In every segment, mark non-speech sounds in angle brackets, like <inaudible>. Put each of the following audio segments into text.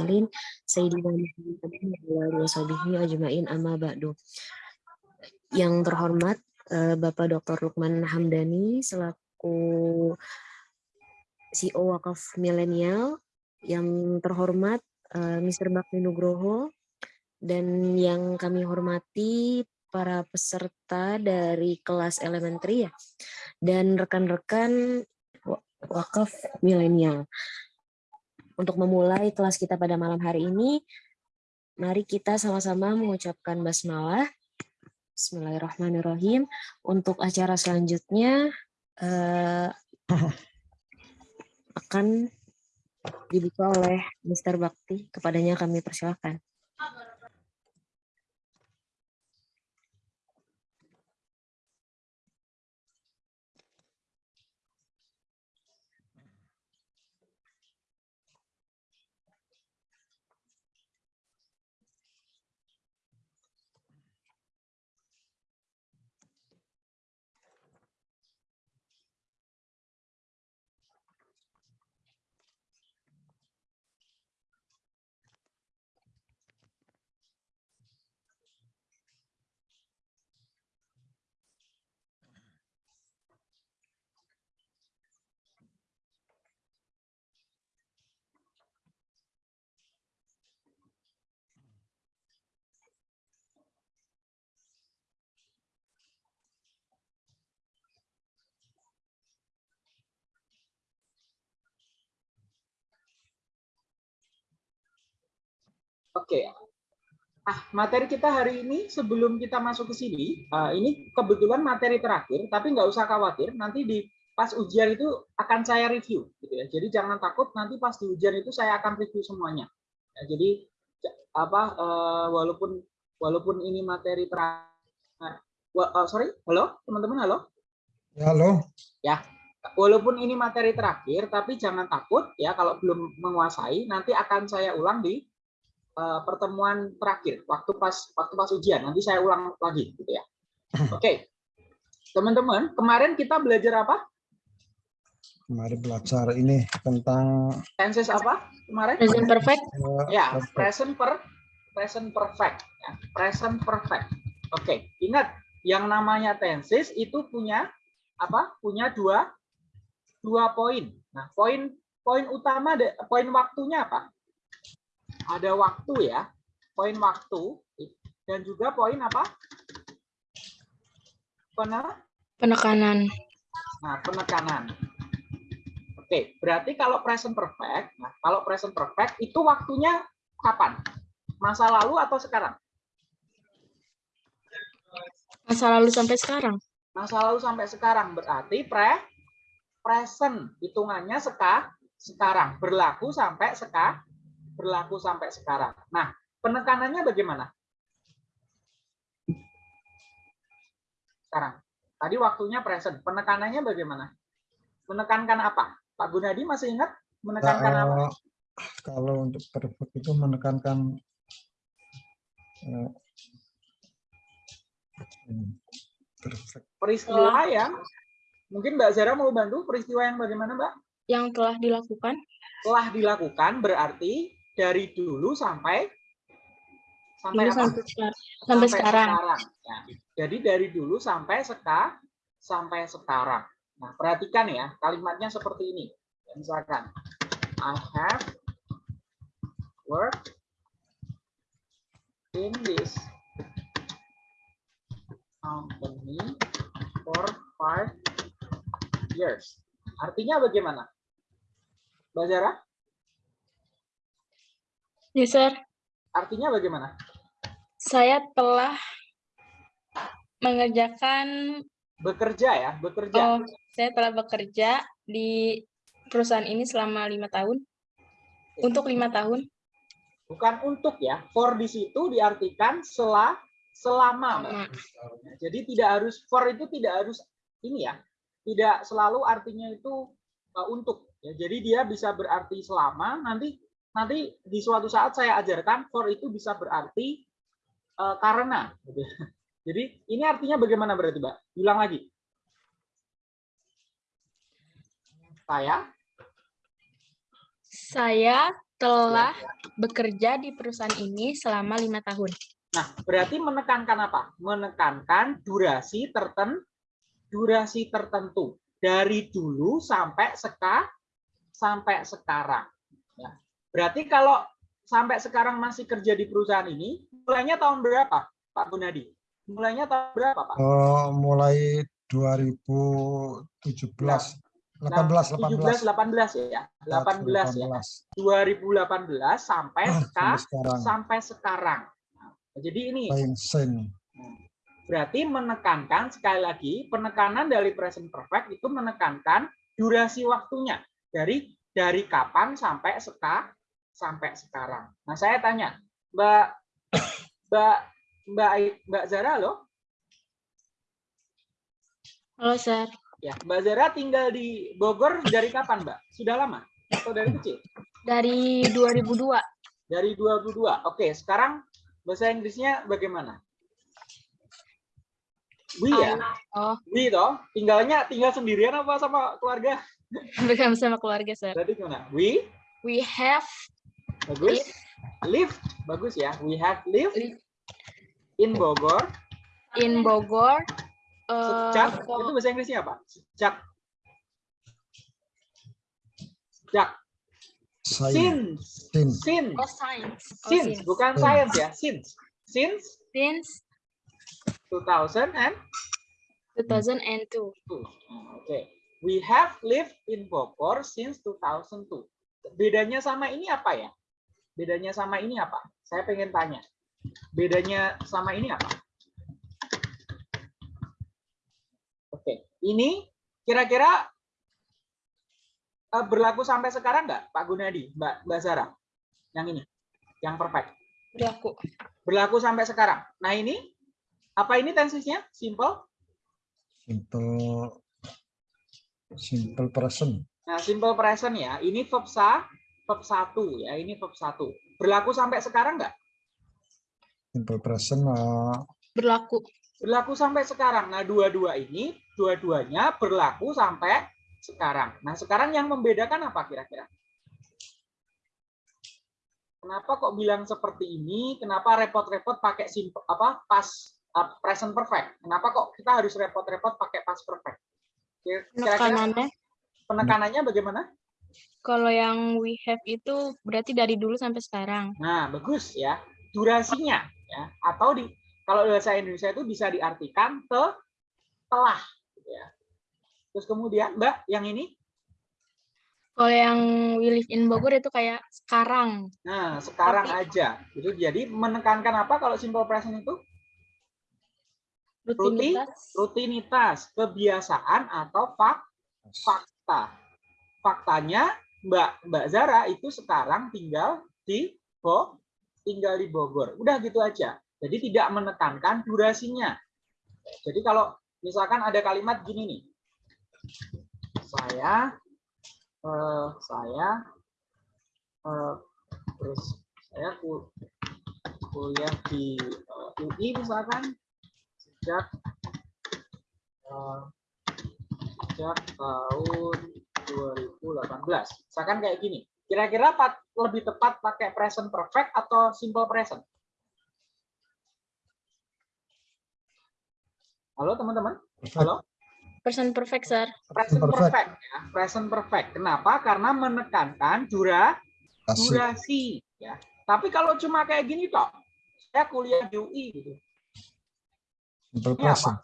mursalin sayyidina Muhammadin ajmain amma ba'du. Yang terhormat eh, Bapak Dr. Lukman Hamdani selaku CEO Wakaf Milenial, yang terhormat eh, Mr. Bakti Nugroho dan yang kami hormati para peserta dari kelas elementary ya dan rekan-rekan wakaf milenial. Untuk memulai kelas kita pada malam hari ini, mari kita sama-sama mengucapkan basmalah. Bismillahirrahmanirrahim. Untuk acara selanjutnya eh, akan dibuka oleh Mr. Bakti. Kepadanya kami persilahkan. Oke. Ah, materi kita hari ini sebelum kita masuk ke sini, uh, ini kebetulan materi terakhir, tapi nggak usah khawatir, nanti di pas ujian itu akan saya review, gitu ya. Jadi jangan takut, nanti pas di ujian itu saya akan review semuanya. Ya, jadi apa, uh, walaupun walaupun ini materi terakhir, uh, sorry, halo teman-teman, halo. Ya, halo. Ya, walaupun ini materi terakhir, tapi jangan takut ya kalau belum menguasai, nanti akan saya ulang di uh, pertemuan terakhir waktu pas waktu pas ujian. Nanti saya ulang lagi gitu ya. <laughs> Oke. Okay. teman-teman kemarin kita belajar apa? Kemarin belajar ini tentang tenses apa kemarin? Present perfect. Ya present per present perfect ya. present perfect. Oke okay. ingat yang namanya tenses itu punya apa? Punya dua dua poin. Nah poin poin utama poin waktunya apa ada waktu ya, poin waktu dan juga poin apa? Penekanan. Nah, penekanan. Oke, berarti kalau present perfect, nah kalau present perfect itu waktunya kapan? Masa lalu atau sekarang? Masa lalu sampai sekarang. Masa lalu sampai sekarang berarti pre present hitungannya seka sekarang berlaku sampai seka berlaku sampai sekarang. Nah, penekanannya bagaimana? Sekarang. Tadi waktunya present. Penekanannya bagaimana? Menekankan apa? Pak Gunadi masih ingat menekankan nah, apa? Kalau untuk perfect itu menekankan perfect. Peristiwa yang mungkin Mbak Zara mau bantu peristiwa yang bagaimana Mbak? Yang telah dilakukan. Telah dilakukan berarti dari dulu sampai sampai dulu? Sampai, sekarang. sampai, sekarang. sekarang. Ya. Jadi dari dulu sampai seka sampai sekarang. Nah, perhatikan ya, kalimatnya seperti ini. Misalkan I have worked in this company for five years. Artinya bagaimana? Mbak Zara? Yes, sir. Artinya bagaimana? Saya telah mengerjakan bekerja ya, bekerja. Oh, saya telah bekerja di perusahaan ini selama lima tahun. Untuk lima tahun. Bukan untuk ya, for di situ diartikan selah selama. Mbak. Jadi tidak harus for itu tidak harus ini ya, tidak selalu artinya itu uh, untuk. Ya, jadi dia bisa berarti selama. Nanti nanti di suatu saat saya ajarkan for itu bisa berarti uh, karena. Gitu. <laughs> Jadi ini artinya bagaimana berarti, Mbak? Bilang lagi. Saya. Saya telah bekerja di perusahaan ini selama lima tahun. Nah, berarti menekankan apa? Menekankan durasi tertentu, durasi tertentu dari dulu sampai seka, sampai sekarang. Ya. Berarti kalau sampai sekarang masih kerja di perusahaan ini, mulainya tahun berapa, Pak Gunadi? Mulainya tahun berapa, Pak? Oh, mulai 2017. 18, 17, 18 ya. 18 ya. 2018 sampai Ah, seka, sampai sekarang. sampai sekarang. Nah, jadi ini berarti menekankan sekali lagi penekanan dari present perfect itu menekankan durasi waktunya dari dari kapan sampai seka sampai sekarang. Nah, saya tanya, Mbak Mbak Mbak Mbak Zara loh, Halo, Sir. ya Mbak Zara tinggal di Bogor dari kapan, Mbak? Sudah lama atau dari kecil? Dari 2002. Dari 22. Oke, sekarang bahasa Inggrisnya bagaimana? We ya, Oh, we toh. Tinggalnya tinggal sendirian apa sama keluarga? bersama sama keluarga, Sir. Berarti gimana? We We have bagus. Live bagus ya. We have lived Live. in Bogor in Bogor. uh, sejak for- itu bahasa Inggrisnya apa? Sejak sejak since Since. since oh, science. Oh, since since. bukan Since. science ya since since Since 2000 and 2002. Tuh, Oke. We have lived in Bogor since 2002. Bedanya sama ini apa ya? Bedanya sama ini apa? Saya pengen tanya. Bedanya sama ini apa? Oke. Ini kira-kira eh, berlaku sampai sekarang nggak, Pak Gunadi, Mbak Mbak Zara? Yang ini, yang perfect. Berlaku. Berlaku sampai sekarang. Nah ini, apa ini tensisnya? Simple? Simple. Simple present. Nah, simple present ya. Ini verb sa, verb satu ya. Ini verb satu. Berlaku sampai sekarang nggak? Simple present. eh, Berlaku. Berlaku sampai sekarang. Nah, dua-dua ini, dua-duanya berlaku sampai sekarang. Nah, sekarang yang membedakan apa kira-kira? Kenapa kok bilang seperti ini? Kenapa repot-repot pakai simple apa pas uh, present perfect? Kenapa kok kita harus repot-repot pakai past perfect? Kira-kira Penekanannya. penekanannya bagaimana? Kalau yang we have itu berarti dari dulu sampai sekarang. Nah, bagus ya. Durasinya ya atau di kalau bahasa Indonesia itu bisa diartikan te telah gitu ya. Terus kemudian Mbak yang ini Kalau yang we live in Bogor itu kayak sekarang. nah sekarang Oke. aja. Itu jadi menekankan apa kalau simple present itu? Rutinitas. Rutinitas, kebiasaan atau fak, fakta. Faktanya Mbak Mbak Zara itu sekarang tinggal di Bo, tinggal di Bogor. Udah gitu aja. Jadi tidak menekankan durasinya. Jadi kalau misalkan ada kalimat gini nih. Saya eh, saya eh, terus saya ku- kuliah di eh, UI misalkan sejak eh, sejak tahun 2018. Misalkan kayak gini. Kira-kira lebih tepat pakai present perfect atau simple present? Halo teman-teman? Halo? Person perfect, sir. Present Perfect. perfect ya. Present perfect. Kenapa? Karena menekankan dura durasi ya. Tapi kalau cuma kayak gini toh, saya kuliah di UI gitu. Simple apa? present.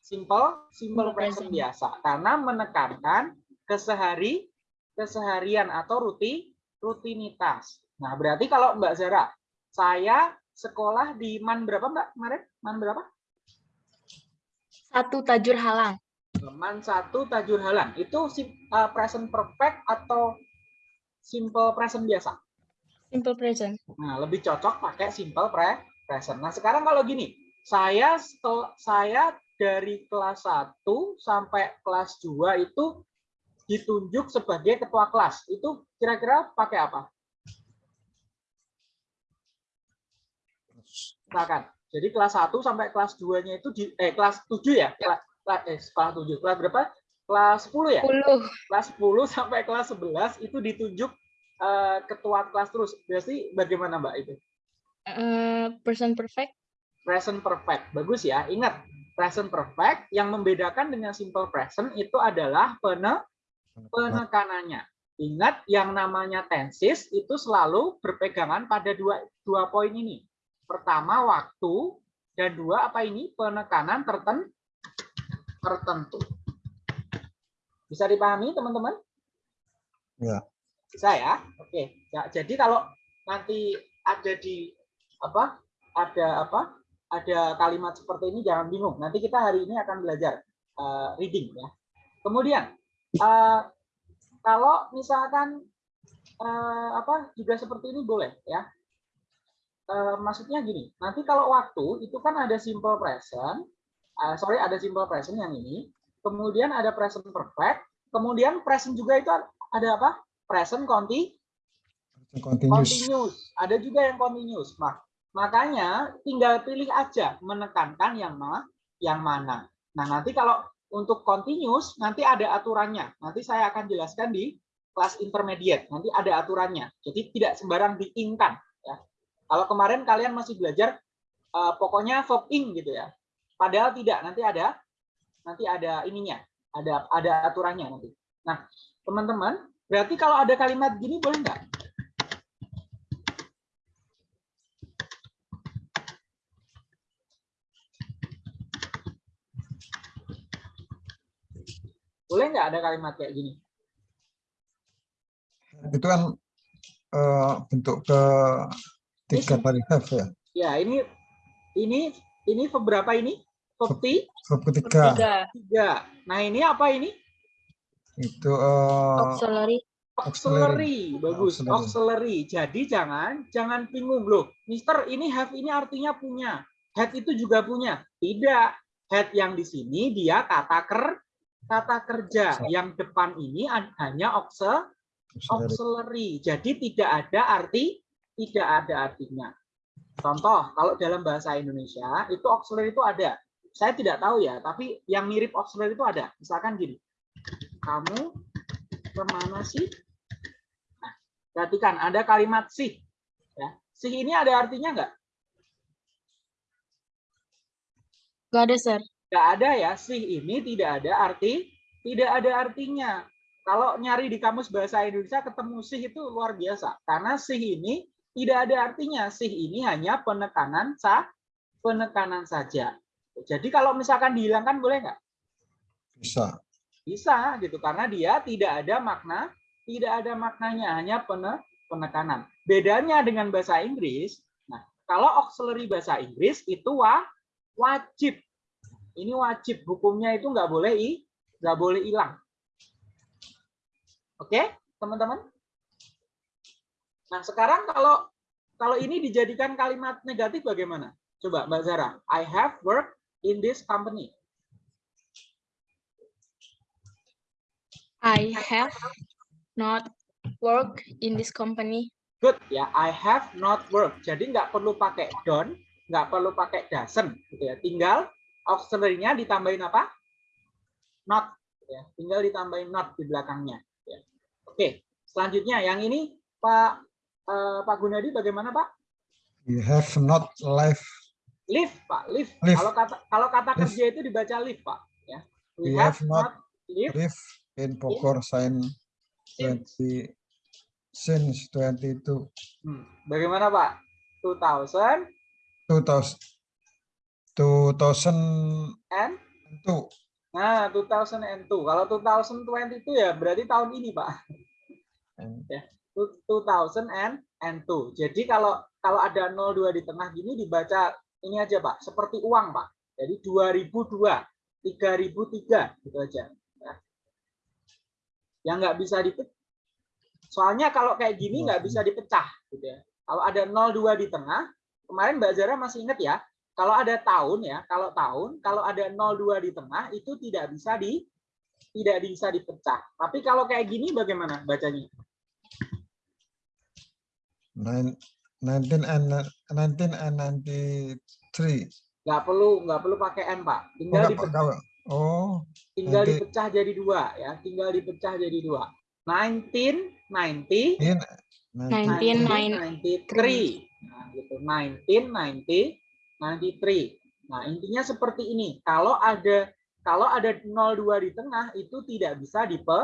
Simple, simple present present. biasa karena menekankan kesehari keseharian atau rutin rutinitas. Nah, berarti kalau Mbak Zara, saya sekolah di MAN berapa Mbak kemarin? MAN berapa? Satu tajur halang. MAN 1 Tajur Halang. Itu uh, present perfect atau simple present biasa? Simple present. Nah, lebih cocok pakai simple pre present. Nah, sekarang kalau gini, saya saya dari kelas 1 sampai kelas 2 itu ditunjuk sebagai ketua kelas. Itu kira-kira pakai apa? Silakan. Jadi kelas 1 sampai kelas 2-nya itu di eh kelas 7 ya? Kelas eh kelas 7. Kelas berapa? Kelas 10 ya? 10. kelas 10 sampai kelas 11 itu ditunjuk eh, ketua kelas terus. Berarti bagaimana Mbak itu? Eh, present perfect. Present perfect. Bagus ya. Ingat, present perfect yang membedakan dengan simple present itu adalah pene penekanannya. Ingat yang namanya tenses itu selalu berpegangan pada dua dua poin ini. Pertama waktu dan dua apa ini penekanan tertentu tertentu. Bisa dipahami teman-teman? Ya. Bisa ya? Oke. Ya, jadi kalau nanti ada di apa? Ada apa? Ada kalimat seperti ini jangan bingung. Nanti kita hari ini akan belajar uh, reading ya. Kemudian uh, kalau misalkan uh, apa juga seperti ini boleh ya. Uh, maksudnya gini, nanti kalau waktu itu kan ada simple present, uh, sorry ada simple present yang ini, kemudian ada present perfect, kemudian present juga itu ada apa? Present conti Continuous. continuous. Ada juga yang continuous. Nah, makanya tinggal pilih aja menekankan yang ma yang mana. Nah, nanti kalau untuk continuous nanti ada aturannya. Nanti saya akan jelaskan di kelas intermediate. Nanti ada aturannya. Jadi tidak sembarang diinkan ya. Kalau kemarin kalian masih belajar uh, pokoknya verb ing gitu ya. Padahal tidak, nanti ada nanti ada ininya, ada ada aturannya nanti. Nah, teman-teman, berarti kalau ada kalimat gini boleh nggak? Boleh nggak ada kalimat kayak gini? Itu kan eh, bentuk ke tiga have ya. Ya, ini ini ini verb berapa ini? Verb Verb ketiga Tiga. tiga. Nah, ini apa ini? itu eh, Auxiliary. Auxiliary, bagus. Auxiliary. Auxiliary. Jadi jangan jangan bingung loh, Mister. Ini have ini artinya punya. Had itu juga punya. Tidak. Had yang di sini dia kata ker kata kerja. Yang depan ini an- hanya auxiliary. auxiliary. Jadi tidak ada arti, tidak ada artinya. Contoh, kalau dalam bahasa Indonesia itu auxiliary itu ada. Saya tidak tahu ya, tapi yang mirip auxiliary itu ada. Misalkan gini, kamu ke mana sih? Nah, perhatikan ada kalimat sih. Ya, sih ini ada artinya nggak? Gak ada, sir. Nggak ada ya, sih ini tidak ada arti, tidak ada artinya. Kalau nyari di kamus bahasa Indonesia ketemu sih itu luar biasa. Karena sih ini tidak ada artinya. Sih ini hanya penekanan sa penekanan saja. Jadi kalau misalkan dihilangkan boleh nggak? Bisa. Bisa gitu karena dia tidak ada makna, tidak ada maknanya, hanya pene, penekanan. Bedanya dengan bahasa Inggris, nah kalau auxiliary bahasa Inggris itu wa, wajib. Ini wajib, hukumnya itu nggak boleh i, nggak boleh hilang. Oke, teman-teman? Nah sekarang kalau kalau ini dijadikan kalimat negatif bagaimana? Coba Mbak Zara, I have worked in this company. I have not worked in this company. Good ya, I have not worked. Jadi nggak perlu pakai don't, nggak perlu pakai doesn't, gitu ya. Tinggal auxiliary-nya ditambahin apa? Not. Ya. Tinggal ditambahin not di belakangnya. ya. Oke, selanjutnya yang ini Pak eh, Pak Gunadi bagaimana Pak? You have not life. Live Pak, live. Live. Kalau kata kalau kata Live. kerja itu dibaca live Pak. Ya. We, We have, have not not live Live in Bogor sign since 20 since 22 Hmm, Bagaimana Pak? 2000 2000 2002 and nah 2002. Kalau 2022 ya berarti tahun ini Pak. and 2002. Jadi kalau kalau ada 02 di tengah gini dibaca ini aja Pak, seperti uang Pak. Jadi 2002, 3003 gitu aja. Ya. Yang nggak bisa dipecah. Soalnya kalau kayak gini nggak bisa dipecah gitu ya. Kalau ada 02 di tengah, kemarin Mbak Zara masih ingat ya, kalau ada tahun ya, kalau tahun, kalau ada 02 di tengah itu tidak bisa di tidak bisa dipecah. Tapi kalau kayak gini bagaimana bacanya? nine- 19 and 19 and 93 nggak perlu nggak perlu pakai n pak. Oh, tinggal nggak dipecah, oh tinggal nanti- dipecah jadi dua ya. Tinggal dipecah jadi dua. 19 90, in 19, 1993. Nah, gitu. 19, 90, 93. Nah, intinya seperti ini. Kalau ada kalau ada 02 di tengah itu tidak bisa dipe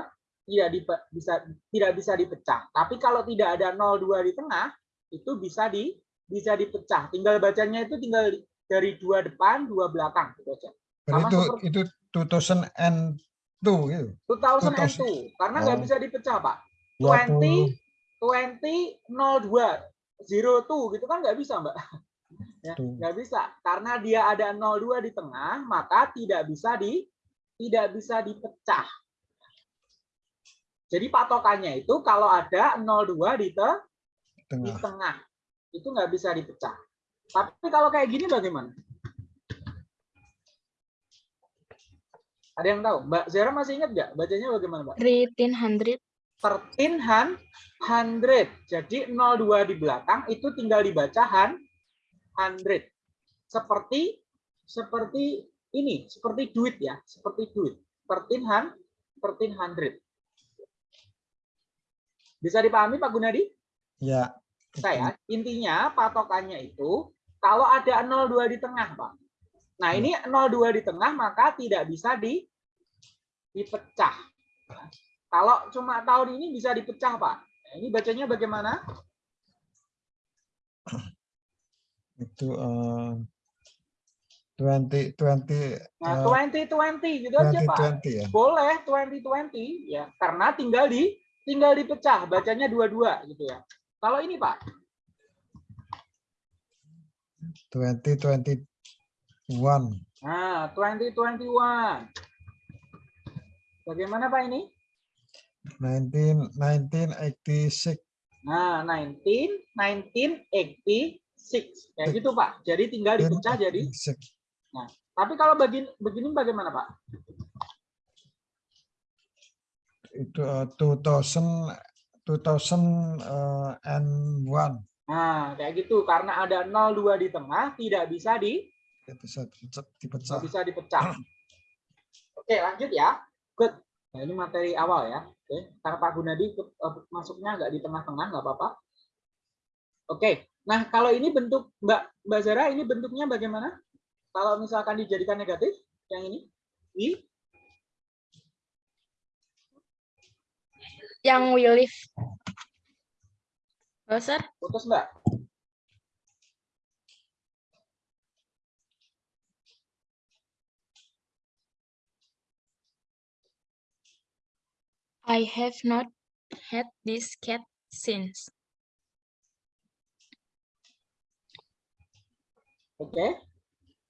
tidak dipe, bisa tidak bisa dipecah. Tapi kalau tidak ada 02 di tengah itu bisa di bisa dipecah. Tinggal bacanya itu tinggal dari dua depan, dua belakang gitu aja. Sama itu seperti- itu 2002 gitu. 2002 karena nggak Oh. bisa dipecah, Pak. 20 20 02 02 gitu kan nggak bisa, Mbak. Ya, nggak bisa karena dia ada 02 di tengah, maka tidak bisa di tidak bisa dipecah. Jadi patokannya itu kalau ada 02 di, te- di tengah. tengah, itu nggak bisa dipecah. Tapi kalau kayak gini bagaimana? Ada yang tahu? Mbak Zera masih ingat nggak? Bacanya bagaimana, Mbak? 1300. 13 han- hundred. Jadi 02 di belakang itu tinggal dibaca han, hundred. Seperti seperti ini, seperti duit ya, seperti duit. 13 han, 13 hundred. Bisa dipahami Pak Gunadi? Ya. Saya intinya patokannya itu kalau ada 02 di tengah, Pak. Nah, ini 02 di tengah maka tidak bisa di dipecah. Kalau cuma tahun ini bisa dipecah, Pak. Nah, ini bacanya bagaimana? <clears throat> Itu eh 20 20 Nah, eh, 2020 gitu aja, Pak. 2020 ya. Boleh 2020 ya, karena tinggal di tinggal dipecah, bacanya dua-dua gitu ya. Kalau ini, Pak, 2021 nah 2021. Bagaimana Pak ini? 19 1986 Nah, 19 1986 kayak gitu Pak. Jadi tinggal dipecah jadi. 86. Tapi kalau begini begini bagaimana Pak? itu eh, 2000 2001 Nah, kayak gitu karena ada 02 di tengah tidak bisa di bisa dipecah- dipecah. bisa dipecah. Oke, lanjut ya. Good. Nah, ini materi awal ya. Oke, karena Pak Gunadi eh, masuknya nggak di tengah-tengah nggak apa-apa. Oke. Nah, kalau ini bentuk Mbak Mbak Zara ini bentuknya bagaimana? Kalau misalkan dijadikan negatif yang ini? I Yang we live. Sir. putus Mbak. I have not had this cat since. Oke.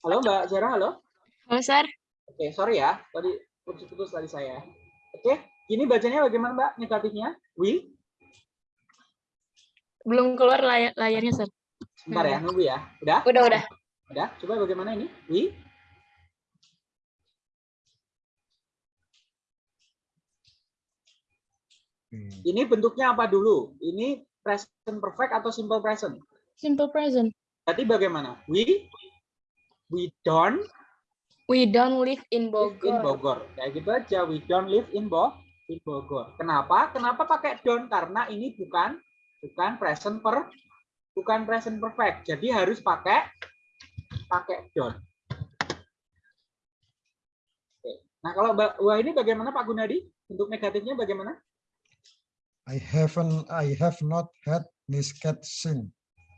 Halo Mbak Zara, halo. Oh, sir. Oke, sorry ya. Tadi putus-putus tadi saya. Oke, ini bacanya bagaimana Mbak negatifnya? We? Belum keluar layar layarnya, sir. Bentar ya, nunggu ya. Udah? Udah, udah. Udah, coba bagaimana ini? We? Hmm. Ini bentuknya apa dulu? Ini present perfect atau simple present? Simple present. Berarti bagaimana? We? We don't We don't live in live in Bogor. Bogor. Kayak gitu aja. We don't live in Bo in Bogor. Kenapa? Kenapa pakai don't? Karena ini bukan bukan present per bukan present perfect. Jadi harus pakai pakai don't. Oke. Nah, kalau Wah ini bagaimana Pak Gunadi? Bentuk negatifnya bagaimana? I haven't I have not had this cat since.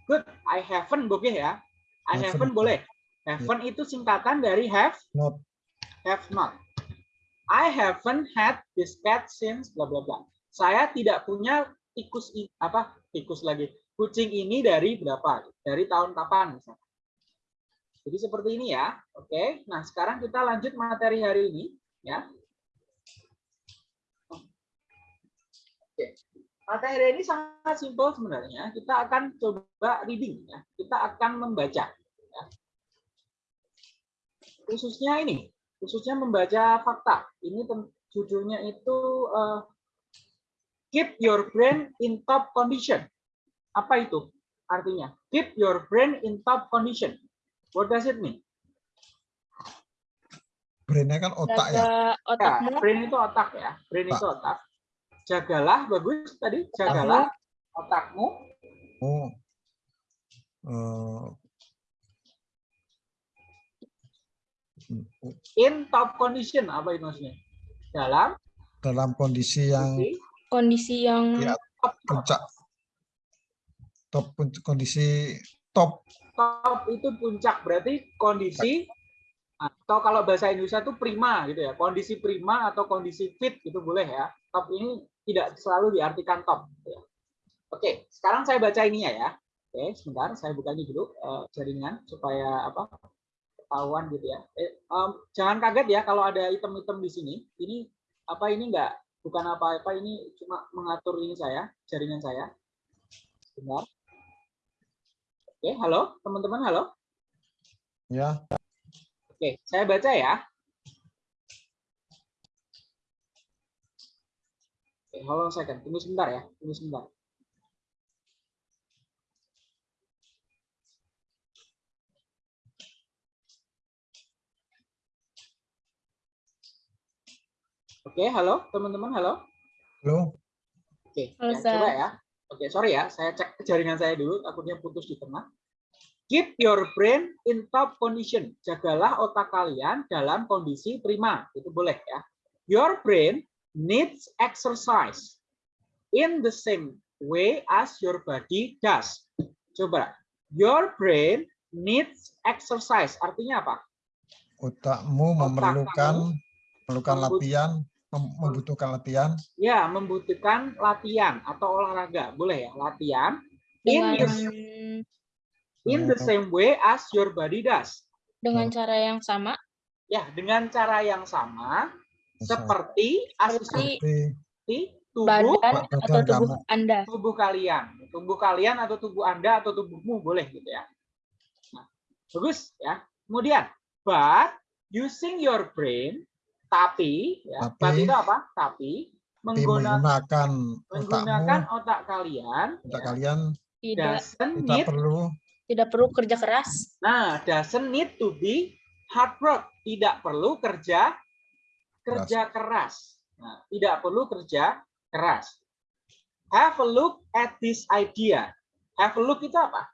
Good. I haven't boleh ya. I Haven't. haven't boleh. Haven't itu singkatan dari have Not have not. I haven't had this cat since bla bla bla. Saya tidak punya tikus apa tikus lagi kucing ini dari berapa? Dari tahun kapan misalnya. Jadi seperti ini ya. Oke. Nah, sekarang kita lanjut materi hari ini ya. Materi ini sangat simpel sebenarnya. Kita akan coba reading ya. Kita akan membaca ya. Khususnya ini, khususnya membaca fakta. Ini judulnya itu eh, keep your brain in top condition. Apa itu artinya? Keep your brain in top condition. What does it mean? brainnya kan otak ya. Jaga Ya, brain itu otak ya. Brain itu otak. Jagalah, bagus tadi. Jagalah otakmu Oh, eh, in top condition. Apa itu maksudnya? Dalam dalam kondisi yang kondisi yang Ya. puncak top pun- kondisi top top itu puncak berarti kondisi atau kalau bahasa Indonesia itu prima gitu ya kondisi prima atau kondisi fit itu boleh ya top ini tidak selalu diartikan top. Ya. oke sekarang saya baca ini ya. Oke sebentar saya buka ini dulu eh, jaringan supaya apa ketahuan gitu ya. Eh, em, jangan kaget ya kalau ada item-item di sini. Ini apa ini enggak bukan apa-apa ini cuma mengatur ini saya jaringan saya. Sebentar. Oke halo teman-teman halo? Ya. Oke, saya baca ya. Oke, hold on second. Tunggu sebentar ya. Tunggu sebentar. Oke, halo teman-teman, halo. halo Oke, Halo, ya, coba ya. Oke, sorry ya, saya cek jaringan saya dulu, takutnya putus di tengah. Keep your brain in top condition. Jagalah otak kalian dalam kondisi prima. Itu boleh ya. Your brain needs exercise in the same way as your body does. Coba. Your brain needs exercise. Artinya apa? otakmu Otak memerlukan memerlukan latihan mem- membutuhkan latihan Ya, membutuhkan latihan atau olahraga. Boleh ya, latihan. In, dengan your- in the same way as your body does. dengan cara yang sama Ya, dengan cara yang sama seperti seperti tubuh badan atau tubuh kamu. Anda. tubuh kalian, tubuh kalian atau tubuh Anda atau tubuhmu boleh gitu ya. Nah, bagus ya. Kemudian, but using your brain, tapi ya, but Tapi- itu apa? Tapi tapi menggunakan menggunakan menggunakan otakmu otak kalian otak ya, kalian Tidak tidak need perlu tidak perlu kerja keras. Nah, doesn't need to be hard work. Tidak perlu kerja kerja keras. Nah, tidak perlu kerja keras. Have a look at this idea. Have a look itu apa?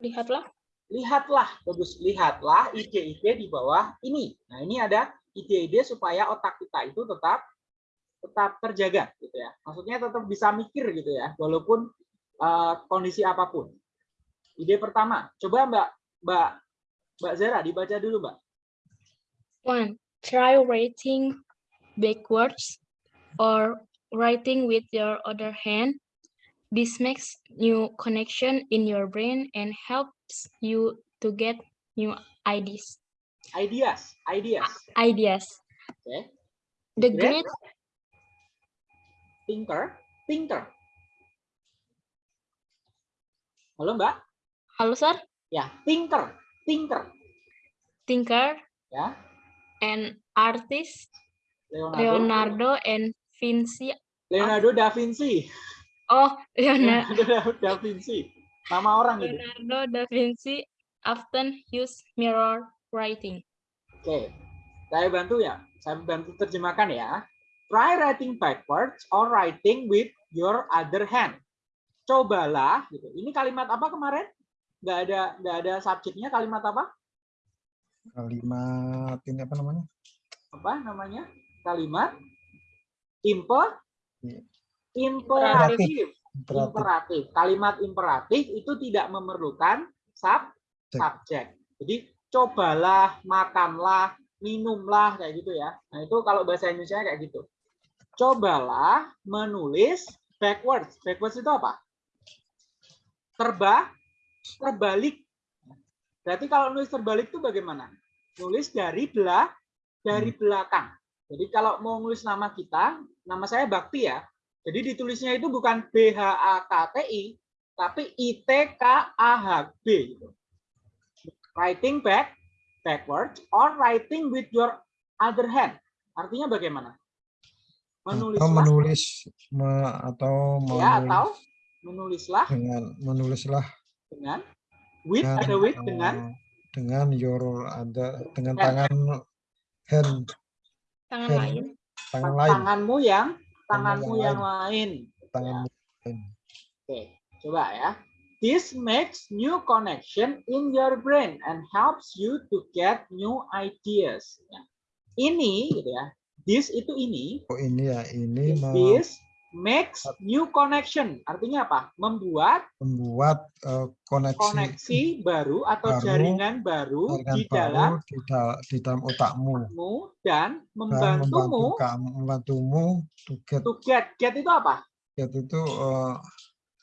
Lihatlah Lihatlah, bagus. Lihatlah ide-ide di bawah ini. Nah, ini ada ide-ide supaya otak kita itu tetap tetap terjaga gitu ya. Maksudnya tetap bisa mikir gitu ya, walaupun eh, kondisi apa pun. Ide pertama, coba Mbak Mbak Mbak Zara dibaca dulu, Mbak. one. Try writing backwards or writing with your other hand. This makes new connection in your brain and helps you to get new ideas. Ideas, ideas. Ideas. Oke. The Great. great Thinker, thinker. Halo, Mbak. Halo, Sir. Ya, thinker, thinker. Thinker Ya, and artist Leonardo. Leonardo and Vinci. Leonardo da Vinci. Oh, Leonardo, Leonardo da Vinci. Nama orang itu. Leonardo da Vinci often use mirror writing. Oke, saya bantu ya. Saya bantu terjemahkan ya. Try writing backwards or writing with your other hand. Cobalah, gitu. Ini kalimat apa kemarin? Nggak ada, nggak ada subjeknya. Kalimat apa? Kalimat ini apa namanya Apa namanya? Kalimat imper, Iya. imperatif. imperatif Imperatif. Kalimat imperatif itu tidak memerlukan sub, subjek. Jadi cobalah, makanlah, minumlah kayak gitu ya. Nah, itu kalau bahasa Indonesia kayak gitu. Cobalah menulis backwards. Backwards itu apa? Terba terbalik. Berarti kalau nulis terbalik itu bagaimana? Nulis dari belah dari belakang. Jadi kalau mau nulis nama kita, nama saya Bakti ya. Jadi ditulisnya itu bukan B H A K T I, tapi I T K A H B gitu. Writing back backwards or writing with your other hand. Artinya bagaimana? atau Menulislah menulis me- atau ya menulis atau menulislah dengan menulislah dengan with dengan, ada with dengan dengan your ada dengan Hand. tangan hand Tangan Hand. lain. tangan lain tanganmu yang Tangan tanganmu yang yang lain. tangan Oke, coba ya. This makes new connection in your brain and helps you to get new ideas. Ya. Ini, gitu ya. This itu ini. oh ini ya ini This makes new connection. Artinya apa? Membuat membuat eh, koneksi koneksi baru atau baru, jaringan baru jaringan di baru dalam di, dal- di dalam otakmu dan dan membantumu membantu kamu membantumu to get to get. Get itu apa? get itu eh,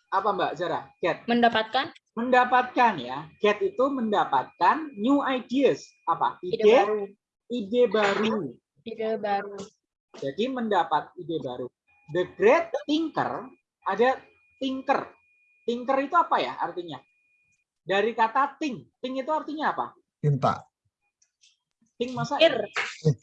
Apa Mbak Zara? Get. Mendapatkan Mendapatkan ya. Get itu mendapatkan new ideas. Apa? ide Ide, baru. ide baru. Ide baru. Jadi mendapat ide baru. The great thinker ada thinker. Thinker itu apa ya artinya? Dari kata think. Think itu artinya apa? tinta Think masa Pikir.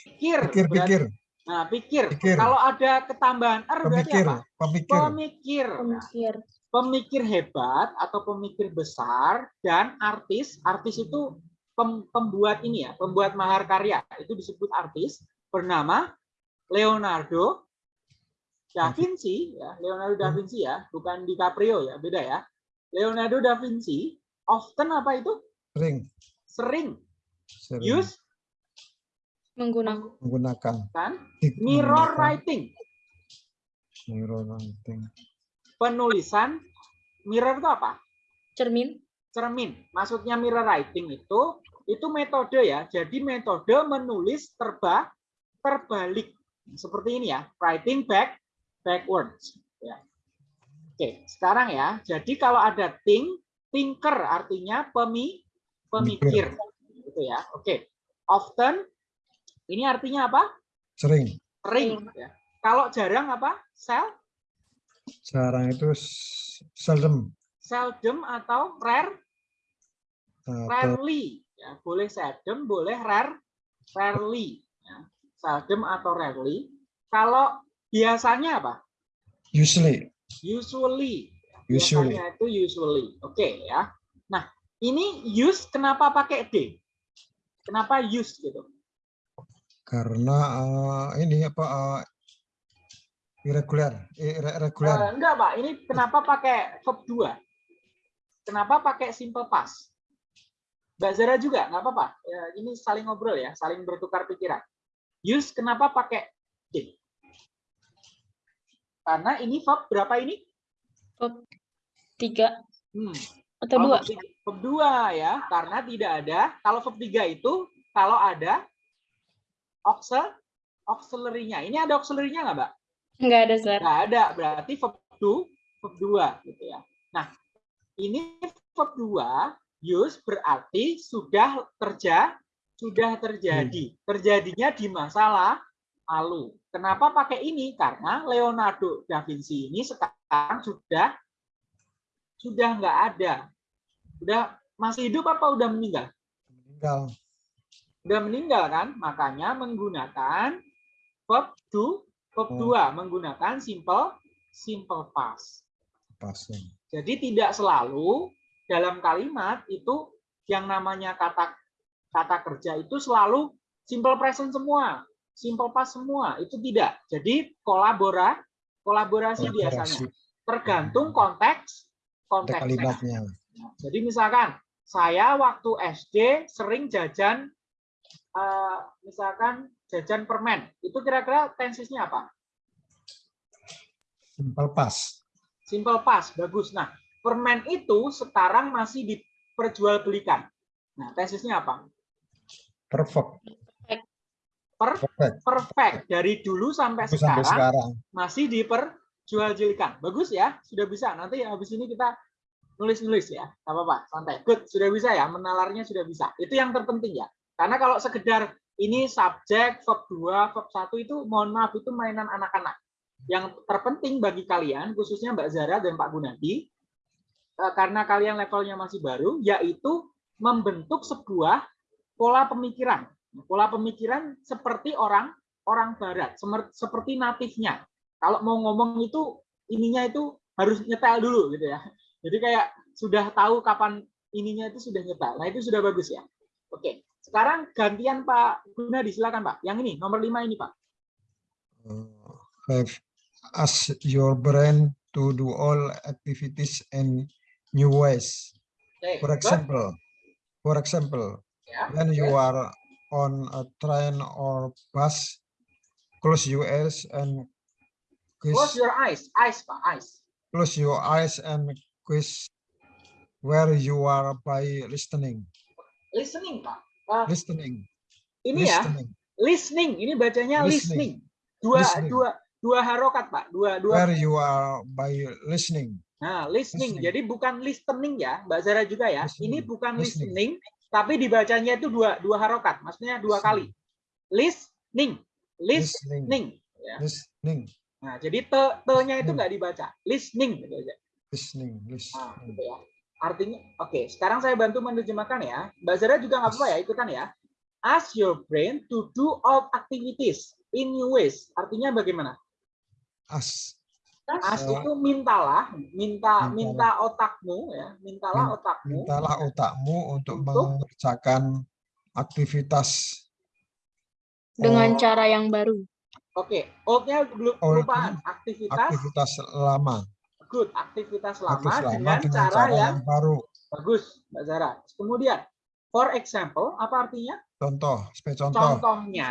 pikir. pikir berarti- pikir Nah, pikir. Pikir. Kalau ada ketambahan er berarti pemikir apa? pemikir Pemikir. Nah, Pemikir. pemikir hebat atau pemikir besar dan artis. Artis itu pem- pembuat ini ya, pembuat maharkarya. Itu disebut artis bernama Leonardo da Vinci ya, Leonardo da Vinci ya, bukan DiCaprio ya, beda ya. Leonardo da Vinci often apa itu? sering Sering sering use Menggunakan. menggunakan kan mirror writing, mirror writing penulisan mirror itu apa? Cermin. cermin. Maksudnya mirror writing itu itu metode ya. Jadi metode menulis terba terbalik. Seperti ini ya, writing back backwards ya. Oke, sekarang ya. Jadi kalau ada think, thinker artinya pemi pemikir gitu ya. Oke. Often ini artinya apa? sering Sering ya. Kalau jarang apa? Sel jarang itu seldom seldom atau rare atau rarely ya boleh seldom boleh rare rarely ya. seldom atau rarely kalau biasanya apa? Usually. Usually. Usually. biasanya itu usually. Oke ya. Nah ini use kenapa pakai d? Kenapa use gitu? Karena eh, ini apa eh, irregular irre- irregular. Eh, enggak pak. Ini kenapa pakai verb 2 kenapa pakai simple past? Mbak Zara juga nggak apa-apa. Ya, ini saling ngobrol ya saling bertukar pikiran. Use kenapa pakai d karena ini verb berapa ini? Tiga. Hmm. atau Oh, dua. verb tiga- verb dua ya karena tidak ada. Kalau verb 3 itu kalau ada auxil auxiliary-nya ini ada auxiliary-nya nggak mbak? Enggak ada Zar. nggak ada. Berarti verb 2 verb 2 gitu ya. Nah ini verb 2 use berarti sudah terja sudah terjadi. Terjadinya di masa lalu kenapa pakai ini? Karena Leonardo da Vinci ini sekarang sudah sudah nggak ada. Udah masih hidup apa udah meninggal? Meninggal. Udah meninggal kan? Makanya menggunakan verb do verb Oh. 2 menggunakan simple simple past. Pas jadi tidak selalu dalam kalimat itu yang namanya kata kata kerja itu selalu simple present semua simple past semua itu tidak jadi kolabora kolaborasi biasanya Kolaborasi. tergantung konteks konteksnya jadi misalkan saya waktu SD sering jajan eh, misalkan jajan permen. Itu kira-kira tensisnya apa? simple pas Simple past, bagus. Nah, permen itu sekarang masih diperjualbelikan. Nah, tensisnya apa? perfect Per perfect perfect dari dulu sampai Itu sampai sekarang sekarang masih diperjualbelikan. Bagus ya, sudah bisa. Nanti habis ini kita nulis-nulis ya, nggak apa-apa, santai. Good, sudah bisa ya, menalarnya sudah bisa. Itu yang terpenting ya. Karena kalau sekedar ini subjek, verb 2, verb 1 itu mohon maaf itu mainan anak-anak. Yang terpenting bagi kalian, khususnya Mbak Zara dan Pak Gunadi, eh, karena kalian levelnya masih baru, yaitu membentuk sebuah pola pemikiran. Pola pemikiran seperti orang orang barat, seperti natifnya. Kalau mau ngomong itu ininya itu harus nyetel dulu gitu ya. Jadi kayak sudah tahu kapan ininya itu sudah nyetel. Nah, itu sudah bagus ya. Oke. Sekarang gantian Pak Gunadi silakan Pak. Yang ini nomor 5 ini Pak. uh, have ask your brain to do all activities in new ways. Oke, For example, for example, Ya, when you are on a train or bus, close your eyes and Close quiz, your eyes, eyes Pak, eyes. close your eyes and quiz where you are by listening, Listening Pak. Eh, listening, ini ya, listening. listening. Ini bacanya listening. Listening. Dua Listening. dua dua harokat Pak, dua dua. Where you are by listening. Nah, listening. Listening. Jadi bukan listening ya, Mbak Zara juga ya. Ini Listening. bukan Listening. listening, tapi dibacanya itu dua dua harokat, maksudnya dua kali. Listening, Listening. listening. Ya. Listening. Nah, jadi te te-nya itu nggak dibaca, listening gitu aja. Listening. Nah, Listening. gitu ya. Artinya, oke. Sekarang saya bantu menerjemahkan ya. Mbak Zara juga nggak apa-apa ya, ikutan ya. Ask your brain to do all activities in new ways. Artinya bagaimana? As. Eh, itu mintalah, minta mintalah. minta otakmu ya, mintalah Min- otakmu. Mintalah otakmu untuk Untuk? mengerjakan aktivitas dengan oh, cara yang baru. Oke, old-nya belum Old kelupaan. Aktivitas aktivitas lama. good, aktivitas lama Aktivitas lama dengan, dengan cara, cara yang yang baru. bagus, Mbak Zara. Kemudian, for example, apa artinya? Contoh, sebagai contoh. Contohnya,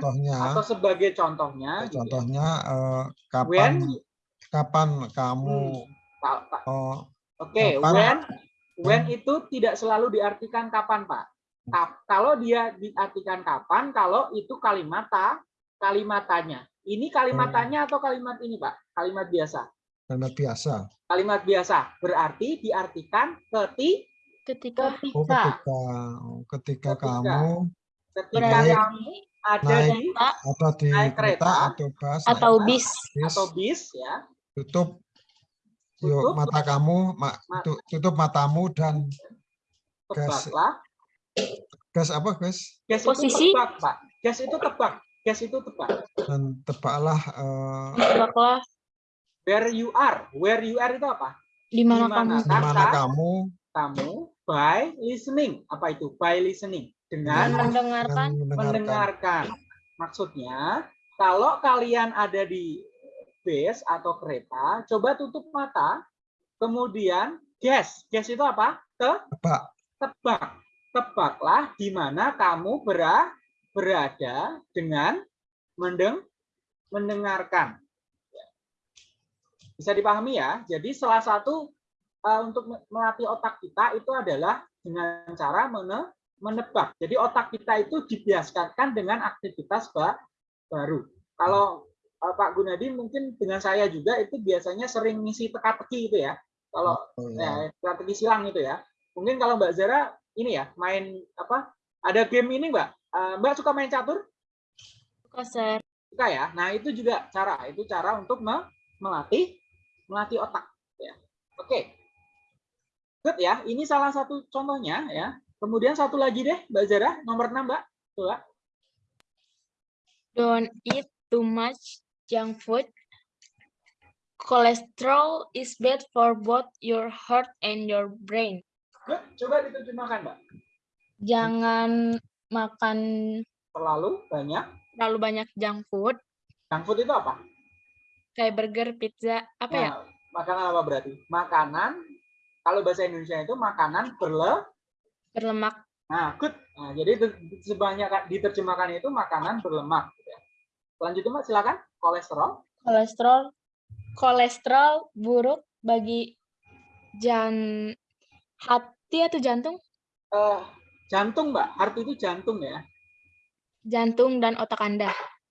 Contohnya, atau sebagai contohnya. gitu ya. contohnya eh, When, kapan kamu Hmm, oh, Oke, Kapan? when when Hmm. itu tidak selalu diartikan kapan, Pak. Kalau dia diartikan kapan, kalau itu kalimat ta, kalimatannya. Ini kalimatannya atau kalimat ini, Pak? Kalimat biasa. kalimat biasa. Kalimat biasa berarti diartikan keti, ketika Oh, ketika ketika oh, ketika Ketika. kamu ketika berada kamu ada naik di ada di Naik kereta, kereta atau bus atau naik bis bis, atau bis ya. Tutup yuk Tutup. mata kamu ma- Ma- tu- tutup matamu dan Gas. Tebaklah. gas apa gas Gas Posisi. itu tebak, Pak. Gas itu tebak. Gas itu tebak. dan tebaklah eh, tebaklah Where you are. Where you are itu apa? di mana kamu di mana kamu Kamu by listening. Apa itu? By listening. dan Dengan mendengarkan dengan mendengarkan mendengarkan. Maksudnya, kalau kalian ada di bus atau kereta, coba tutup mata, kemudian gas. Gas itu apa? Te tebak tebak. Tebaklah di mana kamu bera- berada dengan mendeng mendengarkan. Bisa dipahami ya. Jadi salah satu eh, untuk me- melatih otak kita itu adalah dengan cara mene- menebak. Jadi otak kita itu dibiasakan dengan aktivitas ba- baru. Kalau Pak Gunadi mungkin dengan saya juga itu biasanya sering ngisi teka-teki itu ya. Kalau Oh, ya. ya, strategi silang itu ya. Mungkin kalau Mbak Zara ini ya main apa? Ada game ini Mbak. Eh, Mbak suka main catur? konser Suka ya. Nah itu juga cara. Itu cara untuk me- melatih melatih otak. Ya. Oke. Good ya. Ini salah satu contohnya ya. Kemudian satu lagi deh Mbak Zara nomor 6 Mbak. Coba. don't eat too much junk food cholesterol is bad for both your heart and your brain Good. Coba diterjemahkan Mbak. jangan makan Terlalu banyak. terlalu banyak junk food Junk food itu apa? kayak burger pizza apa ya Nah, Makanan apa berarti? Makanan. Kalau bahasa Indonesia itu makanan berle berlemak Nah, good. Nah, jadi sebanyak diterjemahkan itu makanan berlemak. gitu ya. Lanjut Mbak, silakan. Kolesterol. kolesterol kolesterol buruk bagi jan hati atau jantung Eh, jantung, Mbak. Heart itu jantung ya. jantung dan otak anda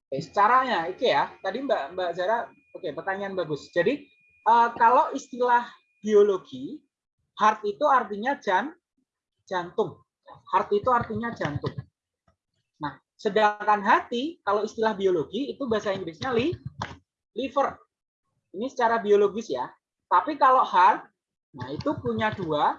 Oke, caranya, oke ya. Tadi Mbak Mbak Zara, oke, pertanyaan bagus. Jadi eh, kalau istilah biologi, heart itu artinya jan jantung. Heart itu artinya jantung. Sedangkan hati, kalau istilah biologi itu bahasa Inggrisnya li, liver. Ini secara biologis ya. Tapi kalau heart, nah itu punya dua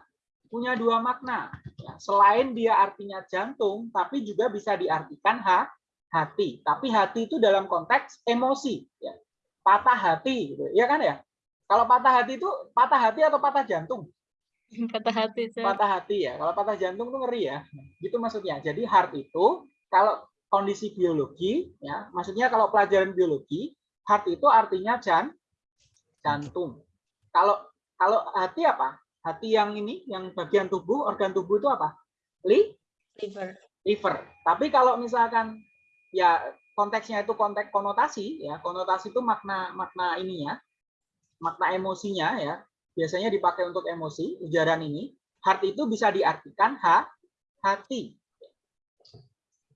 punya dua makna. Ya, selain dia artinya jantung, tapi juga bisa diartikan ha, hati. Tapi hati itu dalam konteks emosi, ya. patah hati, gitu. ya kan ya? Kalau patah hati itu patah hati atau patah jantung? patah hati Sir. Patah hati ya. Kalau patah jantung tuh ngeri ya. Gitu maksudnya. Jadi heart itu kalau kondisi biologi, ya, maksudnya kalau pelajaran biologi Heart itu artinya jan, jantung. Kalau kalau hati apa? Hati yang ini, yang bagian tubuh, organ tubuh itu apa? Li, Liver. liver. Tapi kalau misalkan ya konteksnya itu konteks konotasi ya, konotasi itu makna makna ininya, makna emosinya ya. Biasanya dipakai untuk emosi, ujaran ini. Heart itu bisa diartikan ha, hati.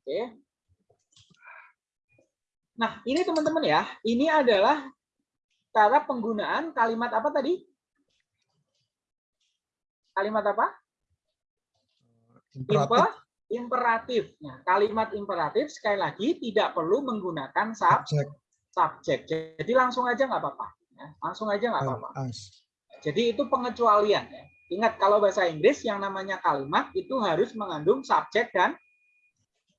Oke. Nah, ini teman-teman ya, ini adalah cara penggunaan kalimat apa tadi? Kalimat apa? Imperatif. Imper, imperatif. Nah, kalimat imperatif sekali lagi tidak perlu menggunakan sub, subjek. Jadi langsung aja nggak apa-apa. Ya, langsung aja nggak apa-apa. Jadi itu pengecualian. Ya. Ingat kalau bahasa Inggris yang namanya kalimat itu harus mengandung subjek dan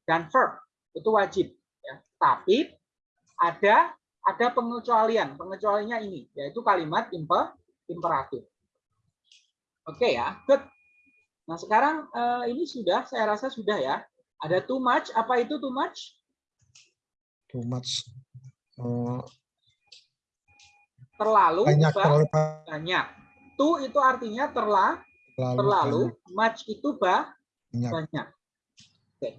dan verb. Itu wajib. Ya. Tapi ada ada pengecualian. Pengecualiannya ini yaitu kalimat imper, imperatif. Oke ya, good. Nah sekarang eh, ini sudah, saya rasa sudah ya. Ada too much. Apa itu too much? Too much. Oh, Terlalu banyak ba- terlalu banyak. Too itu artinya terla, terlalu, terlalu. Much itu ba, banyak. banyak. Oke.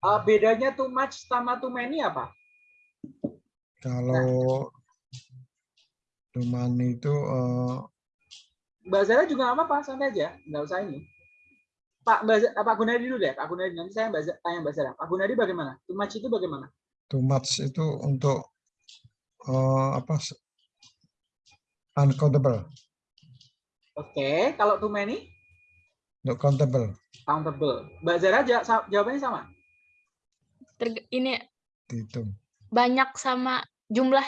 Eh, bedanya too much sama too many apa? Kalau cuman itu eh, Mbak Zara juga nggak apa-apa, santai aja, nggak usah ini. Pak Mbak, Pak Gunadi dulu deh, Pak Gunadi nanti saya Mbak tanya Mbak Zara. Pak Gunadi bagaimana? Too much itu bagaimana? too much itu untuk eh, apa? Uncountable, Oke, kalau too many, untuk countable, countable. Mbak Zara jawabannya sama. Terg- ini dihitung. banyak sama jumlah.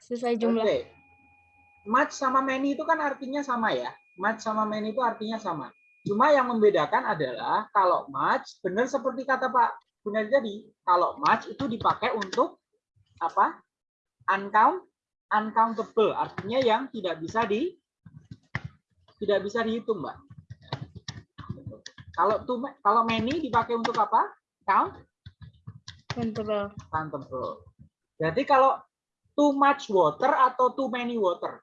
Sesuai jumlah. Oke. Much sama many itu kan artinya sama ya. Much sama many itu artinya sama. Cuma yang membedakan adalah kalau much benar seperti kata Pak Gunadi tadi, kalau much itu dipakai untuk apa? Uncount, uncountable, artinya yang tidak bisa di tidak bisa dihitung, Mbak. Kalau too ma- kalau many dipakai untuk apa? Count, Countable. Berarti kalau too much water atau too many water?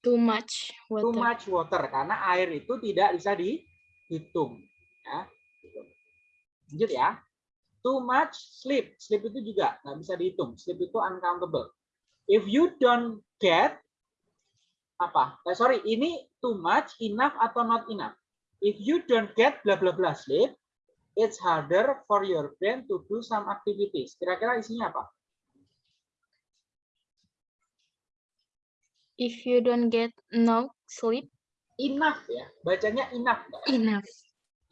Too much too water. much water karena air itu tidak bisa dihitung ya. Lanjut ya. Too much sleep. Sleep itu juga nggak bisa dihitung. Sleep itu uncountable. If you don't get apa? Eh, sorry ini too much enough atau not enough? If you don't get bla bla bla sleep it's harder for your brain to do some activities kira-kira isinya apa If you don't get no sleep, enough ya bacanya enough Mbak. enough.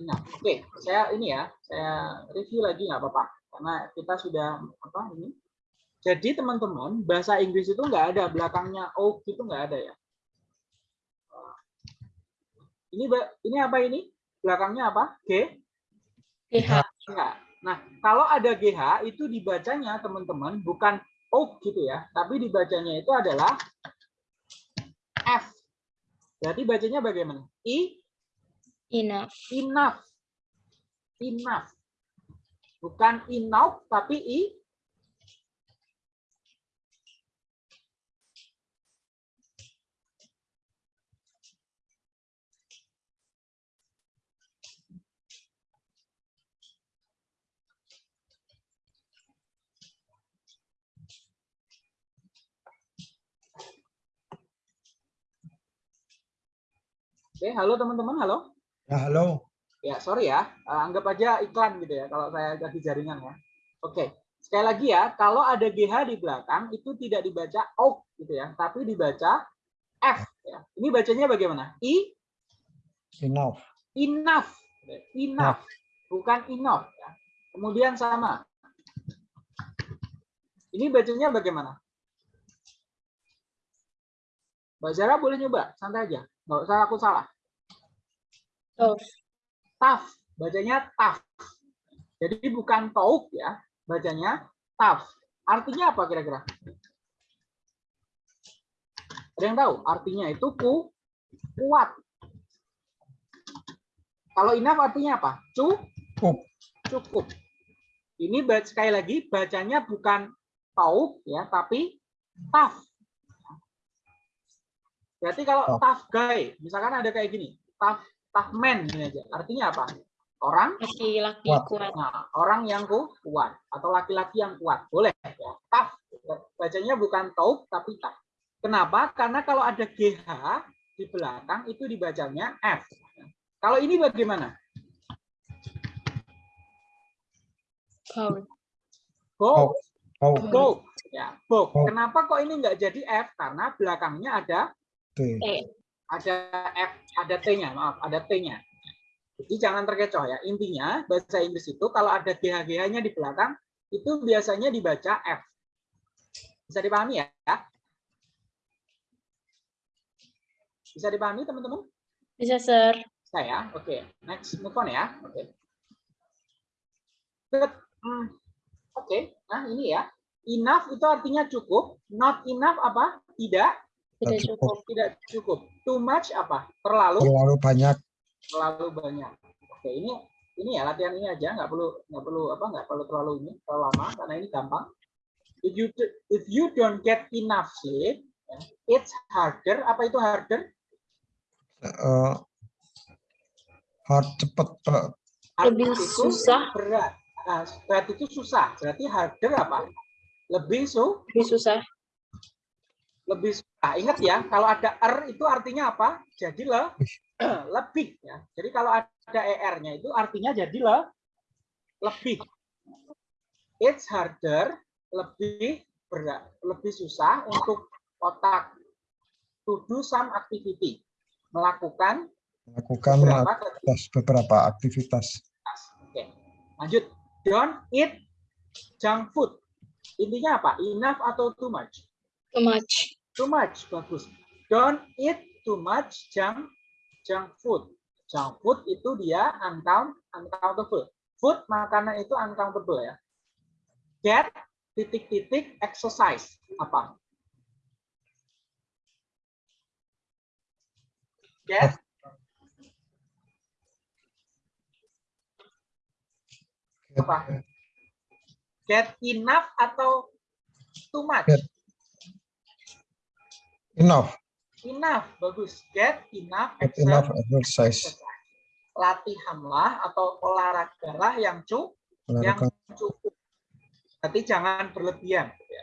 Nah, oke, saya ini ya, saya review lagi nggak apa-apa, karena kita sudah apa ini. Jadi teman-teman, bahasa Inggris itu nggak ada belakangnya o itu nggak ada ya. Ini ini apa ini? Belakangnya apa? G? GH. GH. Nah, kalau ada GH itu dibacanya teman-teman bukan O gitu ya, tapi dibacanya itu adalah F. Berarti bacanya bagaimana? I Enough. enough enough bukan enough tapi i Oke, halo teman-teman, halo. Ya, halo. Ya, sorry ya. Eh, Anggap aja iklan gitu ya kalau saya kasih jaringan ya. Oke. Sekali lagi ya, kalau ada GH di belakang itu tidak dibaca O gitu ya, tapi dibaca F ya. Ini bacanya bagaimana? I Enough. enough. Enough. Bukan enough ya. Kemudian sama. Ini bacanya bagaimana? Mbak Zara boleh nyoba, santai aja. Nggak usah aku salah. Tough. tough, bacanya tough. Jadi bukan tauk ya, bacanya tough. Artinya apa kira-kira? Ada yang tahu? Artinya itu ku, kuat. Kalau enough artinya apa? Cu, Cukup. cukup. Ini sekali lagi bacanya bukan tauf ya, tapi tough. Berarti kalau Tough. tough guy, misalkan ada kayak gini, tough tough man gini aja. Artinya apa? Orang Laki-laki Kuat. kuat. Nah, orang yang ku- kuat atau laki-laki yang kuat boleh ya. Tough. Bacanya bukan tauf tapi tough. Kenapa? Karena kalau ada GH di belakang itu dibacanya F. Kalau ini bagaimana? Bold. Bold. Oh, Bold. Ya. Bold. Kenapa kok ini nggak jadi F? Karena belakangnya ada T. Ada F, ada T-nya, maaf, ada T-nya. Jadi jangan terkecoh ya. Intinya bahasa Inggris itu kalau ada GH-GH-nya di belakang itu biasanya dibaca F. Bisa dipahami ya? Bisa dipahami teman-teman? bisa, Sir. Saya, oke. Next, move on ya. Oke. Good. Hmm. Oke, nah ini ya. Enough itu artinya cukup. Not enough apa? Tidak, Tidak Tidak cukup. tidak cukup. Too much apa? Terlalu, Terlalu banyak. terlalu banyak. Oke, ini ini ya latihan ini aja, nggak perlu nggak perlu apa nggak perlu terlalu ini terlalu lama karena ini gampang. If you if you don't get enough sleep, it's harder. Apa itu harder? eh, hard cepet Hard Lebih susah. Berat. Nah, berat itu susah. Berarti harder apa? Lebih su, Lebih susah. lebih susah. Ingat ya, kalau ada er itu artinya apa? Jadi le, <clears throat> lebih ya. Jadi kalau ada er-nya itu artinya jadi le, lebih. It's harder, lebih berat, lebih susah untuk otak to do some activity, melakukan melakukan beberapa aktivitas beberapa aktivitas. Oke, lanjut. Don't eat junk food. Intinya apa? Enough atau too much? Too much. Too much, bagus. Don't eat too much junk junk food. Junk food itu dia uncount uncountable. Food makanan itu uncountable ya. Get titik-titik exercise apa? Get apa? Get enough atau too much? Get. Enough, Enough, bagus. Get enough get enough exercise. exercise. Latihanlah atau olahragalah yang cukup, yang cukup. Tapi jangan berlebihan. ya.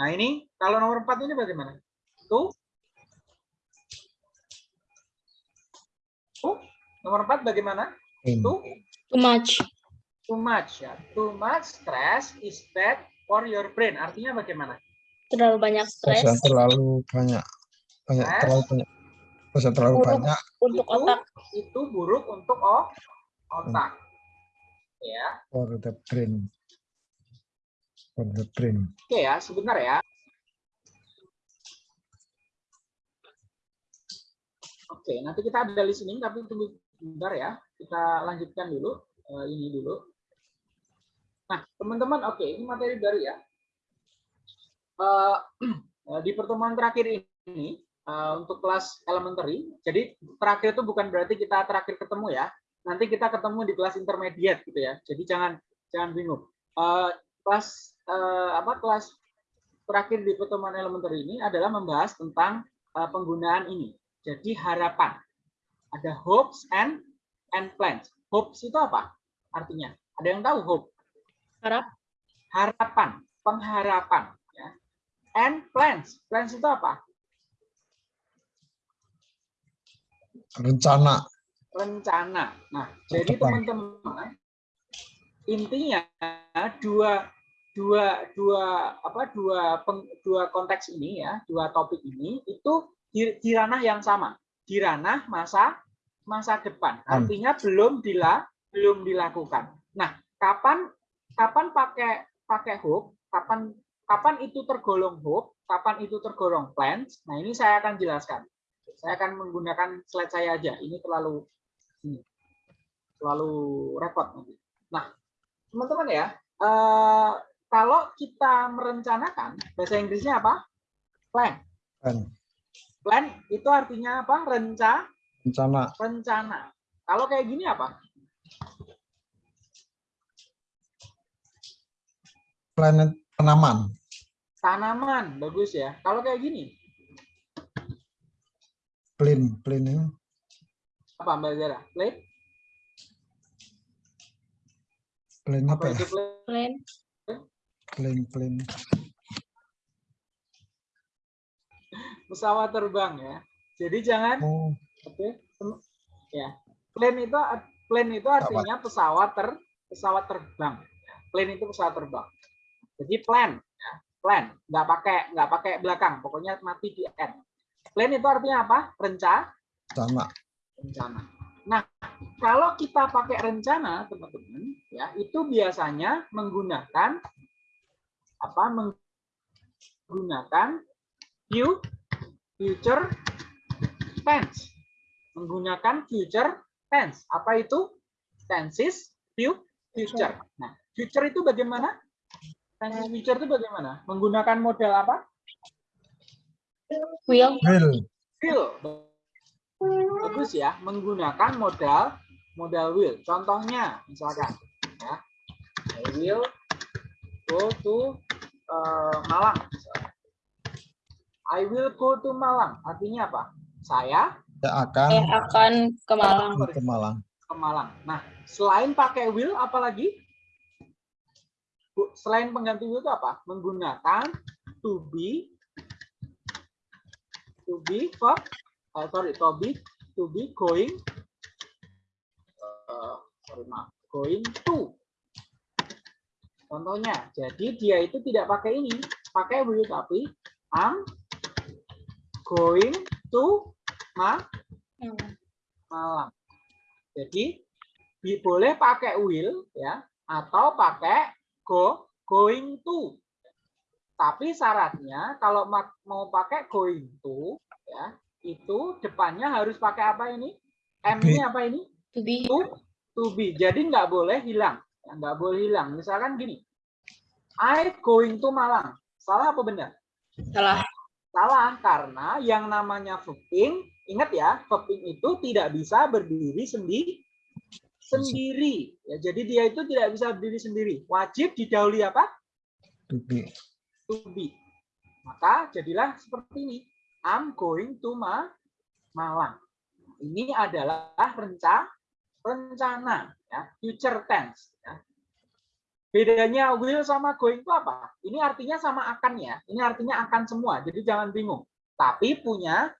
Nah ini kalau nomor empat ini bagaimana? Tuh. Tuh. Nomor empat bagaimana? in. Tuh. Too much. Too much ya. Too much stress is bad for your brain. Artinya bagaimana? Terlalu banyak Stres stres yang terlalu banyak, banyak Stres. terlalu banyak, stres yang terlalu Buruk. banyak untuk itu, otak. itu buruk untuk o- otak. Ya. for the brain. For the brain. Oke ya, sebentar ya. Oke, nanti kita ada listening tapi tunggu sebentar ya. Kita lanjutkan dulu eh, ini dulu. Nah, teman-teman, oke, ini materi baru ya. Eh, <clears throat> eh, di pertemuan terakhir ini eh, untuk kelas elementary, jadi terakhir itu bukan berarti kita terakhir ketemu ya. Nanti kita ketemu di kelas intermediate gitu ya. Jadi jangan jangan bingung. Kelas apa kelas terakhir di pertemuan elementer ini adalah membahas tentang penggunaan ini. Jadi harapan. Ada hopes and and plans. Hopes itu apa? Artinya, ada yang tahu hope? Harap. Harapan, pengharapan. And plans. Plans itu apa? Rencana Rencana. Nah, jadi teman-teman, intinya dua dua dua apa dua peng- dua konteks ini ya dua topik ini itu di, di ranah yang sama di ranah masa masa depan Hmm. artinya belum dila belum dilakukan nah kapan kapan pakai pakai hope kapan kapan itu tergolong hope kapan itu tergolong plans nah ini saya akan jelaskan saya akan menggunakan slide saya aja ini terlalu ini terlalu repot nanti nah teman-teman ya eh, kalau kita merencanakan bahasa Inggrisnya apa? Plan. kan Plan itu artinya apa? Renca, rencana rencana. Kalau kayak gini apa? planet tanaman Tanaman, bagus ya. Kalau kayak gini, Plain, plain ya. apa Mbak Zara? Plate? Plain Apa apa ya? Plan. Plain, plain. Pesawat terbang ya. Jadi jangan Oh, Oke, tem- ya. Plane itu plane itu artinya pesawat ter pesawat terbang. Plane itu pesawat terbang. Jadi plan, ya. plan, nggak pakai nggak pakai belakang, pokoknya mati di n. Plan itu artinya apa? Rencana, sama. rencana. Nah, kalau kita pakai rencana, teman-teman, ya itu biasanya menggunakan apa? Menggunakan view future tense menggunakan future tense. Apa itu? Tenses, view, future. Nah, future itu bagaimana? Tenses future itu bagaimana? Menggunakan modal apa? Will. Will, Will. Bagus ya, menggunakan modal modal will. Contohnya, misalkan, ya, I will go to eh, Malang. misalkan. I will go to Malang. Artinya apa? Saya saya akan Saya akan ke Malang. ke Malang. ke Malang. Nah, selain pakai will, apalagi? Selain pengganti will itu apa? Menggunakan to be, to be verb, eh, sorry, to be, to be going, eh, sorry maaf, going to. Contohnya, jadi dia itu tidak pakai ini, pakai will tapi I'm going to ma Malang. Jadi boleh pakai will ya atau pakai go going to. Tapi syaratnya kalau ma- mau pakai going to ya itu depannya harus pakai apa ini? M-nya apa ini? To be. To to be. Jadi nggak boleh hilang. Nggak boleh hilang. Misalkan gini. I going to Malang. Salah apa benar? Salah. Salah karena yang namanya verbing, ingat ya, verbing itu tidak bisa berdiri sendiri sendiri. Ya, jadi dia itu tidak bisa berdiri sendiri. Wajib didahului apa? To be. To be. Maka jadilah seperti ini. I'm going to Ma Malang. Ini adalah rencana rencana ya, future tense ya. Bedanya will sama going itu apa? Ini artinya sama akan ya. Ini artinya akan semua. Jadi jangan bingung. Tapi punya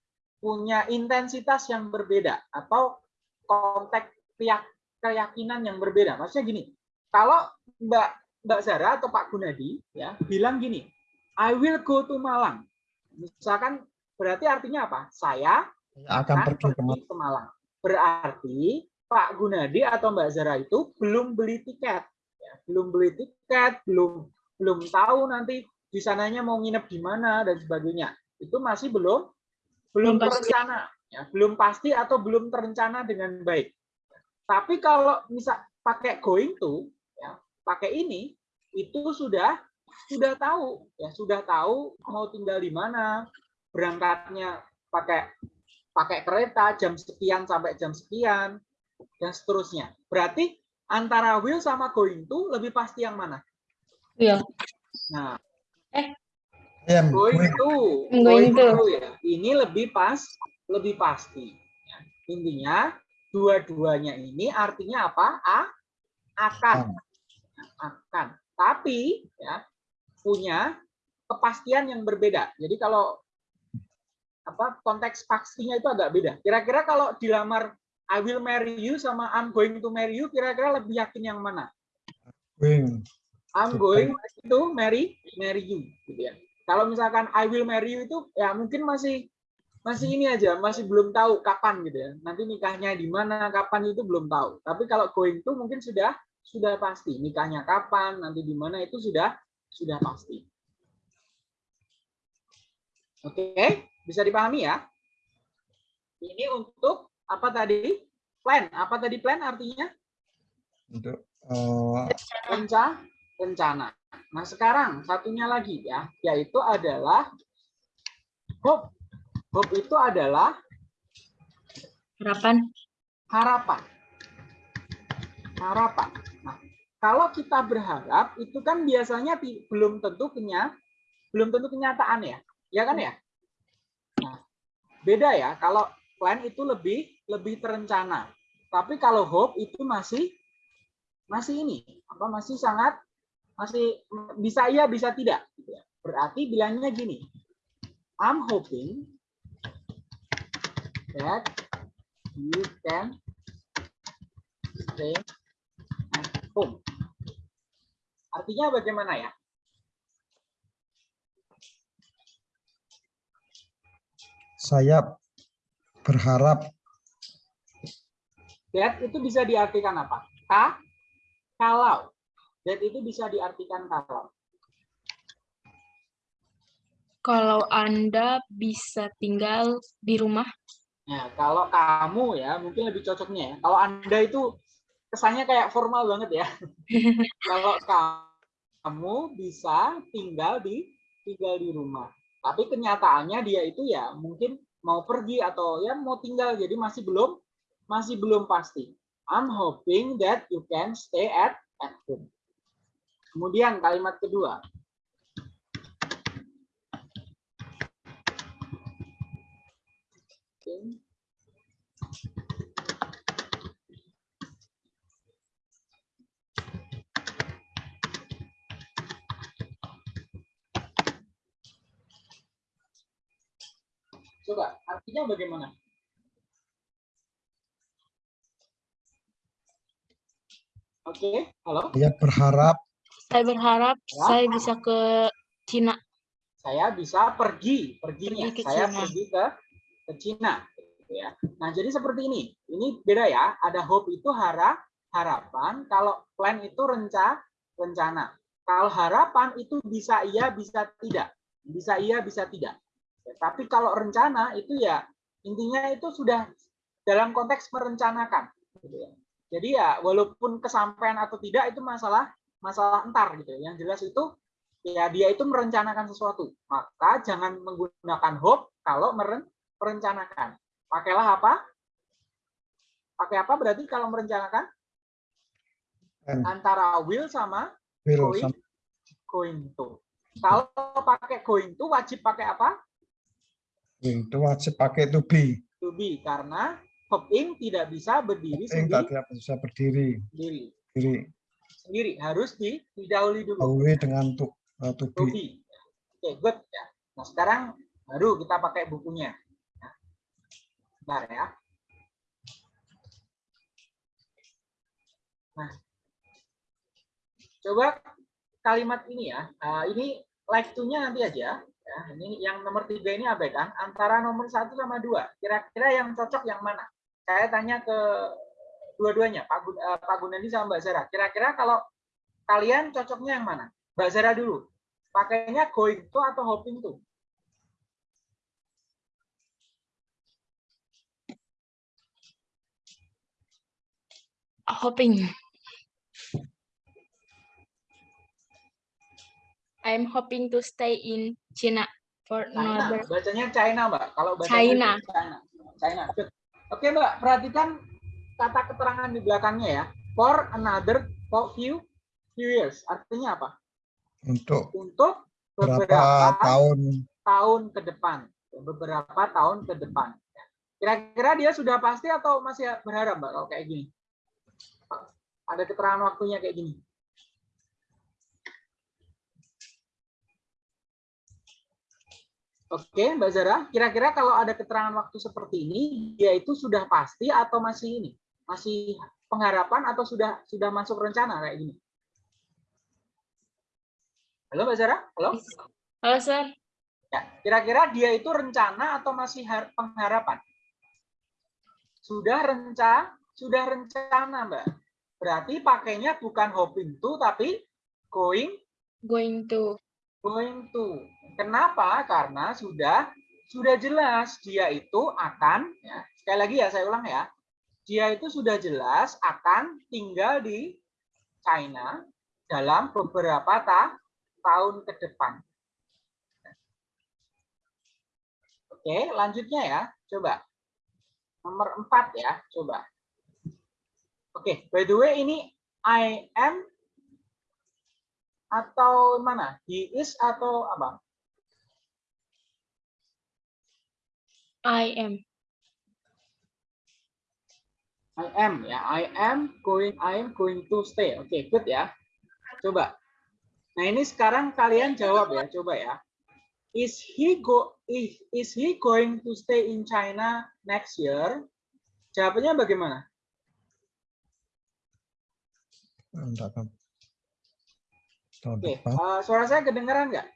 punya intensitas yang berbeda atau konteks keyak- keyakinan yang berbeda. Maksudnya gini, kalau Mbak Mbak Zara atau Pak Gunadi ya bilang gini, I will go to Malang. Misalkan berarti artinya apa? Saya akan pergi ke Malang. ke Malang. Berarti Pak Gunadi atau Mbak Zara itu belum beli tiket, ya, belum beli tiket, belum belum tahu nanti di sananya mau nginep di mana dan sebagainya. Itu masih belum belum Belum pasti. terencana, ya, belum pasti atau belum terencana dengan baik. Tapi kalau misal pakai going to, ya, pakai ini itu sudah sudah tahu, ya sudah tahu mau tinggal di mana, berangkatnya pakai pakai kereta jam sekian sampai jam sekian dan seterusnya. Berarti antara will sama going to lebih pasti yang mana? Will. Nah, I am going going to, Going to. ya. Ini lebih pas, lebih pasti. Ya. Intinya dua-duanya ini artinya apa? A, akan, akan. Tapi ya punya kepastian yang berbeda. Jadi kalau apa konteks pastinya itu agak beda. Kira-kira kalau dilamar I will marry you sama I'm going to marry you, kira-kira lebih yakin yang mana? going. I'm going to marry marry you, gitu ya. Kalau misalkan I will marry you itu ya mungkin masih masih ini aja, masih belum tahu kapan gitu ya. Nanti nikahnya di mana, kapan itu belum tahu. Tapi kalau going to mungkin sudah sudah pasti nikahnya kapan, nanti di mana itu sudah sudah pasti. Oke, bisa dipahami ya? Ini untuk apa tadi? Plan. Apa tadi plan artinya? Untuk eh, Renca, rencana. Nah, sekarang satunya lagi ya, yaitu adalah hope. Hope itu adalah Harapan. harapan. Harapan. Nah, kalau kita berharap itu kan biasanya belum tentu kenya belum tentu kenyataan ya. Ya kan ya? Nah, beda ya kalau plan itu lebih lebih terencana. Tapi kalau hope itu masih masih ini, apa masih sangat masih bisa iya bisa tidak gitu ya. Berarti bilangnya gini. I'm hoping that you can stay at home. Artinya bagaimana ya? Saya berharap That itu bisa diartikan apa? Ka, kalau. That itu bisa diartikan kalau. Kalau Anda bisa tinggal di rumah, Nah, kalau kamu ya, mungkin lebih cocoknya ya. Kalau Anda itu kesannya kayak formal banget ya. <laughs> kalau kamu bisa tinggal di tinggal di rumah. Tapi kenyataannya dia itu ya mungkin mau pergi atau ya mau tinggal jadi masih belum masih belum pasti. I'm hoping that you can stay at at home. Kemudian kalimat kedua. Oke. Coba artinya bagaimana? Oke, halo. saya berharap saya berharap Ya. saya bisa ke Cina. Saya bisa pergi, perginya. Pergi ke saya Cina. pergi ke ke Cina. gitu ya. Nah, jadi seperti ini. Ini beda ya. Ada hope itu harap, harapan. Kalau plan itu renca, rencana. Kalau harapan itu bisa iya, bisa tidak. Bisa iya, bisa tidak. Tapi kalau rencana itu ya intinya itu sudah dalam konteks merencanakan. Gitu ya. Jadi ya walaupun kesampaian atau tidak itu masalah masalah entar gitu. ya. Yang jelas itu ya dia itu merencanakan sesuatu. Maka jangan menggunakan hope kalau meren- merencanakan. Pakailah apa? Pakai apa berarti kalau merencanakan? and Antara will sama will going, some- going to. Kalau pakai going to wajib pakai apa? itu wajib pakai to be. To be karena hoping tidak bisa berdiri Yang sendiri, tadi bisa berdiri, sendiri. diri, Sendiri harus di, didahului dulu. away dengan to, uh, to To be. be. Oke, good ya. Nah, sekarang baru kita pakai bukunya. Bentar ya. Nah, coba kalimat ini ya. Ah, ini like to-nya nanti aja. Ya, ini yang nomor tiga ini abaikan. Antara nomor satu sama dua, kira-kira yang cocok yang mana? Saya tanya ke dua-duanya, eh, Pak Gunandi sama Mbak Zara. Kira-kira kalau kalian cocoknya yang mana? Mbak Zara dulu. Pakainya going to atau hoping to? Hoping. I'm hoping to stay in China for China, another. bacanya China, Mbak. Kalau baca China. China. China. Good. Oke, Mbak, perhatikan kata keterangan di belakangnya ya. For another for few few years. Artinya apa? Untuk Untuk berapa beberapa tahun tahun ke depan. Beberapa tahun ke depan. Kira-kira dia sudah pasti atau masih berharap, Mbak, kalau kayak gini? Ada keterangan waktunya kayak gini. Oke, Mbak Zara, kira-kira kalau ada keterangan waktu seperti ini, dia itu sudah pasti atau masih ini? Masih pengharapan atau sudah sudah masuk rencana kayak gini? Halo Mbak Zara? Halo? Halo, Sir. Ya, kira-kira dia itu rencana atau masih har- pengharapan? Sudah renca, sudah rencana, Mbak. Berarti pakainya bukan hoping to tapi going Going to. going to. Kenapa? Karena sudah sudah jelas dia itu akan ya, sekali lagi ya saya ulang ya. Dia itu sudah jelas akan tinggal di China dalam beberapa ta- tahun ke depan. Oke, lanjutnya ya. Coba. Nomor empat ya, coba. Oke, okay, by the way ini I am atau mana? He is atau apa? I am. I am ya. I am going. I am going to stay. Oke, okay, good ya. Coba. Nah ini sekarang kalian jawab ya. Coba ya. Is he go? Is, is he going to stay in China next year? Jawabannya bagaimana? Oke, depan. eh, suara saya kedengaran nggak?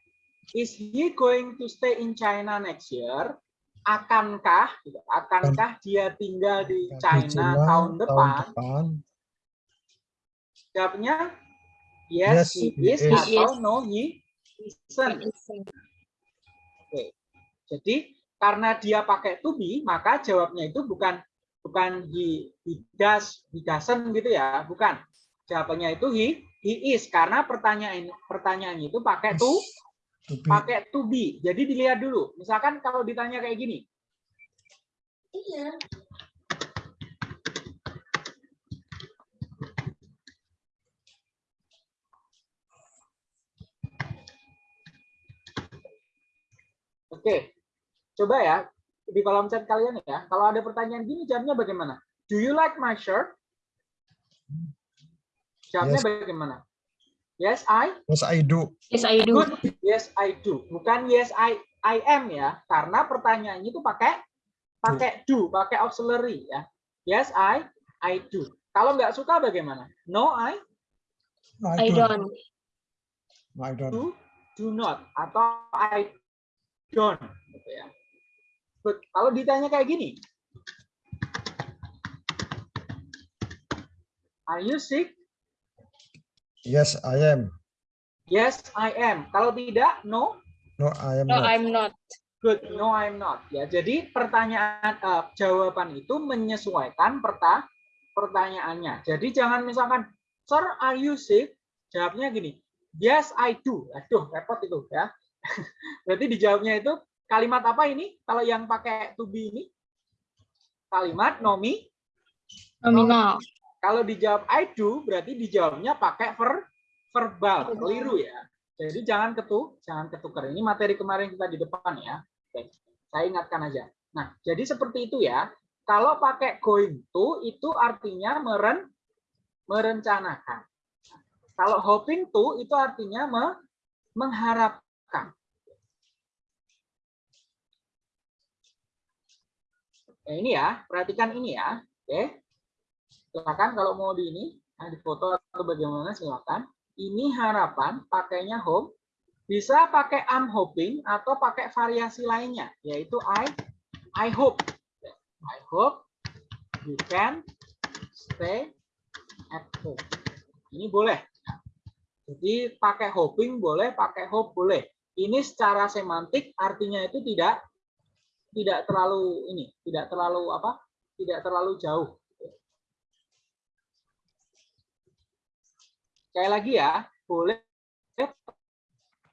Is he going to stay in China next year? Akankah, gitu, akankah dia tinggal di China Cina tahun depan? depan. Jawabnya yes, Yes, he he is, is. atau no he isn't. Jadi karena dia pakai to be, maka jawabnya itu bukan bukan he, he does, he doesn't gitu ya, bukan. Jawabannya itu he he is karena pertanyaan pertanyaannya itu pakai to To be. pakai to be. Jadi dilihat dulu. Misalkan kalau ditanya kayak gini. Oke. Coba ya di kolom chat kalian ya. Kalau ada pertanyaan gini jawabnya bagaimana? Do you like my shirt? Jawabnya Yes. bagaimana? Yes, I Yes, I do. Yes, I do. Good. Yes, I do. Bukan yes, I I am ya. Karena pertanyaannya itu pakai pakai do, pakai auxiliary ya. Yes, I I do. Kalau nggak suka bagaimana? No, I I don't. I don't. do do not atau I don't gitu ya. Good. Kalau ditanya kayak gini. Are you sick? Yes, I am. Yes, I am. Kalau tidak, no. No, I am No, not. I'm not. Good, no I'm not. Ya, jadi pertanyaan eh, jawaban itu menyesuaikan perta pertanyaannya. Jadi jangan misalkan, "Sir, are you sick?" Jawabnya gini, "Yes, I do." Aduh, repot itu ya. <laughs> Berarti dijawabnya itu kalimat apa ini? Kalau yang pakai to be ini kalimat nomi. Nominal. Kalau dijawab I do, berarti dijawabnya pakai ver verbal, keliru ya. Jadi jangan ketu, jangan ketukar. Ini materi kemarin kita di depan ya. Oke, saya ingatkan aja. Nah, jadi seperti itu ya. Kalau pakai going to itu artinya meren merencanakan. Kalau hoping to itu artinya me- mengharapkan. Nah, ini ya, perhatikan ini ya. Oke. Silakan kalau mau di ini, nah, di foto atau bagaimana silakan. Ini harapan pakainya hope. Bisa pakai I'm hoping atau pakai variasi lainnya, yaitu I I hope. I hope you can stay at home. Ini boleh. Jadi pakai hoping boleh, pakai hope boleh. Ini secara semantik artinya itu tidak tidak terlalu ini, tidak terlalu apa? Tidak terlalu jauh. Sekali lagi ya, boleh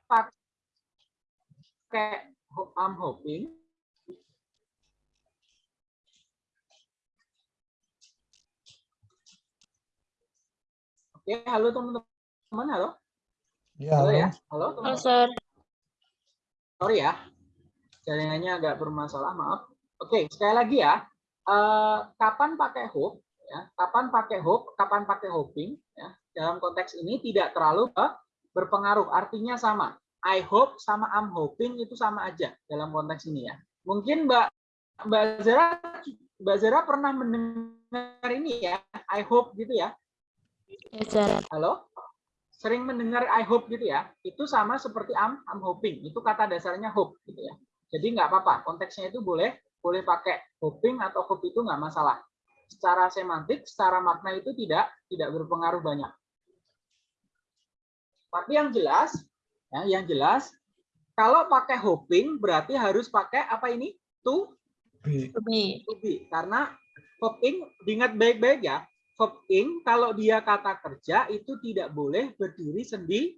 pakai I'm hoping Oke, halo teman-teman, halo. Ya, Halo halo. ya. Halo Halo, teman-teman. sir. Sorry ya. Jaringannya agak bermasalah, maaf. Oke, sekali lagi ya. Eh, kapan pakai hope? Ya, kapan pakai hope? Kapan pakai hoping? Ya, dalam konteks ini tidak terlalu berpengaruh. Artinya sama. I hope sama I'm hoping itu sama aja dalam konteks ini ya. Mungkin Mbak Mbak Zara Mbak Zara pernah mendengar ini ya. I hope gitu ya. Sir. Halo? Sering mendengar I hope gitu ya. Itu sama seperti I'm, I'm hoping. Itu kata dasarnya hope gitu ya. Jadi nggak apa-apa. Konteksnya itu boleh boleh pakai hoping atau hope itu nggak masalah. Secara semantik, secara makna itu tidak tidak berpengaruh banyak. Tapi yang jelas, ya, yang jelas, kalau pakai hoping berarti harus pakai apa ini? To Be. To be. to be. Karena hoping, diingat baik-baik ya, hoping kalau dia kata kerja itu tidak boleh berdiri sendi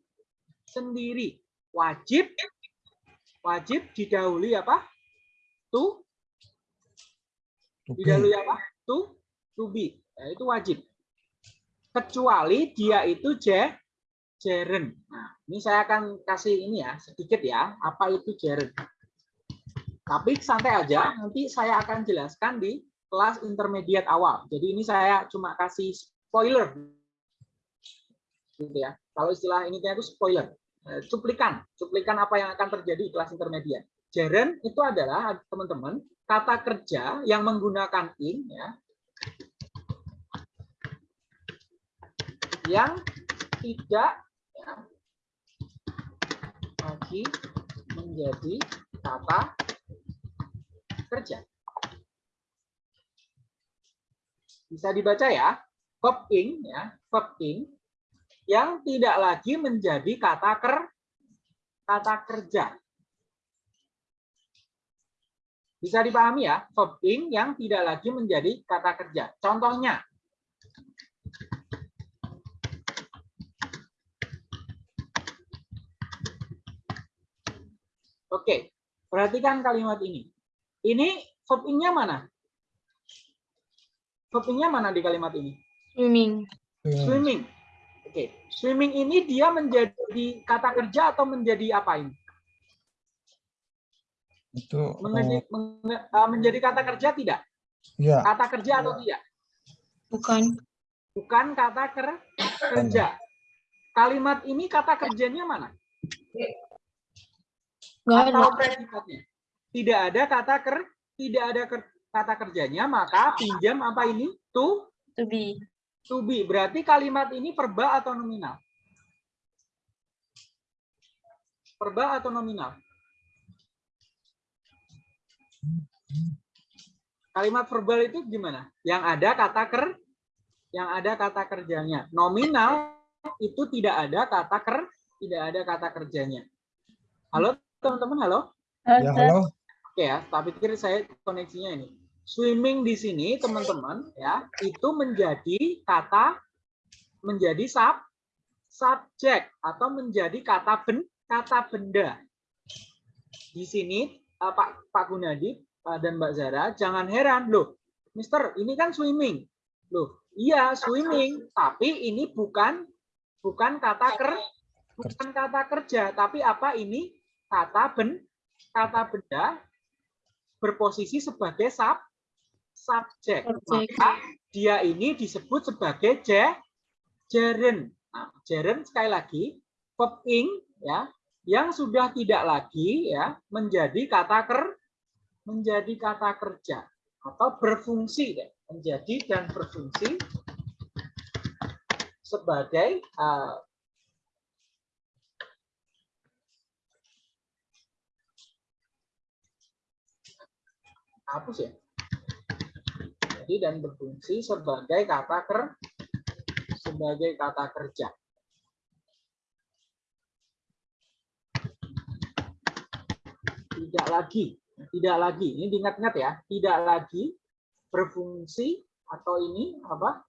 sendiri. Wajib wajib didahului apa? To To be. didahului apa? To to be. Ya, itu wajib. Kecuali dia itu je jeren. Nah, ini saya akan kasih ini ya sedikit ya, apa itu jeren. Tapi santai aja, nanti saya akan jelaskan di kelas intermediate awal. Jadi ini saya cuma kasih spoiler. Gitu ya. Kalau istilah ini itu spoiler. Eh, Cuplikan, cuplikan apa yang akan terjadi di kelas intermediate. Jaren itu adalah teman-teman kata kerja yang menggunakan in ya. Yang tidak lagi menjadi kata kerja. Bisa dibaca ya, verb ya, verb yang tidak lagi menjadi kata ker kata kerja. Bisa dipahami ya, verb yang tidak lagi menjadi kata kerja. Contohnya, Oke, perhatikan kalimat ini. Ini verb ing-nya mana? Verb ing-nya mana di kalimat ini? Swimming. Swimming. Oke, swimming ini dia menjadi kata kerja atau menjadi apa ini? Itu Menjadi, men- eh, menjadi kata kerja tidak? ya Kata kerja atau tidak? Bukan. Bukan kata ker kerja. Kalimat ini kata kerjanya mana? Nggak ada. Tidak ada kata ker, tidak ada ker- kata kerjanya, maka pinjam apa ini? To, To be. to be. Berarti kalimat ini verbal atau nominal? Verbal atau nominal? Kalimat verbal itu gimana? Yang ada kata ker, yang ada kata kerjanya. Nominal itu tidak ada kata ker, tidak ada kata kerjanya. Halo teman-teman, halo? ya halo Oke ya, tapi pikir saya koneksinya ini. Swimming di sini teman-teman ya, itu menjadi kata menjadi sub subjek atau menjadi kata ben kata benda. Di sini eh, Pak Pak Gunadi dan Mbak Zara jangan heran loh. Mister, ini kan swimming. Loh, iya swimming, tapi ini bukan bukan kata ker bukan kata kerja, tapi apa ini kata ben kata benda berposisi sebagai sub subjek. Maka dia ini disebut sebagai je, jeren. Nah, jeren sekali lagi verb ing ya yang sudah tidak lagi ya menjadi kata ker menjadi kata kerja atau berfungsi deh, menjadi dan berfungsi sebagai eh, hapus ya. Jadi dan berfungsi sebagai kata ker sebagai kata kerja. Tidak lagi, tidak lagi. Ini diingat-ingat ya, tidak lagi berfungsi atau ini apa?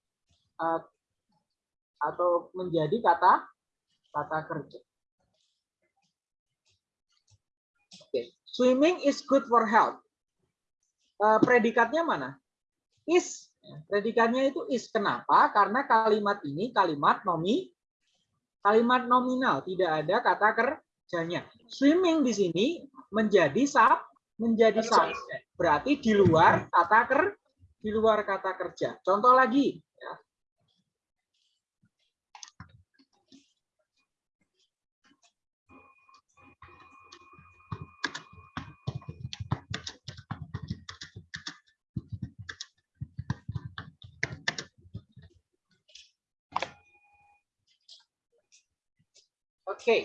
eh, atau menjadi kata kata kerja. Oke, swimming is good for health. Eh, predikatnya mana? Is. Predikatnya itu is. Kenapa? Karena kalimat ini kalimat nomi, kalimat nominal, tidak ada kata kerjanya. Swimming di sini menjadi sub, menjadi sub. Berarti di luar kata ker, di luar kata kerja. Contoh lagi. ya. Oke.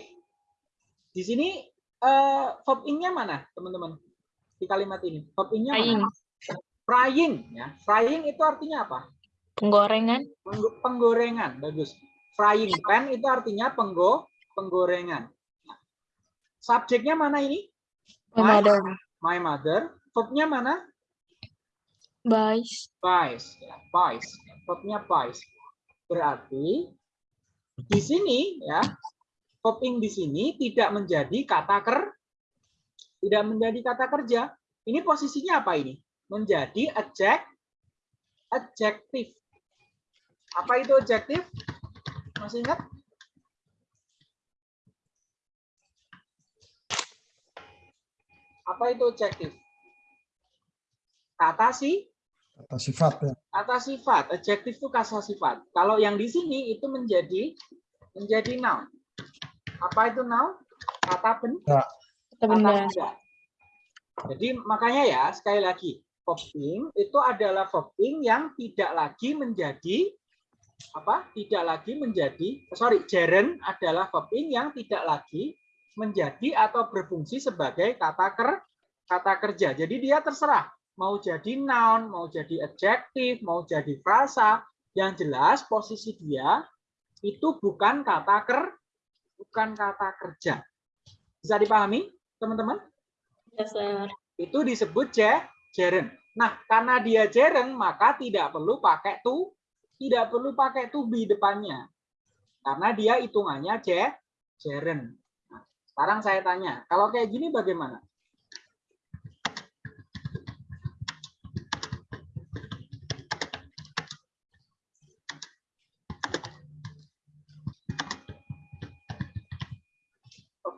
Di sini eh, verb ing-nya mana, teman-teman? Di kalimat ini. Verb Frying. mana? Frying. Ya. Frying itu artinya apa? Penggorengan. Penggo- Penggorengan. Bagus. Frying pan itu artinya penggo penggorengan. Nah, Subjeknya mana ini? My mother. My mother. Verbnya mana? Buys. Buys. Ya, buys. Verbnya buys. Berarti di sini ya coping di sini tidak menjadi kata ker tidak menjadi kata kerja. Ini posisinya apa ini? Menjadi adject adjektif. Apa itu adjektif? Masih ingat? Apa itu adjektif? kata si Kata sifat ya. kata sifat. Adjektif itu kata sifat. Kalau yang di sini itu menjadi menjadi noun. Apa itu noun? Kata ben, Kata kata benda. benda. Jadi makanya ya sekali lagi verbing itu adalah verbing yang tidak lagi menjadi apa? Tidak lagi menjadi sorry gerund adalah verbing yang tidak lagi menjadi atau berfungsi sebagai kata ker kata kerja. Jadi dia terserah mau jadi noun, mau jadi adjektif, mau jadi frasa. Yang jelas posisi dia itu bukan kata ker bukan kata kerja. Bisa dipahami, teman-teman? Ya, sir. itu disebut je- gerund. Nah, karena dia gerund, maka tidak perlu pakai to, tidak perlu pakai to be depannya. Karena dia hitungannya je, gerund. Nah, sekarang saya tanya, kalau kayak gini bagaimana?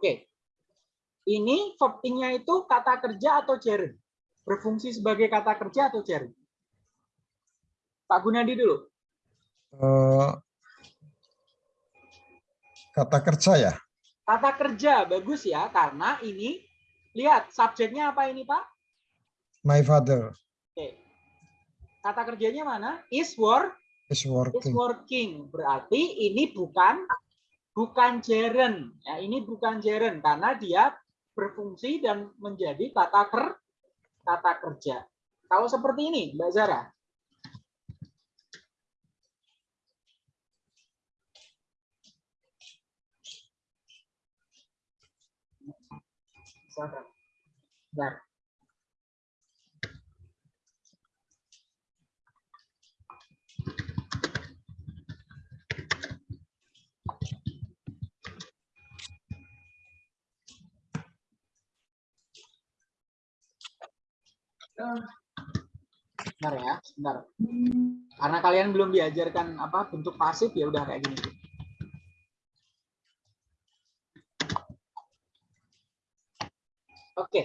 Oke, ini verbingnya itu kata kerja atau gerund? Berfungsi sebagai kata kerja atau gerund? Pak Gunadi dulu. Eh, kata kerja ya. Kata kerja bagus ya, karena ini lihat subjeknya apa ini Pak? My father Oke. Kata kerjanya mana? Is work, is is working. working. Berarti ini bukan bukan gerund. Ya, ini bukan gerund karena dia berfungsi dan menjadi kata ker kata kerja. Kalau seperti ini, Mbak Zara. Bentar. Bentar ya, bentar. Karena kalian belum diajarkan apa bentuk pasif ya udah kayak gini. Oke.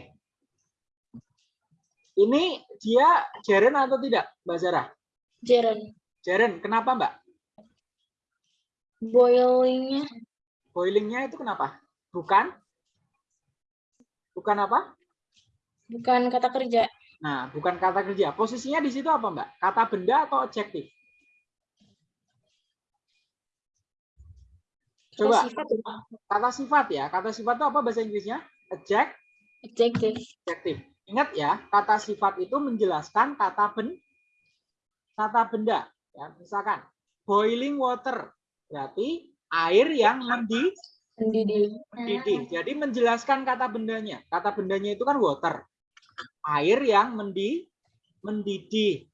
Ini dia gerund atau tidak, Mbak Zara? Gerund. Gerund. Kenapa, Mbak? Boilingnya Boilingnya itu kenapa? Bukan? Bukan apa? bukan kata kerja. Nah, bukan kata kerja. Posisinya di situ apa, Mbak? Kata benda atau adjektif? Kata Coba. sifat. Kata sifat ya. Kata sifat itu apa bahasa Inggrisnya? Adjektif. adjektif. Ingat ya, kata sifat itu menjelaskan kata ben, kata benda. Ya, misalkan boiling water berarti air yang mendidih. Mendidih. mendidih. Jadi menjelaskan kata bendanya. Kata bendanya itu kan water. Air yang mendi mendidih.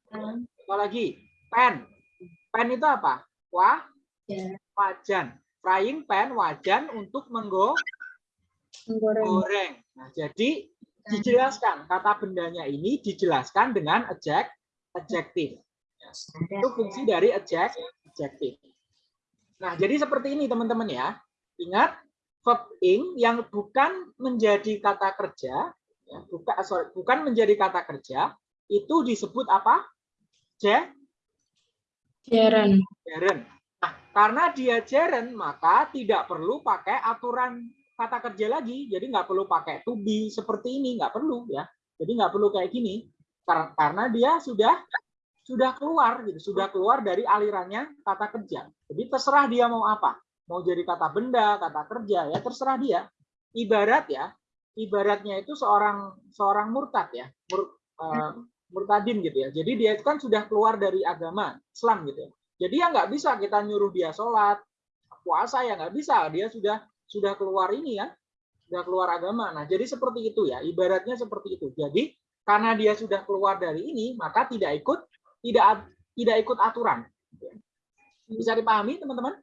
Apalagi pen. Pen itu apa? Wah, wajan. Frying pan wajan untuk menggo Menggoreng. goreng. Nah, jadi dijelaskan kata bendanya ini dijelaskan dengan adjek adjektif. Itu fungsi dari adjek adjektif. Nah, jadi seperti ini teman-teman ya. Ingat verb ing yang bukan menjadi kata kerja, ya, bukan sorry, bukan menjadi kata kerja, itu disebut apa? Je, Gerund. gerund. Nah, karena dia gerund, maka tidak perlu pakai aturan kata kerja lagi. Jadi nggak perlu pakai to be seperti ini, nggak perlu ya. Jadi nggak perlu kayak gini. Kar- Karena dia sudah sudah keluar gitu, sudah keluar dari alirannya kata kerja. Jadi terserah dia mau apa. Mau jadi kata benda, kata kerja ya terserah dia. Ibarat ya, ibaratnya itu seorang seorang murtad ya, mur, eh, murtadin gitu ya. Jadi dia itu kan sudah keluar dari agama Islam gitu ya. Jadi ya nggak bisa kita nyuruh dia sholat, puasa ya nggak bisa. Dia sudah sudah keluar ini ya, sudah keluar agama. Nah jadi seperti itu ya, ibaratnya seperti itu. Jadi karena dia sudah keluar dari ini, maka tidak ikut tidak tidak ikut aturan. Bisa dipahami teman-teman?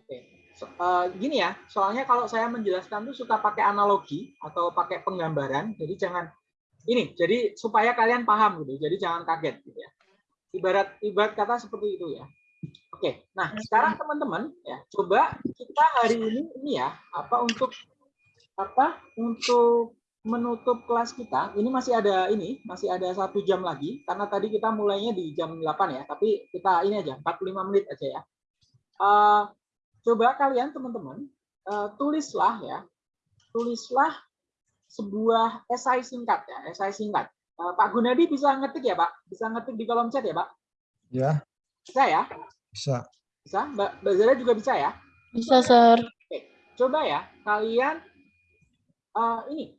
Oke. Eh, gini ya, soalnya kalau saya menjelaskan tuh suka pakai analogi atau pakai penggambaran, jadi jangan ini, jadi supaya kalian paham gitu, jadi jangan kaget gitu ya. Ibarat ibarat kata seperti itu ya. Oke, nah sekarang teman-teman ya, coba kita hari ini ini ya, apa untuk apa untuk menutup kelas kita. Ini masih ada ini, masih ada satu jam lagi karena tadi kita mulainya di jam 8 ya. Tapi kita ini aja 45 menit aja ya. Uh, coba kalian teman-teman uh, tulislah ya, tulislah sebuah esai singkat ya, esai singkat. Uh, Pak Gunadi bisa ngetik ya Pak? Bisa ngetik di kolom chat ya Pak? Ya. Bisa ya? Bisa. Bisa. Mbak, Mbak Zara juga bisa ya? Bisa, Sir. Oke. Coba ya kalian uh, ini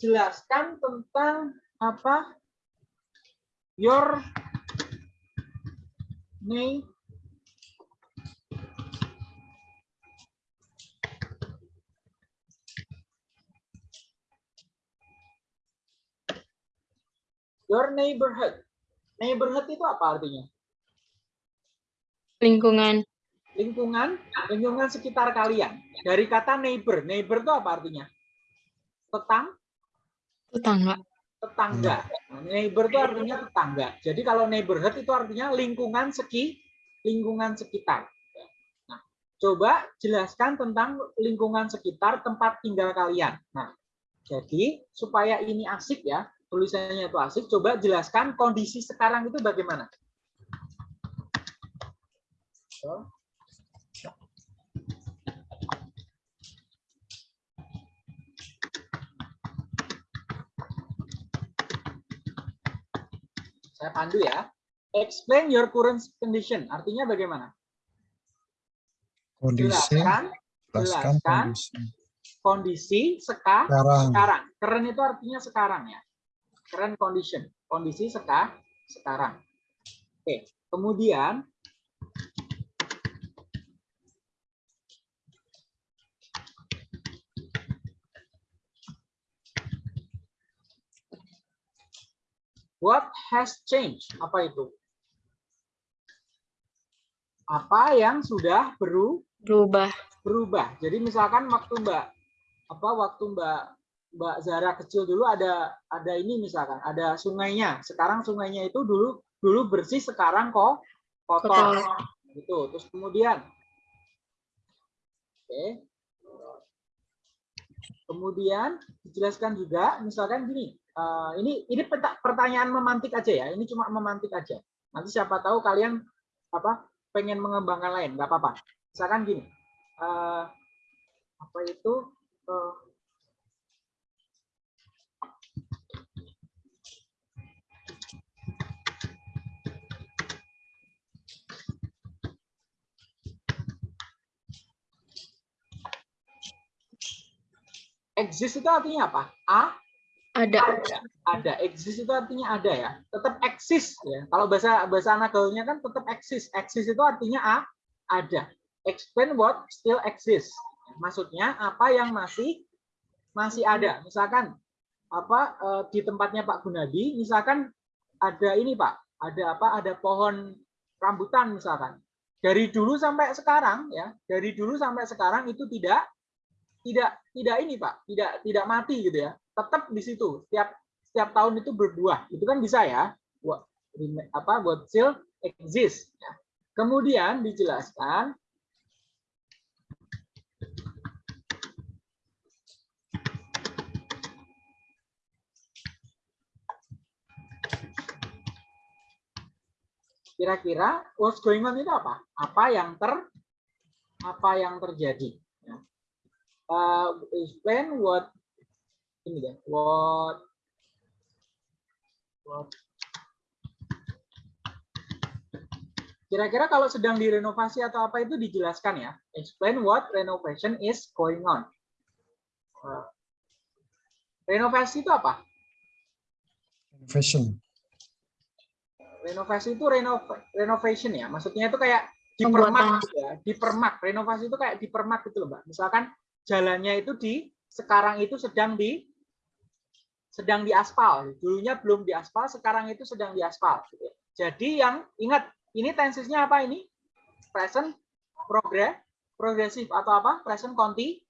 jelaskan tentang apa your name your neighborhood. Neighborhood itu apa artinya? Lingkungan. Lingkungan, lingkungan sekitar kalian. Dari kata neighbor. Neighbor itu apa artinya? Tetang, Tetangga. tetangga. Nah, neighbor itu artinya tetangga. Jadi kalau neighborhood itu artinya lingkungan seki, lingkungan sekitar. Nah, coba jelaskan tentang lingkungan sekitar tempat tinggal kalian. Nah, jadi supaya ini asik ya, tulisannya itu asik, coba jelaskan kondisi sekarang itu bagaimana. Saya pandu ya. Explain your current condition. Artinya bagaimana? Kondisi. Jelaskan, Jelaskan kondisi. kondisi seka, Sekarang. sekarang. Current itu artinya sekarang ya. Current condition. Kondisi seka, sekarang. Oke. Kemudian What has changed? Apa itu? Apa yang sudah beru Berubah. berubah. Jadi misalkan waktu Mbak apa waktu Mbak Mbak Zara kecil dulu ada ada ini misalkan ada sungainya. Sekarang sungainya itu dulu dulu bersih sekarang kok kotor. Gitu. Terus kemudian Oke. Kemudian dijelaskan juga misalkan gini. eh, ini ini pertanyaan memantik aja ya. Ini cuma memantik aja. Nanti siapa tahu kalian apa pengen mengembangkan lain, nggak apa-apa. Misalkan gini, eh, apa itu eh, exist itu artinya apa? A? Ada. ada. Exist itu artinya ada ya? Tetap eksis ya. Kalau bahasa bahasa anak gaulnya kan tetap eksis eksis itu artinya a? Ada. Explain what still exists. Maksudnya apa yang masih masih ada. Misalkan apa eh, di tempatnya Pak Gunadi misalkan ada ini Pak. Ada apa? Ada pohon rambutan misalkan. Dari dulu sampai sekarang ya dari dulu sampai sekarang itu tidak tidak tidak ini Pak. Tidak tidak mati gitu ya. Tetap di situ. Setiap setiap tahun itu berbuah itu kan bisa ya buat apa buat still exist ya. kemudian dijelaskan kira-kira what's going on itu apa? Apa yang ter apa yang terjadi. Uh, explain what ini deh what what Kira-kira kalau sedang direnovasi atau apa itu dijelaskan ya. Explain what renovation is going on. Uh, Renovasi itu apa? Fashion. Renovasi itu renov renovation ya. Maksudnya itu kayak dipermak gitu ya. Dipermak. Renovasi itu kayak dipermak gitu loh, Mbak. Misalkan jalannya itu di sekarang itu sedang di sedang diaspal. Dulunya belum diaspal, sekarang itu sedang diaspal. gitu ya. Jadi yang ingat ini tensesnya apa ini? Present progress progresif atau apa? Present conti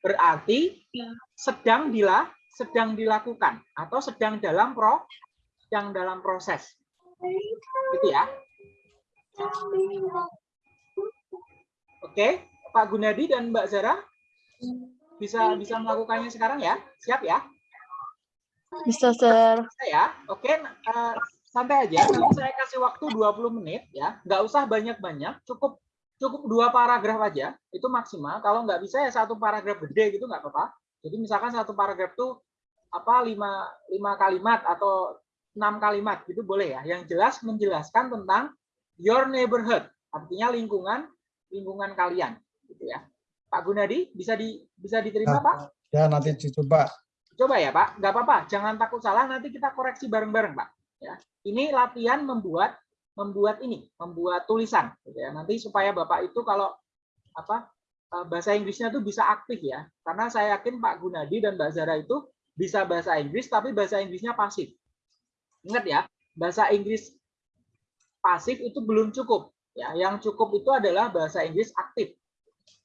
berarti Ya. sedang dila sedang dilakukan atau sedang dalam pro sedang dalam proses. Gitu ya. Oke, Pak Gunadi dan Mbak Zara. bisa bisa melakukannya sekarang ya? Siap ya? Bisa, Sir. Bisa ya? Oke, eh, santai aja. Nanti saya kasih waktu 20 menit ya. Nggak usah banyak-banyak, cukup cukup dua paragraf aja. Itu maksimal. Kalau nggak bisa ya satu paragraf gede gitu nggak apa-apa. Jadi misalkan satu paragraf tuh apa lima, lima kalimat atau enam kalimat gitu boleh ya. Yang jelas menjelaskan tentang your neighborhood, artinya lingkungan lingkungan kalian gitu ya. Pak Gunadi bisa di bisa diterima Nah. Pak? Ya, nanti dicoba. Coba ya Pak, nggak apa-apa, jangan takut salah, nanti kita koreksi bareng-bareng Pak. Ya, ini latihan membuat membuat ini, membuat tulisan, gitu ya. Nanti supaya Bapak itu kalau apa eh, bahasa Inggrisnya tuh bisa aktif ya, karena saya yakin Pak Gunadi dan Mbak Zara itu bisa bahasa Inggris, tapi bahasa Inggrisnya pasif. Ingat ya, bahasa Inggris pasif itu belum cukup. Ya, yang cukup itu adalah bahasa Inggris aktif.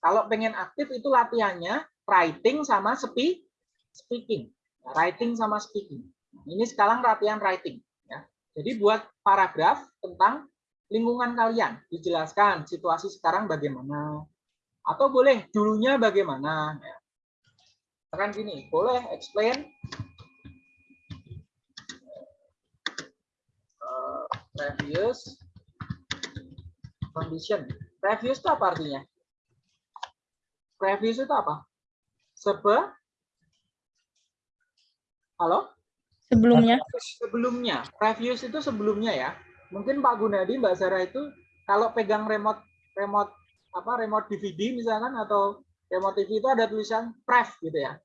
Kalau pengen aktif itu latihannya writing sama speak, speaking. Writing sama speaking. Ini sekarang latihan writing. Ya. Jadi buat paragraf tentang lingkungan kalian. Dijelaskan situasi sekarang bagaimana. Atau boleh dulunya bagaimana. Ya. Gini, boleh explain uh, previous condition. Previous itu apa artinya? Previous itu apa? Sebe Halo? Sebelumnya. Sebelumnya. Previous itu sebelumnya ya. Mungkin Pak Gunadi, Mbak Sarah itu kalau pegang remote remote apa remote DVD misalkan atau remote TV itu ada tulisan pref gitu ya.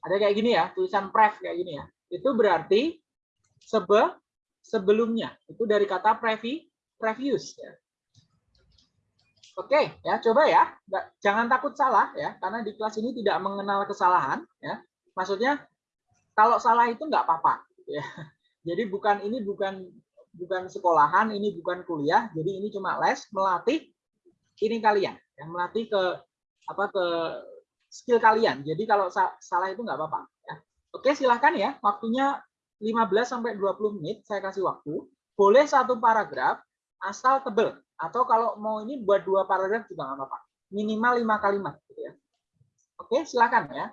Ada kayak gini ya, tulisan pref kayak gini ya. Itu berarti sebe sebelumnya. Itu dari kata previ previous ya. Oke, ya coba ya. Jangan takut salah ya, karena di kelas ini tidak mengenal kesalahan ya. Maksudnya kalau salah itu nggak apa-apa ya. Jadi bukan ini bukan bukan sekolahan, ini bukan kuliah, jadi ini cuma les melatih ini kalian, yang melatih ke apa ke skill kalian. Jadi kalau sa salah itu nggak apa-apa ya. Oke, silahkan ya. Waktunya 15 sampai 20 menit saya kasih waktu. Boleh satu paragraf asal tebel atau kalau mau ini buat dua paragraf juga nggak apa-apa. Minimal lima kalimat gitu ya. Oke, silakan ya.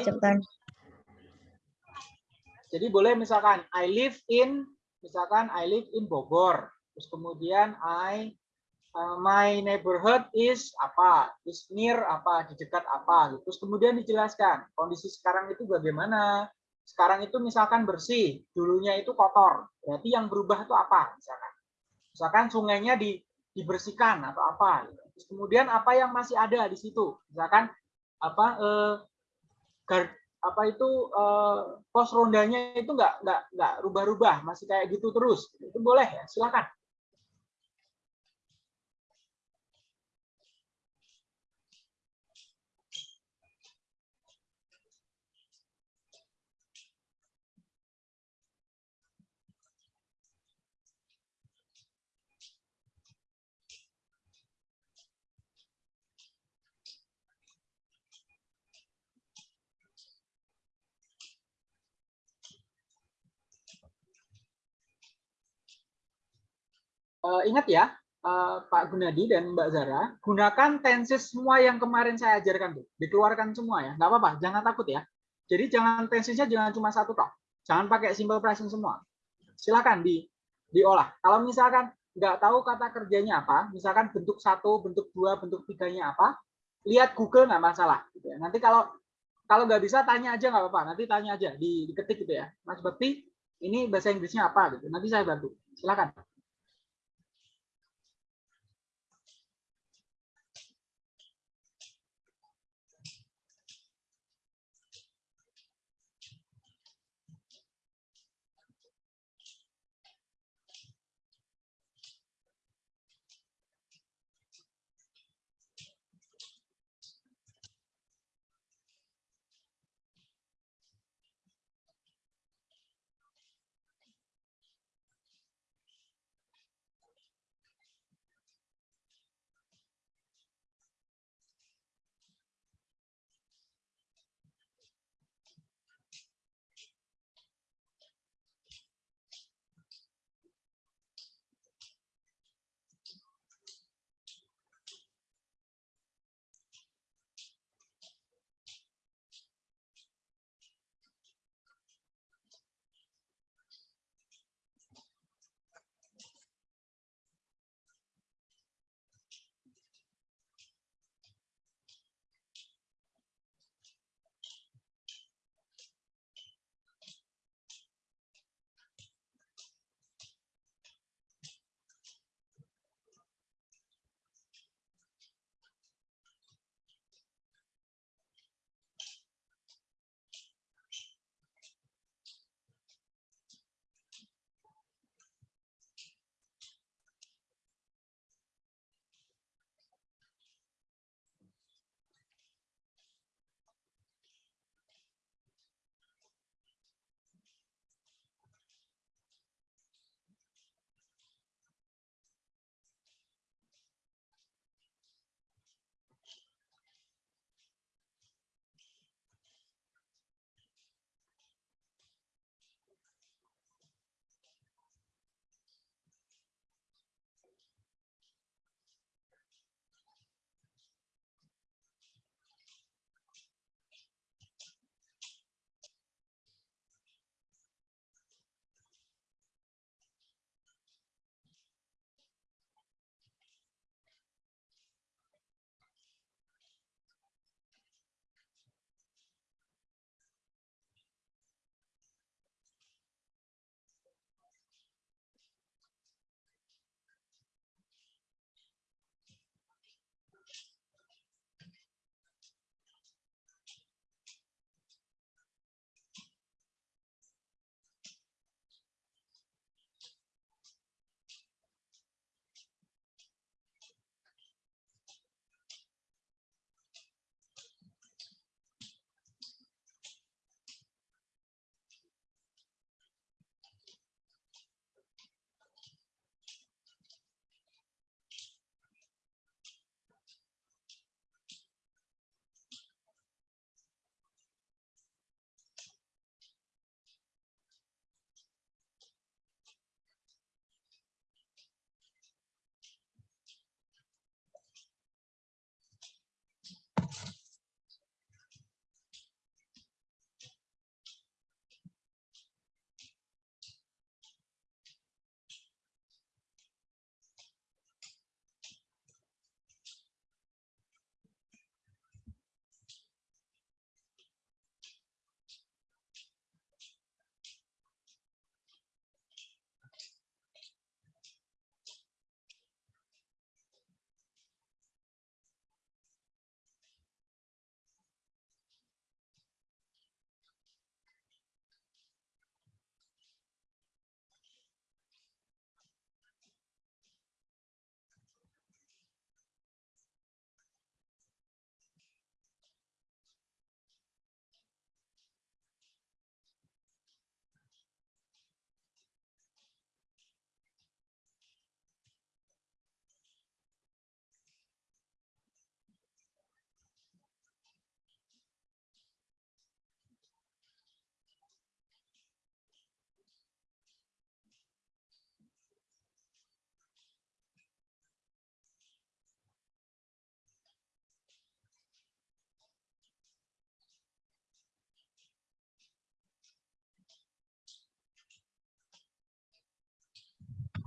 Jadi- cepetan. Jadi boleh misalkan I live in misalkan I live in Bogor. Terus kemudian I uh, my neighborhood is apa? Is near apa? Di dekat apa? Terus kemudian dijelaskan kondisi sekarang itu bagaimana? Sekarang itu misalkan bersih, dulunya itu kotor. Berarti yang berubah itu apa? Misalkan, misalkan sungainya di, dibersihkan atau apa? Terus kemudian apa yang masih ada di situ? Misalkan apa? Eh, gar- apa itu eh, pos rondanya itu nggak nggak nggak rubah-rubah masih kayak gitu terus itu boleh ya silakan Eh, ingat ya eh, Pak Gunadi dan Mbak Zara gunakan tenses semua yang kemarin saya ajarkan tuh dikeluarkan semua ya nggak apa-apa jangan takut ya. Jadi jangan tensesnya jangan cuma satu toh jangan pakai simple present semua. Silakan di diolah. Kalau misalkan nggak tahu kata kerjanya apa misalkan bentuk satu bentuk dua bentuk tiganya apa lihat Google nggak masalah gitu ya. nanti kalau kalau nggak bisa tanya aja nggak apa-apa nanti tanya aja di diketik gitu ya. Mas Bekti ini bahasa Inggrisnya apa gitu. Nanti saya bantu. Silakan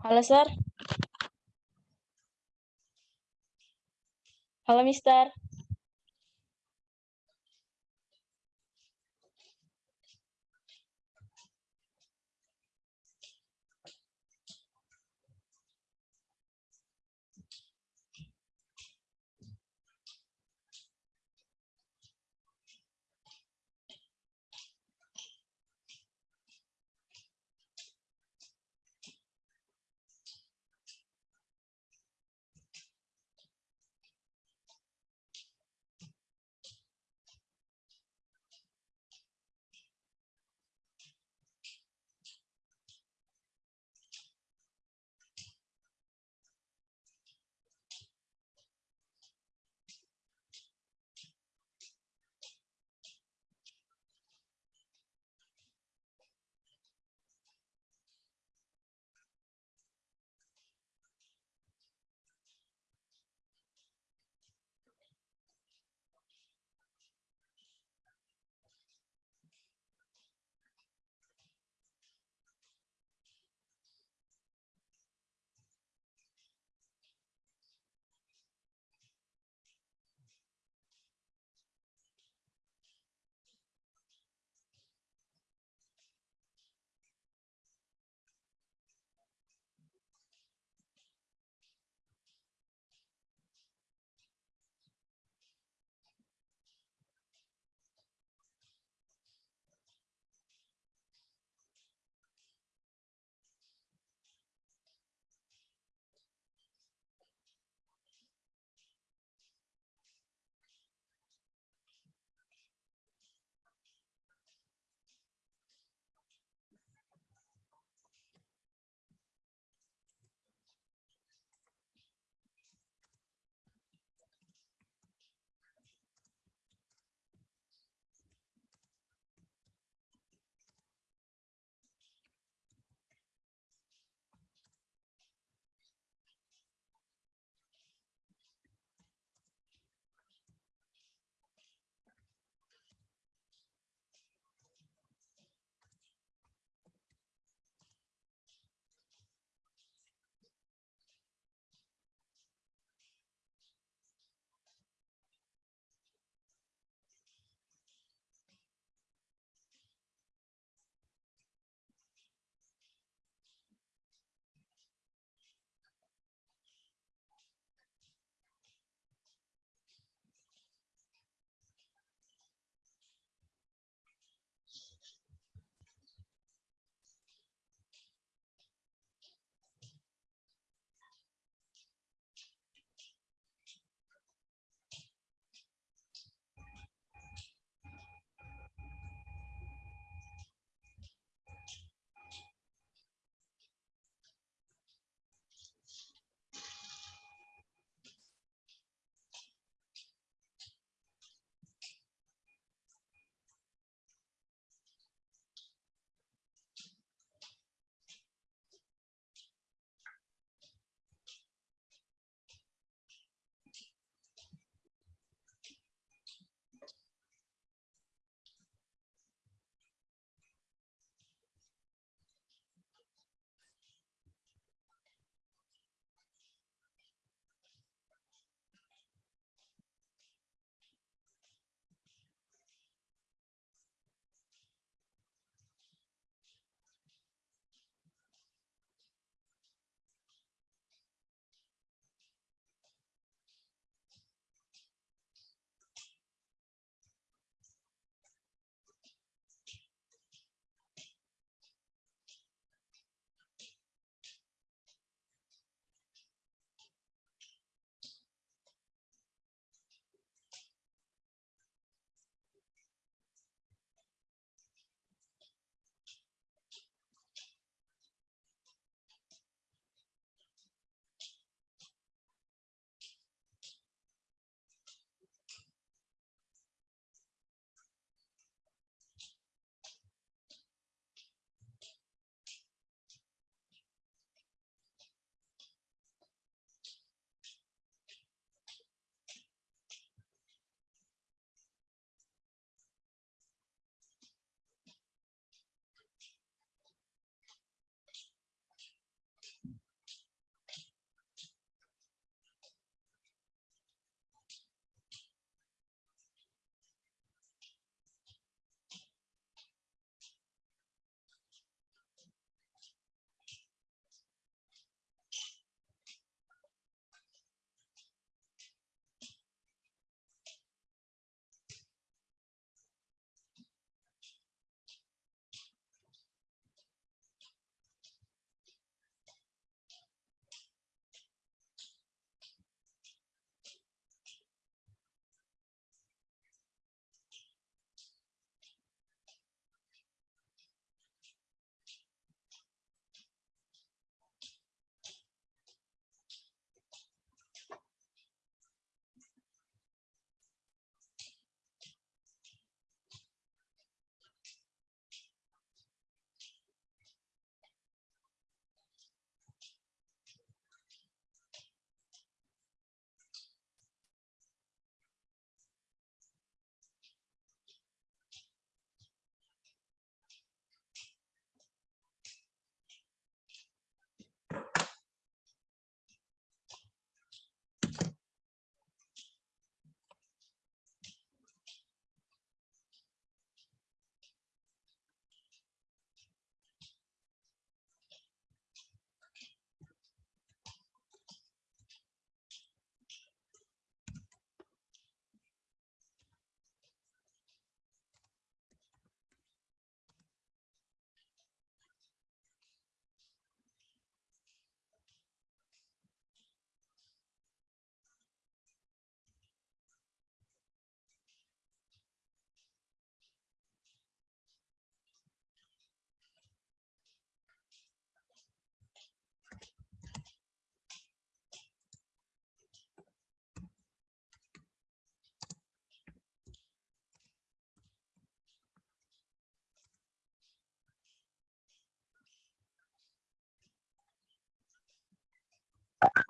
Halo, Sir. Halo, Mister.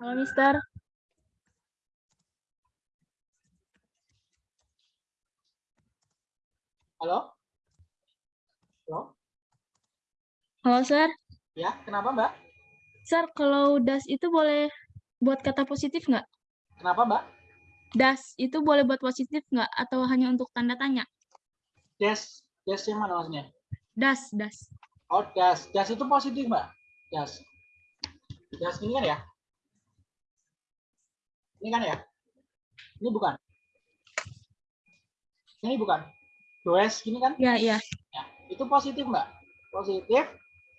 Halo, Mister. Halo? Halo? Halo, Sir. Ya, kenapa Mbak? Sir, kalau das itu boleh buat kata positif nggak? Kenapa Mbak? Das itu boleh buat positif nggak? Atau hanya untuk tanda tanya? Des, des yang mana maksudnya? Das, das. Oh, das. Das itu positif, Mbak. Das. Das ini kan ya? Ini kan ya? Ini bukan? Ini bukan? Does ini kan? Ya, ya. Ya, itu positif, Mbak. Positif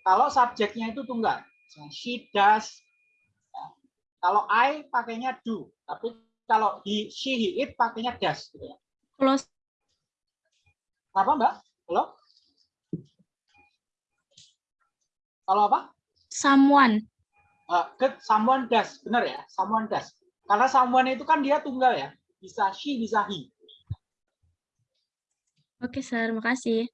kalau subjeknya itu tunggal. She does. Ya. Kalau I pakainya do, tapi kalau he, she, he, it pakainya does. Gitu ya. Kalau Kenapa, Mbak? Halo? Kalau apa? someone. Uh, ke someone does, benar ya? Someone does. Karena someone itu kan dia tunggal ya. Bisa she, bisa he. Oke, Sir. Makasih.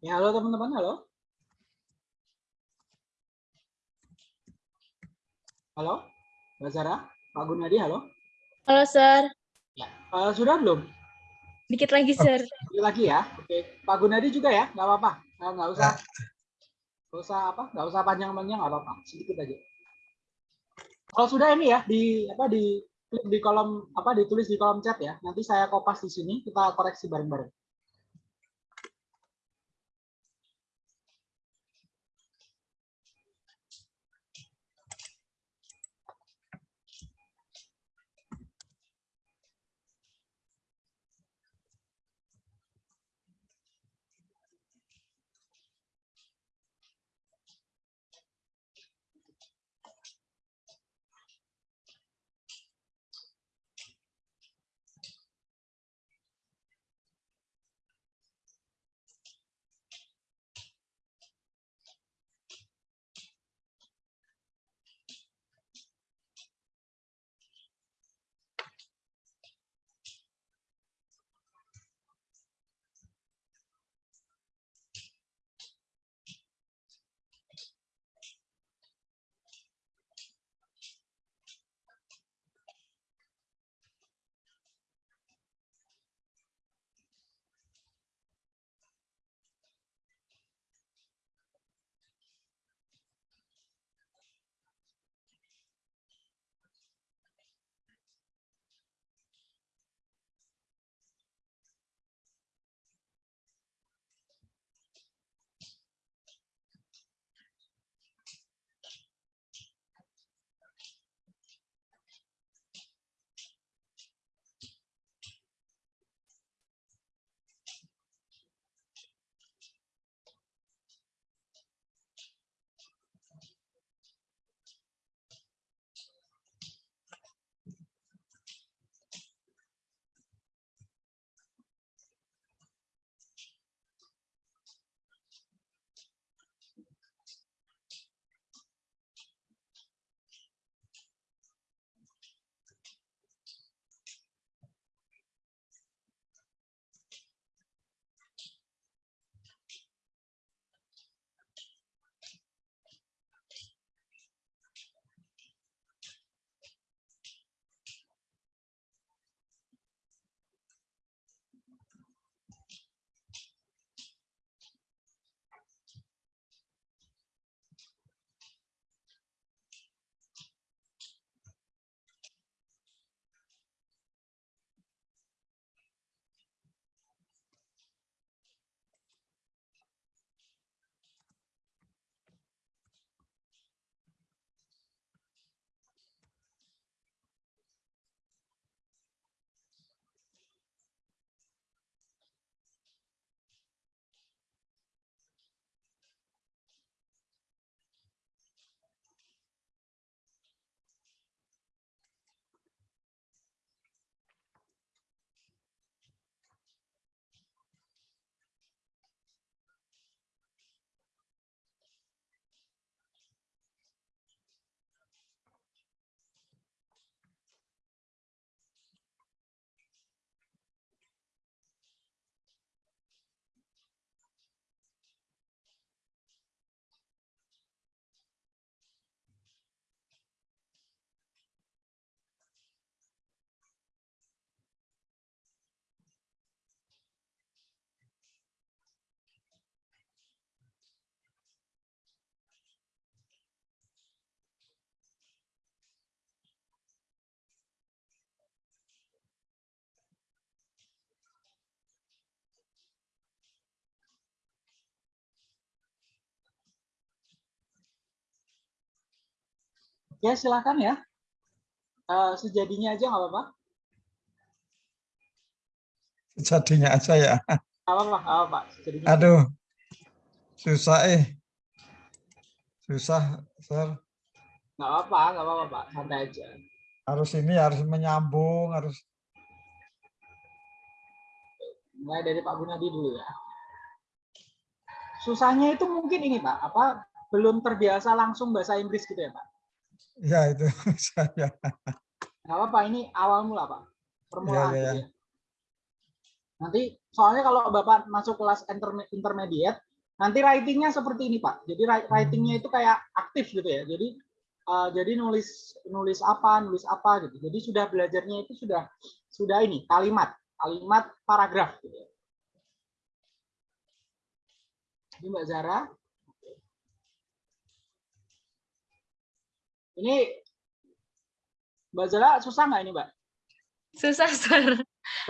Ya, halo teman-teman, halo. Halo, Mbak Zara, Pak Gunadi, halo. Halo, Sir. Ya, eh, sudah belum? Dikit lagi, Sir. Sekali lagi ya. Oke, Pak Gunadi juga ya, nggak apa-apa. Eh, Nggak usah, nggak usah apa, nggak usah panjang-panjang, nggak apa-apa. Sedikit aja. Kalau sudah ini ya, di apa di klik di kolom apa ditulis di kolom chat ya. Nanti saya kopas di sini, kita koreksi bareng-bareng. Ya, silakan ya. Eh, sejadinya aja nggak apa-apa. Jadinya aja ya. Apa-apa, apa-apa. Sejadinya. Aduh, susah eh. Susah, Sir. Nggak apa-apa, nggak apa-apa, Pak. Santai aja. Harus ini harus menyambung, harus Mulai dari Pak Gunadi dulu ya. Susahnya itu mungkin ini Pak, apa belum terbiasa langsung bahasa Inggris gitu ya Pak? Ya itu <laughs> saya. Nggak apa-apa, ini awal mula Pak. Permulaan Ya, ya. Nanti soalnya kalau Bapak masuk kelas interme- intermediate, nanti writingnya seperti ini Pak. Jadi wri- writingnya itu kayak aktif gitu ya. Jadi eh, jadi nulis nulis apa, nulis apa gitu. Jadi sudah belajarnya itu sudah sudah ini kalimat, kalimat paragraf gitu ya. Ini Mbak Zara. Ini Mbak Zara susah nggak ini Mbak? Susah, Sir.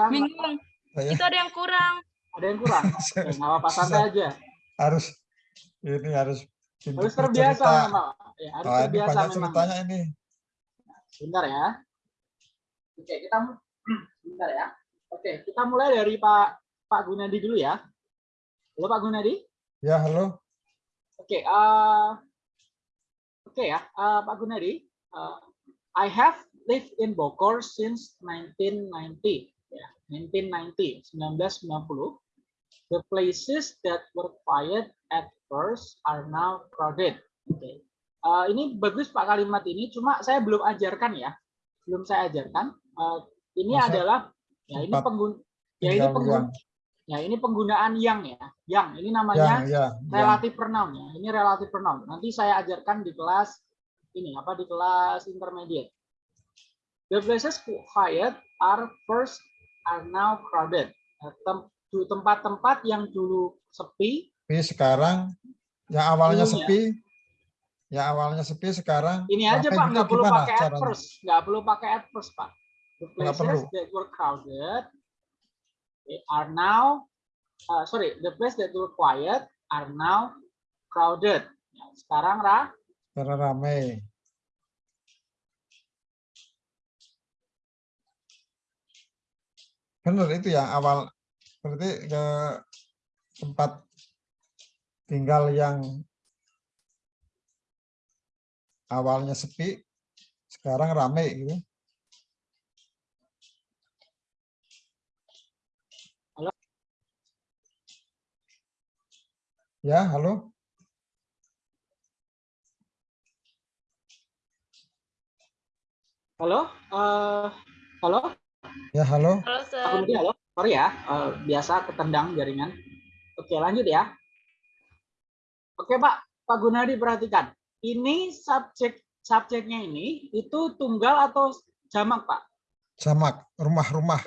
Bingung. Saya Itu ada yang kurang. Ada yang kurang? <laughs> Oke, nggak apa-apa santai aja. harus ini harus Harus terbiasa cerita. memang. Ya, harus Oh, ini terbiasa banyak memang. ceritanya ini. Sebentar ya. Oke, kita sebentar <clears throat> ya. Oke, kita mulai dari Pak Pak Gunadi dulu ya. Halo Pak Gunadi. Ya, halo. Oke, eh oke ya, eh, Pak Gunadi. eh, I have lived in Bogor since 1990. Ya, 1990, 1990. The places that were quiet at first are now crowded. Oke. Eh, ini bagus Pak kalimat ini, cuma saya belum ajarkan ya. Belum saya ajarkan. Eh, ini Masa adalah ya ini tempat penggun ya ini tinggal penggun yang ya ini penggunaan yang ya. Yang ini namanya ya relatif pronoun ya. Ini relatif pronoun. Nanti saya ajarkan di kelas ini apa di kelas intermediate. The places quiet are first are now crowded. Tempat-tempat yang dulu sepi, Tapi sekarang yang awalnya ya? sepi, yang awalnya sepi sekarang ini aja Pak nggak perlu pakai first, nggak perlu pakai at first Pak. The places that were crowded okay, are now, uh, sorry, the places that were quiet are now crowded. Ya, sekarang Ra, Karena ramai. Benar itu yang awal berarti ke tempat tinggal yang awalnya sepi sekarang ramai gitu. Halo? Ya, halo. halo, Eh, halo. Ya, halo. Halo, Aku Sir. nanti halo, sorry ya, eh, biasa ketendang jaringan. Oke, lanjut ya. Oke, Pak, Pak Gunadi perhatikan. Ini subjek subjeknya ini itu tunggal atau jamak, Pak? Jamak, rumah-rumah,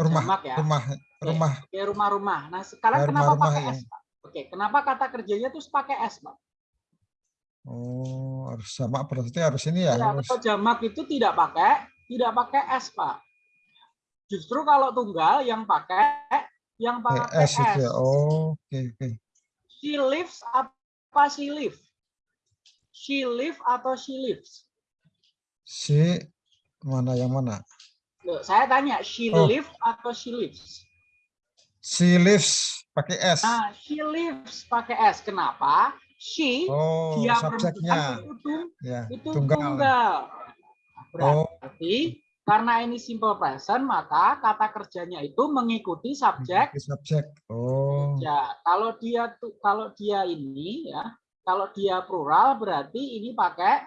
rumah, Jamak ya. rumah, rumah. Oke, rumah-rumah. Nah, sekarang Ya, kenapa rumah-rumah pakai yang- S, Pak? Oke, kenapa kata kerjanya terus pakai S, Pak? Oh, harus jamak berarti harus ini ya, Ya, harus kalau jamak itu tidak pakai tidak pakai S, Pak. Justru kalau tunggal yang pakai yang pakai PS itu ya. Oh, oke, oke. She lives apa she live? She live atau she lives? Si mana yang mana? Loh, saya tanya, she Oh. live atau she lives? She lives pakai S. Nah, she lives pakai S. Kenapa? She, Oh, dia subjeknya. itu, Ya, itu tunggal. tunggal. Oh, Berarti karena ini simple present, maka kata kerjanya itu mengikuti subjek subjek. Oh, Ya, kalau dia kalau dia ini ya, kalau dia plural berarti ini pakai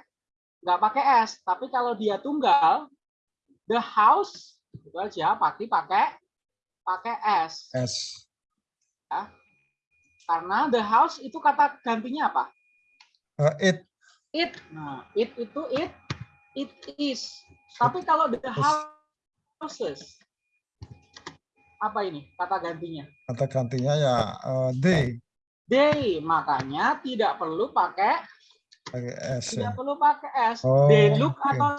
nggak pakai s, tapi kalau dia tunggal the house itu aja pasti pakai pakai s. S. Karena the house itu kata gantinya apa? Eh, it It. Nah, it itu it it is. Tapi kalau the houses apa ini kata gantinya? kata gantinya ya eh, they They, makanya tidak perlu pakai pakai S. tidak Ya. perlu pakai S. Oh, they look oke. atau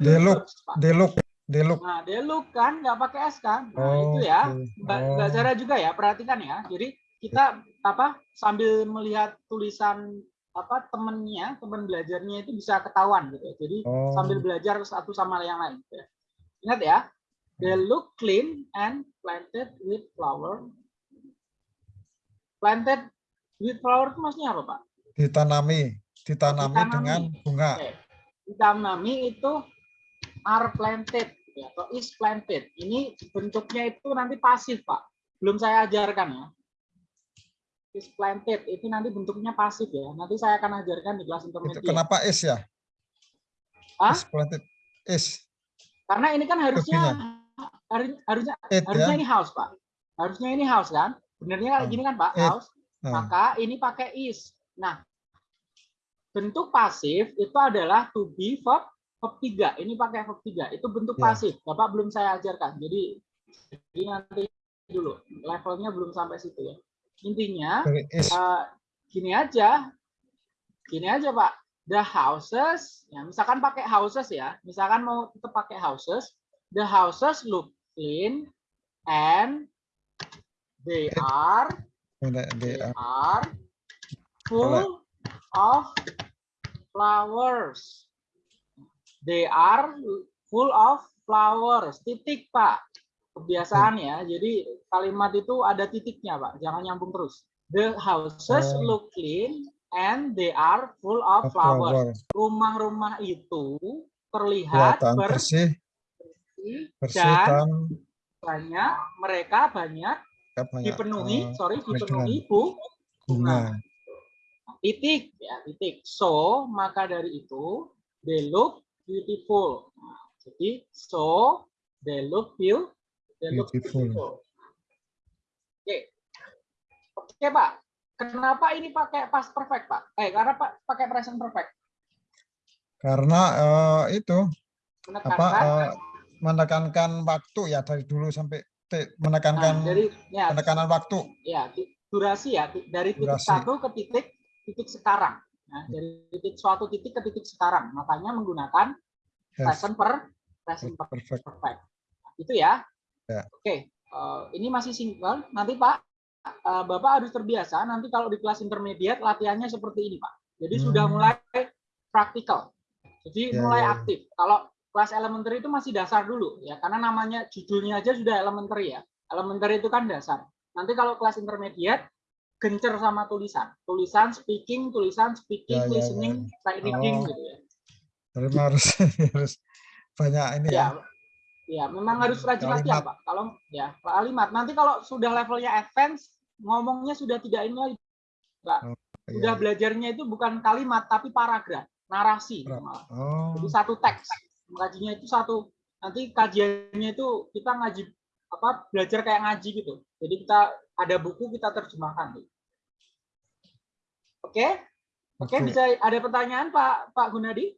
They look. They look, look. Nah, look kan nggak pakai S kan? Nah, Oh, itu ya. Mbak, Oh. Mbak Zara juga ya, perhatikan ya. Jadi kita apa sambil melihat tulisan apa temennya, teman belajarnya itu bisa ketahuan gitu. Jadi Oh. sambil belajar satu sama yang lain. gitu ya. Ingat ya, they look clean and planted with flower. Planted with flower itu maksudnya apa, Pak? Ditanami, ditanami Ditanami. dengan bunga. Oke. Ditanami itu are planted ya, atau is planted. Ini bentuknya itu nanti pasif, Pak. Belum saya ajarkan ya. Is planted itu nanti bentuknya pasif ya. Nanti saya akan ajarkan di kelas Itu intermediate. kenapa is ya? Hah? Is planted. Is. Karena ini kan harusnya harus- harusnya It harusnya ya. ini house, Pak. Harusnya ini house kan? Benernya kayak Hmm. gini kan, Pak? It. House. Nah, maka ini pakai is. Nah, bentuk pasif itu adalah to be verb verb 3. Ini pakai verb 3. Itu bentuk Ya. pasif. Bapak belum saya ajarkan. Jadi jadi nanti dulu levelnya belum sampai situ ya. Intinya eh, gini aja. Gini aja, Pak. The houses, ya misalkan pakai houses ya. Misalkan mau tetap pakai houses, the houses look clean and they are They are full of flowers. They are full of flowers. Titik, Pak. Kebiasaan ya. Jadi kalimat itu ada titiknya, Pak. Jangan nyambung terus. The houses Oh. look clean and they are full of flowers. flower. Rumah-rumah itu terlihat Kelihatan bersih bersih, dan dan banyak mereka banyak banyak dipenuhi, eh, sorry, penuhi dipenuhi bu, bunga. titik ya titik so maka dari itu they look beautiful. Nah, jadi so they look beau- they look Beautiful. beautiful. Oke. Oke pak. Kenapa ini pakai past perfect pak? Eh karena pak pakai present perfect? Karena eh, itu apa menekankan eh, menekankan waktu ya dari dulu sampai te- nah, menekankan dari ya. penekanan waktu. ya durasi ya dari titik Durasi. satu ke titik titik sekarang nah, dari titik suatu titik ke titik sekarang makanya menggunakan Yes, present per present per perfect. perfect. Itu ya. Ya. Oke, eh, ini masih single. Nanti Pak, eh, Bapak harus terbiasa. Nanti kalau di kelas intermediate latihannya seperti ini Pak. Jadi sudah Hmm. mulai praktikal. Jadi Ya, mulai ya, ya. aktif. Kalau kelas elementary itu masih dasar dulu ya, karena namanya judulnya aja sudah elementary ya. Elementary itu kan dasar. Nanti kalau kelas intermediate gencer sama tulisan. Tulisan speaking, tulisan speaking, Ya, ya, ya, listening, sight reading Oh. gitu ya. Jadi harus <laughs> harus banyak ini ya. ya ya memang harus rajin latihan pak kalau ya kalimat nanti kalau sudah levelnya advance ngomongnya sudah tidak ini lagi Iya, sudah belajarnya itu bukan kalimat tapi paragraf narasi. Oh, jadi satu teks ngajinya itu satu nanti kajiannya itu kita ngaji apa belajar kayak ngaji gitu jadi kita ada buku kita terjemahkan oke oke Oke. bisa ada pertanyaan pak pak Gunadi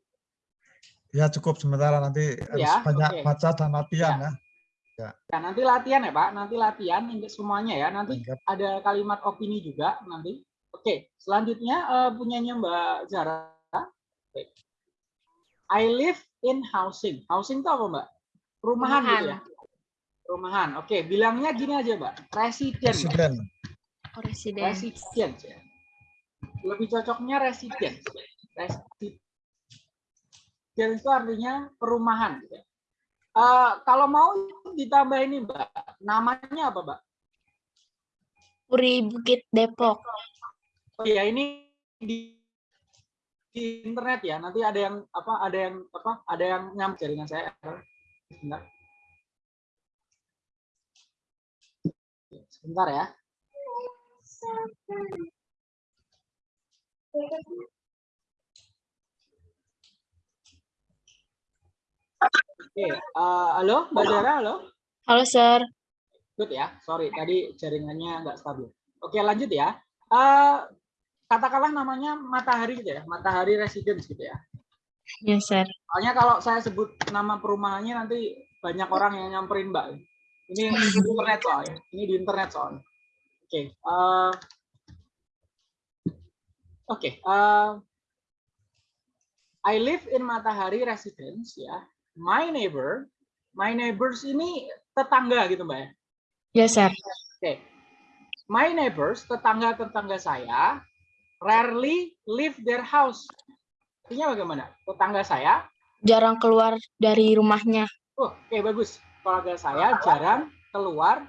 ya cukup sementara nanti harus Ya, banyak oke. baca dan latihan ya. Nah, nanti latihan ya Pak, nanti latihan untuk semuanya ya. Nanti ada kalimat opini juga nanti. Oke, selanjutnya eh, punyanya Mbak Zara. Oke. I live in housing. Housing itu apa Mbak? Perumahan gitu ya. Perumahan. Oke, bilangnya gini aja Mbak. Resident. Mbak. Presiden. Oh, ya. Lebih cocoknya resident. Resident itu artinya perumahan. Gitu. ya. Eh, kalau mau ditambah ini Mbak, namanya apa Mbak? Puri Bukit Depok. Oh iya ini di, di internet ya. Nanti ada yang apa? Ada yang apa? Ada yang nyam jaringan saya. Sebentar. Sebentar ya. Oke, eh, halo Mbak Zara, halo. Halo, Sir. Good ya, sorry tadi jaringannya nggak stabil. Oke lanjut ya. Eh, katakanlah namanya Matahari gitu ya, Matahari Residence gitu ya. Ya, Sir. Soalnya kalau saya sebut nama perumahannya nanti banyak orang yang nyamperin Mbak. Ini di internet soalnya. Ini di internet soalnya. Oke. eh, Oke. eh, I live in Matahari Residence ya. My neighbor, my neighbors ini tetangga gitu Mbak ya. Ya, Sir. Oke. My neighbors, tetangga-tetangga saya, rarely leave their house. Artinya bagaimana? Tetangga saya, Jarang keluar dari rumahnya. oh, oke bagus. Keluarga saya jarang keluar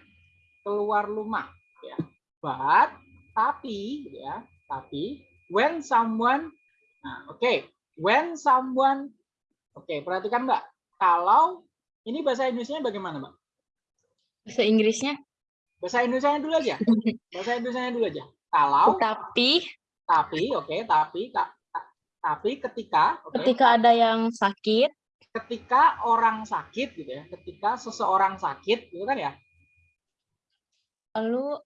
keluar rumah. Ya. But, tapi, ya, tapi, when someone, nah, oke, when someone, oke, perhatikan mbak, kalau ini bahasa Indonesia bagaimana mbak? Bahasa Inggrisnya. Bahasa Indonesia dulu aja. <laughs> Bahasa Indonesia dulu aja. Kalau Tapi tapi oke tapi ka- ka- tapi ketika oke ketika ada yang sakit, ketika orang sakit gitu ya ketika seseorang sakit gitu kan ya lalu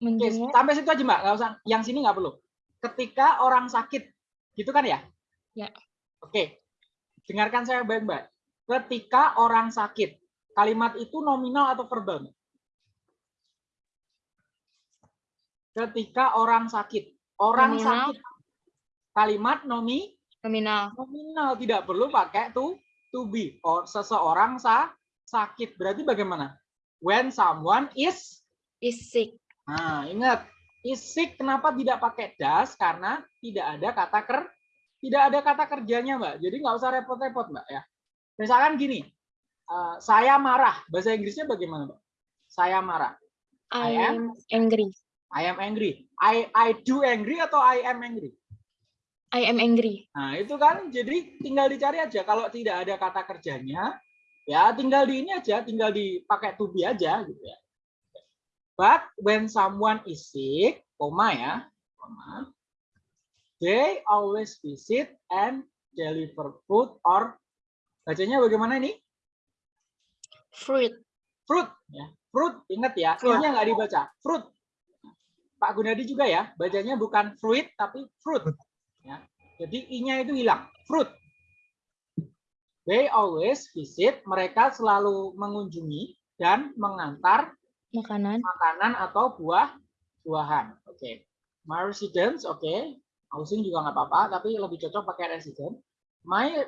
Menjenguk. sampai situ aja mbak, nggak usah. Yang sini nggak perlu. Ketika orang sakit, gitu kan ya? Ya. Oke, dengarkan saya baik-baik. Ketika orang sakit, kalimat itu nominal atau verbal? Mbak? Ketika orang sakit, orang Nominal. sakit, kalimat nomi Nominal. nominal tidak perlu pakai to to be. Or seseorang sa sakit berarti bagaimana? When someone is Is sick. Nah, ingat, is sick kenapa tidak pakai das? Karena tidak ada kata ker tidak ada kata kerjanya, Mbak. Jadi nggak usah repot-repot, Mbak ya. Misalkan gini, eh, saya marah. Bahasa Inggrisnya bagaimana, Mbak? Saya marah. I I am am angry. I am angry. I I do angry atau I am angry? I am angry. Nah, itu kan jadi tinggal dicari aja. Kalau tidak ada kata kerjanya, ya tinggal di ini aja, tinggal dipakai to be aja gitu ya. But when someone is sick, koma ya, koma, they always visit and deliver food or bacanya bagaimana ini? Fruit. Fruit ya. Fruit, ingat ya, ini nggak dibaca. Fruit. Pak Gunadi juga ya, bacanya bukan fruit tapi fruit. Ya. Jadi i-nya itu hilang. Fruit. They always visit, mereka selalu mengunjungi dan mengantar Makanan. makanan atau buah buahan. Oke. My residence, oke. Housing juga nggak apa-apa, tapi lebih cocok pakai resident. My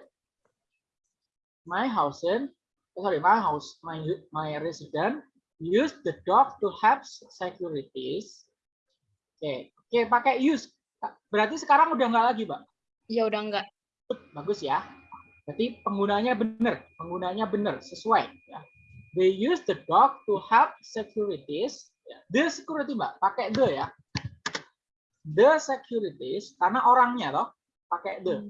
my housing, oh, sorry, my house, my my resident use the dog to help securities. Oke, oke pakai use. Berarti sekarang udah nggak lagi, Pak. Ya udah enggak. Bagus ya. Berarti penggunanya benar, penggunanya benar, sesuai. Ya. They use the dog to help securities. Ya, The security, Mbak, pakai the ya. The securities, karena orangnya loh, pakai the.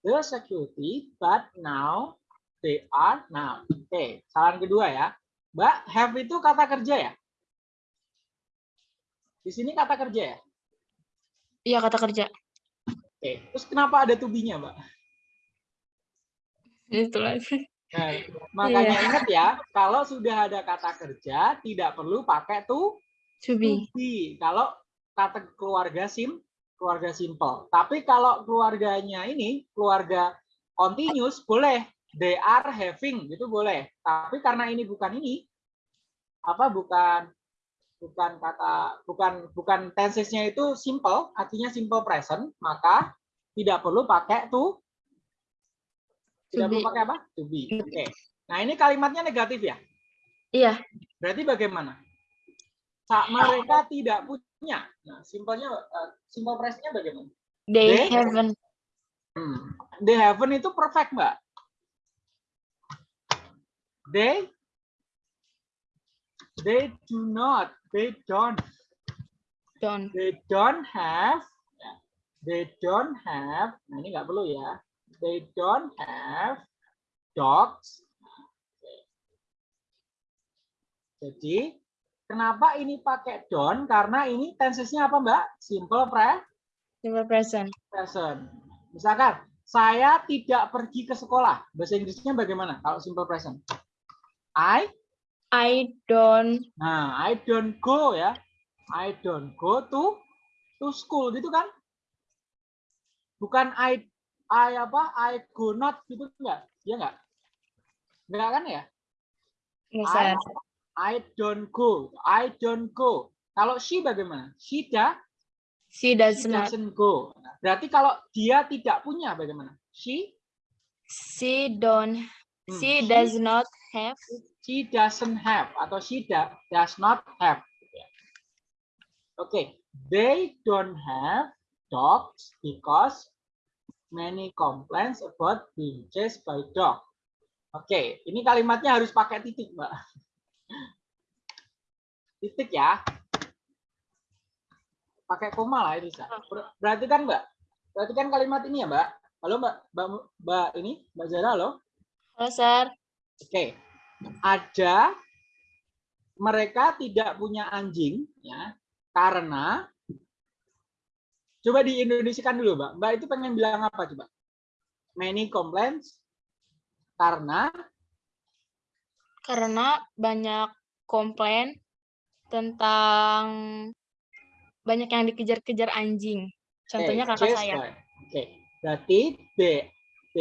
The security, but now they are now. Oke, saran kedua ya. Mbak, have itu kata kerja ya? Di sini kata kerja ya? Iya kata kerja. Oke, terus kenapa ada to be-nya, Mbak? Itulah. Nah, makanya Iya. ingat ya, kalau sudah ada kata kerja tidak perlu pakai to To be. to be. Kalau kata keluarga sim, keluarga simple. Tapi kalau keluarganya ini keluarga continuous boleh. They are having itu boleh. Tapi karena ini bukan ini, apa bukan bukan kata bukan bukan tensesnya itu simple, artinya simple present, maka tidak perlu pakai to To tidak perlu be. pakai apa? To be. Oke. Nah, ini kalimatnya negatif ya. Iya. Berarti bagaimana? Saat mereka tidak punya. Nah, simpelnya eh, simple present-nya bagaimana? They They- haven't. Hmm. They haven't itu perfect, Mbak. They they do not, they don't, Don't. they don't have, they don't have. Nah, ini nggak perlu ya. They don't have dogs. Jadi kenapa ini pakai don't? Karena ini tensesnya apa, Mbak? Simple pre Simple present. present. Misalkan saya tidak pergi ke sekolah. Bahasa Inggrisnya bagaimana kalau simple present? I I don't. nah, I don't go ya. I don't go to to school gitu kan? Bukan I I apa? I go not gitu enggak? Ya enggak? Enggak kan ya? Nggak, I. I don't go. I don't go. Kalau she bagaimana? She da, She does she doesn't go. Berarti kalau dia tidak punya bagaimana? She She don't. Hmm, She she- does not have. She doesn't have atau she da- does not have. Oke, they don't have dogs because many complaints about being chased by dog. Oke, ini kalimatnya harus pakai titik, Mbak. Titik ya. Pakai koma lah itu, Sa. Ber- Berarti kan, Mbak? Berarti kan kalimat ini ya, Mbak? Halo, Mbak, Mbak, Mbak ini, Mbak Zara, halo? Halo, Sir. Oke, ada mereka tidak punya anjing ya karena coba di Indonesiakan dulu, Mbak. Mbak itu pengen bilang apa coba? Many complaints karena Karena banyak komplain tentang banyak yang dikejar-kejar anjing. Contohnya Oke, kakak saya. Oke, berarti B, B,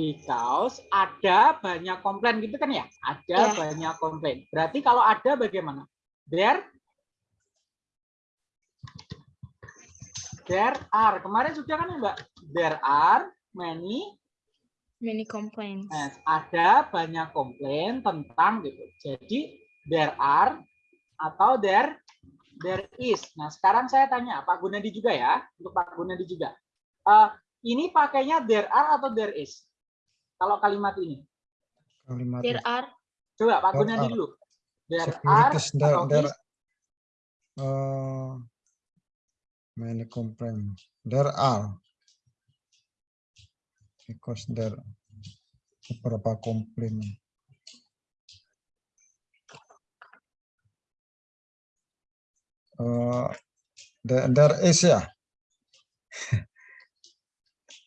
because ada banyak komplain gitu kan ya? Ada Ya. banyak komplain. Berarti kalau ada bagaimana? There, there are. Kemarin sudah kan ya Mbak? There are many Many complaints. Nah, ada banyak komplain tentang gitu. Jadi there are atau there there is. Nah, sekarang saya tanya Pak Gunadi juga ya, untuk Pak Gunadi juga. Eh, ini pakainya there are atau there is? Kalau kalimat ini. Kalimat There are Coba Pak Gunadi dulu. There are there, there uh, many complaints. There are because there beberapa komplain. Uh, there, there is ya. <laughs>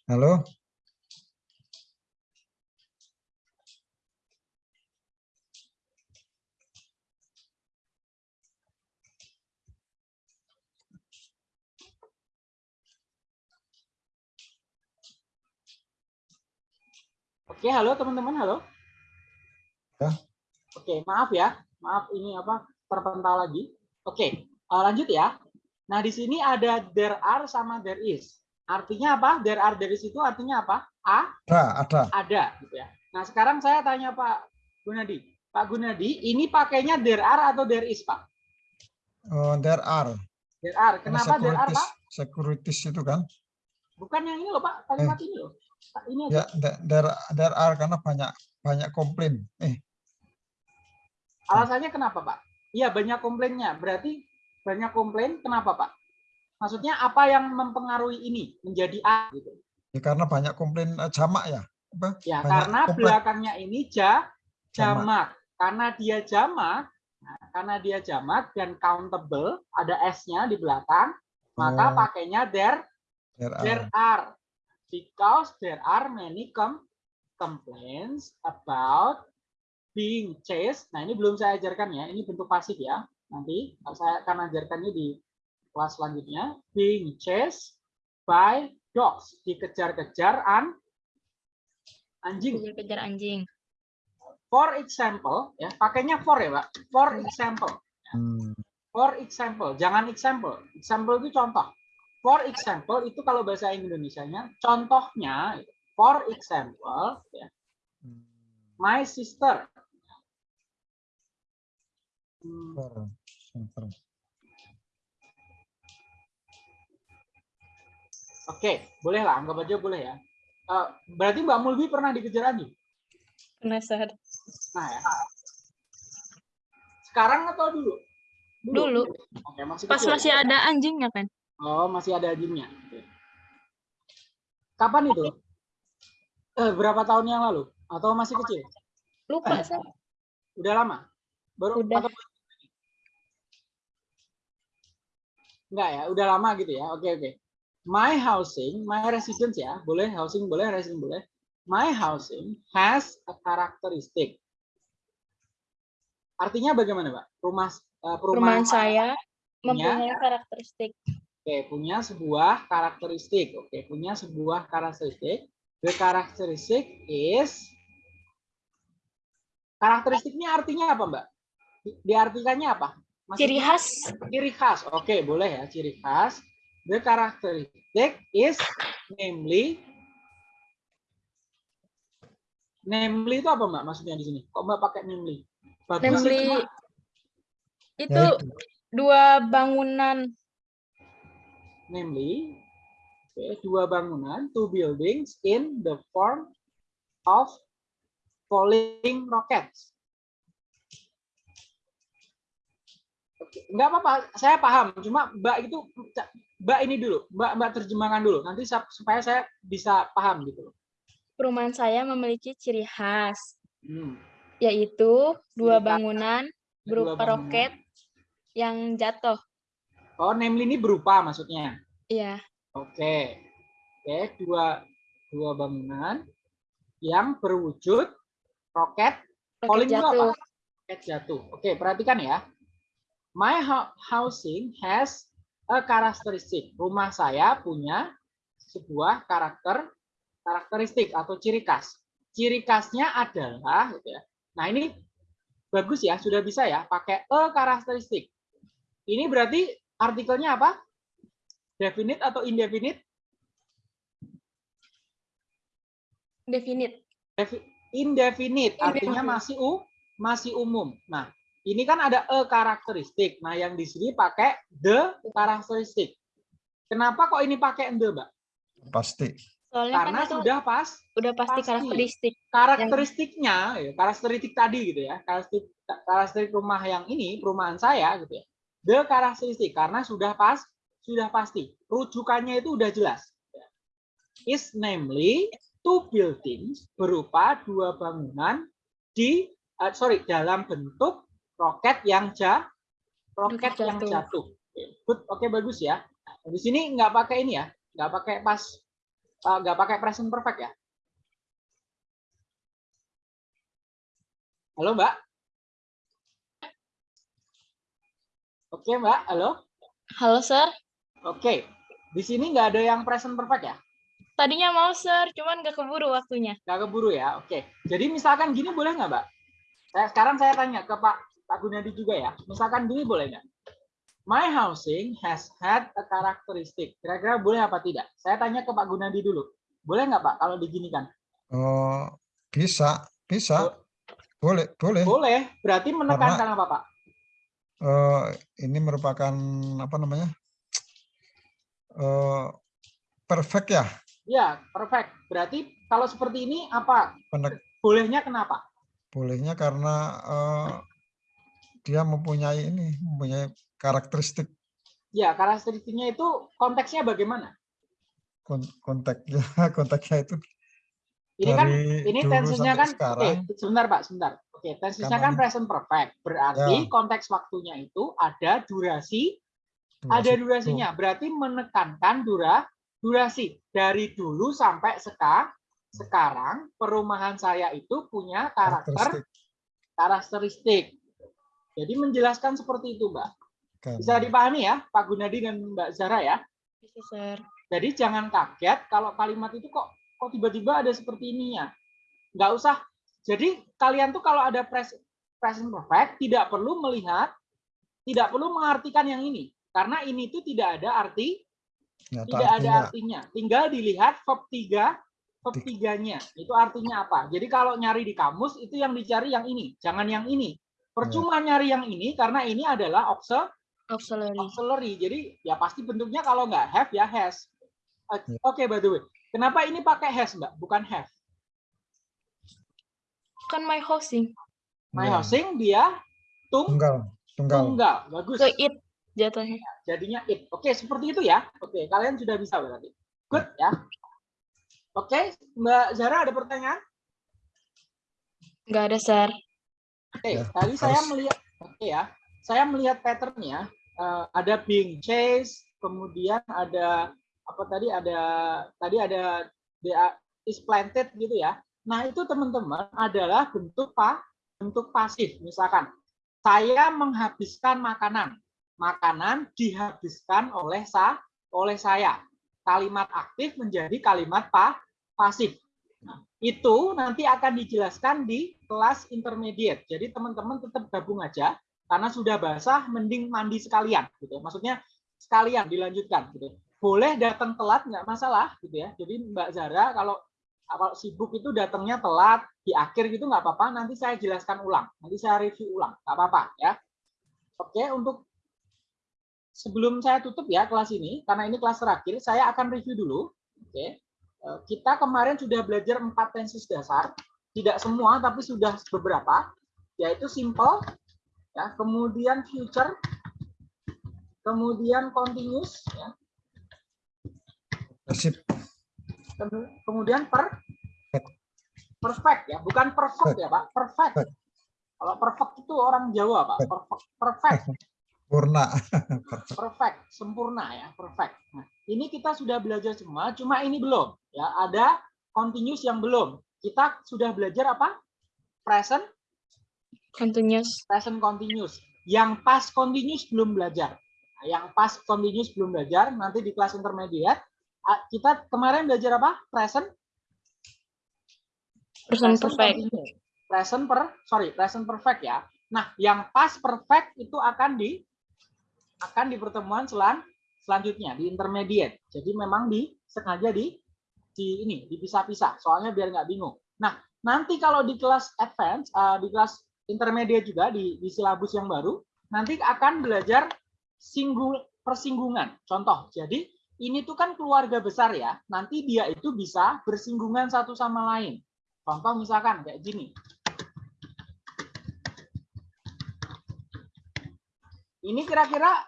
Halo, Oke, halo teman-teman, halo. Ya. Oke, maaf ya. Maaf ini apa terpental lagi. Oke, eh, lanjut ya. Nah, di sini ada there are sama there is. Artinya apa? There are there is itu artinya apa? A ada, ada. ada gitu ya. Nah, sekarang saya tanya Pak Gunadi. Pak Gunadi, ini pakainya there are atau there is, Pak? Uh, there are. There are. Kenapa there are, Pak? securities itu kan? Bukan yang ini loh, Pak. Kalimat ini loh. Ini. Ya, the- there, there are karena banyak banyak komplain. Eh, Alasannya kenapa, Pak? Iya, banyak komplainnya. Berarti banyak komplain kenapa, Pak? Maksudnya apa yang mempengaruhi ini menjadi A gitu? ya karena banyak komplain eh, jamak ya. Apa? Ya, Banyak karena komplain. belakangnya ini ja, Jamak. jamak. Karena dia jamak, nah, karena dia jamak dan countable, ada S-nya di belakang, maka Oh. pakainya there, There are. there are. Because there are many com complaints about being chased. Nah, ini belum saya ajarkan ya, ini bentuk pasif ya. Nanti saya akan ajarkannya di kelas selanjutnya. Being chased by dogs. Dikejar-kejar an anjing. kejar-kejar anjing. For example, ya pakainya for ya, Pak. For example. Hmm. For example, jangan example. Example itu contoh. For example itu kalau bahasa Indonesianya contohnya for example ya, Hmm. my sister. Hmm, For example. Oke, boleh lah, anggap aja boleh ya. Eh, berarti Mbak Mulbi pernah dikejar anjing? Penasaran. Nah ya. Sekarang atau dulu? Dulu. Oke, masih Pas kecil. masih ada anjingnya kan? Oh, masih ada. Oke. Kapan itu? Eh, berapa tahun yang lalu? Atau masih kecil? Lupa saya. Udah lama? Baru Udah. atau Enggak ya, udah lama gitu ya. Oke, oke. My housing, my residence ya. Boleh housing boleh, residence boleh. My housing has a characteristic. Artinya bagaimana, Pak? Rumah eh, Perumahan saya punya- mempunyai karakteristik. Oke, punya sebuah karakteristik. Oke, punya sebuah karakteristik. The characteristic is karakteristiknya artinya apa, Mbak? Di- Diartikannya apa? Ciri Maksudnya khas Ciri khas. Oke, boleh ya, ciri khas. The characteristic is namely namely itu apa, Mbak? Maksudnya di sini. Kok Mbak pakai namely? Bagus Namely itu dua bangunan namely okay, dua bangunan, two buildings in the form of falling rockets. Enggak apa-apa, saya paham. Cuma Mbak itu, Mbak ini dulu, Mbak Mbak terjemahkan dulu. Nanti supaya saya bisa paham gitu. loh. perumahan saya memiliki ciri khas Hmm. yaitu dua bangunan Dua berupa bangunan. roket yang jatuh. Oh, namely ini berupa maksudnya. Iya, Oke. Oke, dua dua bangunan yang berwujud roket roket jatuh. apa? Roket jatuh. Oke, perhatikan ya. My hou- housing has a characteristic. Rumah saya punya sebuah karakter karakteristik atau ciri khas. Ciri khasnya adalah gitu ya. Nah, ini bagus ya, sudah bisa ya pakai a karakteristik. Ini berarti artikelnya apa? Definite atau indefinite? Definite. Defi- Indefinite, artinya Indefinite. masih u masih umum. Nah, ini kan ada a karakteristik. Nah, yang di sini pakai the karakteristik. Kenapa kok ini pakai the, Mbak? Pasti. Soalnya Karena kan itu sudah pas udah pasti, pasti. karakteristik. karakteristiknya, ya, karakteristik tadi gitu ya, karakteristik, karakteristik rumah yang ini, perumahan saya gitu ya, the karakteristik karena sudah pas, sudah pasti, rujukannya itu udah jelas. Is namely two buildings berupa dua bangunan di, eh, sorry, dalam bentuk roket yang ja, roket Roket yang jatuh. jatuh. Oke, Good, oke bagus ya. Di sini nggak pakai ini ya, nggak pakai pas, eh, nggak pakai present perfect ya. Halo Mbak. Oke Mbak, halo. Halo, Sir. Oke, di sini nggak ada yang present perfect ya? Tadinya mau, Sir, cuman nggak keburu waktunya. Nggak keburu ya? Oke. Jadi misalkan gini boleh nggak Mbak? Saya, sekarang saya tanya ke Pak Pak Gunadi juga ya. Misalkan gini boleh nggak? My housing has had a characteristic. Kira-kira boleh apa tidak? Saya tanya ke Pak Gunadi dulu. Boleh nggak Pak kalau diginikan? Oh, bisa, bisa. Boleh, boleh. Boleh. Berarti menekankan apa Pak? Eh, ini merupakan apa namanya? Eh, perfect ya. Ya, perfect. Berarti kalau seperti ini apa? Penek- Bolehnya kenapa? bolehnya karena eh, dia mempunyai ini, mempunyai karakteristik Ya, karakteristiknya itu konteksnya bagaimana? kon- konteksnya, <laughs> konteksnya itu Ini kan ini tensinya kan sekarang. oke, sebentar Pak, sebentar. Oke, Karena kan ini- present perfect. Berarti Ya. konteks waktunya itu ada durasi, ada durasi durasinya. Berarti menekankan dura durasi dari dulu sampai seka, sekarang perumahan saya itu punya karakter karakteristik. Jadi menjelaskan seperti itu, Mbak. kan. Bisa dipahami ya, Pak Gunadi dan Mbak Zara ya? Bisa, Sir. Jadi jangan kaget kalau kalimat itu kok kok tiba-tiba ada seperti ininya. Nggak usah. Jadi kalian tuh kalau ada pres- present perfect tidak perlu melihat, tidak perlu mengartikan yang ini. Karena ini tuh tidak ada arti, Nyata tidak ada artinya. artinya. Tinggal dilihat verb 3, verb 3-nya. Itu artinya apa? Jadi kalau nyari di kamus itu yang dicari yang ini, jangan yang ini. Percuma nyari yang ini karena ini adalah auxil- Auxiliary. auxiliary. Jadi ya pasti bentuknya kalau nggak have ya has. O- Ya. Oke, by the way. Kenapa ini pakai has, Mbak? Bukan have. Kan my housing. My Ya, housing dia tung tunggal, tunggal. tunggal. Bagus. Ke it jatuhnya. Jadinya it. Oke, seperti itu ya. Oke, kalian sudah bisa berarti. Good ya. Oke, Mbak Zara ada pertanyaan? Nggak ada, Sir. Oke, Ya, tadi saya harus- melihat oke ya. Saya melihat patternnya eh, ada being chased, kemudian ada apa tadi ada tadi ada is planted gitu ya. Nah, itu teman-teman adalah bentuk pa, bentuk pasif. Misalkan saya menghabiskan makanan. Makanan dihabiskan oleh sa oleh saya. Kalimat aktif menjadi kalimat pa, pasif. Nah, itu nanti akan dijelaskan di kelas intermediate. Jadi teman-teman tetap gabung aja karena sudah basah mending mandi sekalian gitu. Maksudnya sekalian dilanjutkan gitu. Boleh datang telat nggak masalah gitu ya. Jadi Mbak Zara kalau kalau sibuk itu datangnya telat di akhir gitu nggak apa-apa. Nanti saya jelaskan ulang. Nanti saya review ulang. Nggak apa-apa ya. Oke untuk sebelum saya tutup ya kelas ini karena ini kelas terakhir saya akan review dulu. Oke. Eh, Kita kemarin sudah belajar empat tenses dasar, tidak semua tapi sudah beberapa, yaitu simple, ya, kemudian future, kemudian continuous, ya. Kemu- kemudian per perfect ya, bukan perfect ya Pak, perfect. Kalau perfect itu orang Jawa Pak, perfect, perfect. Purna. <laughs> perfect, sempurna ya, perfect. Nah, ini kita sudah belajar semua, cuma ini belum. Ya, ada continuous yang belum. Kita sudah belajar apa? Present, Continuous. present continuous. Yang past continuous belum belajar. Nah, yang pas continuous belum belajar, nanti di kelas intermediate kita kemarin belajar apa? Present Present present perfect. Present per sorry, present perfect ya. Nah, yang past perfect itu akan di akan di pertemuan selan selanjutnya di intermediate. Jadi memang di sengaja di di ini dipisah-pisah soalnya biar nggak bingung. Nah, nanti kalau di kelas advance eh, di kelas intermediate juga di di silabus yang baru nanti akan belajar singgul persinggungan. Contoh, jadi ini tuh kan keluarga besar ya. Nanti dia itu bisa bersinggungan satu sama lain. Contoh misalkan kayak gini. Ini kira-kira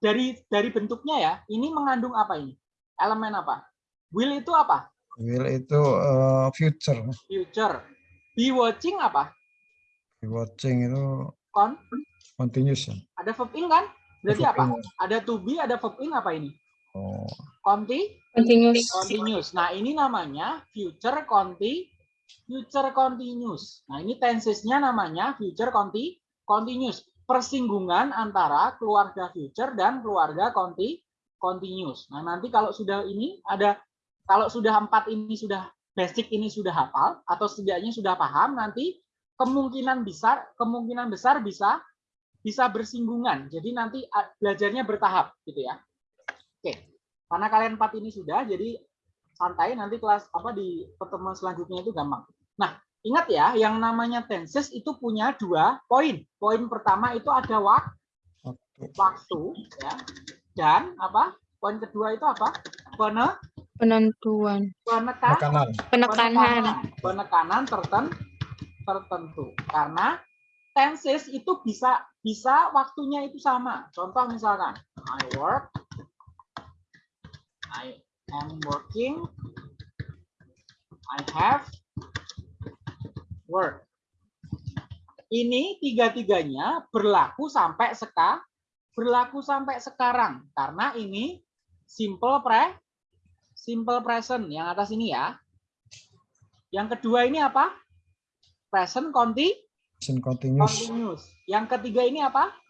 dari dari bentuknya ya, ini mengandung apa ini? Elemen apa? Will itu apa? Will itu uh, future. Future. Be watching apa? Watching itu Kon. continuous. ya? Ada verb in kan? Berarti apa? In. Ada to be, ada verb in apa ini? Oh, Conti, Continuous. continuous. Nah, ini namanya future conti future continuous. Nah, ini tensesnya namanya future conti continuous. Persinggungan antara keluarga future dan keluarga conti continuous. Nah, nanti kalau sudah ini ada kalau sudah empat ini sudah basic ini sudah hafal atau setidaknya sudah paham, nanti kemungkinan besar kemungkinan besar bisa bisa bersinggungan. Jadi nanti belajarnya bertahap gitu ya. Karena kalian empat ini sudah jadi santai nanti kelas apa di pertemuan selanjutnya itu gampang. Nah, ingat ya, yang namanya tenses itu punya dua poin. Poin pertama itu ada wak waktu. waktu ya. Dan apa? Poin kedua itu apa? Pene, Penentuan. penekan, Makanan. Penekanan. penekanan terten, tertentu. Karena tenses itu bisa bisa waktunya itu sama. Contoh misalkan I work, I am working, I have work. Ini tiga-tiganya berlaku sampai seka, berlaku sampai sekarang karena ini simple pre, simple present yang atas ini ya. Yang kedua ini apa? Present conti, Present continuous. continuous. Yang ketiga ini apa?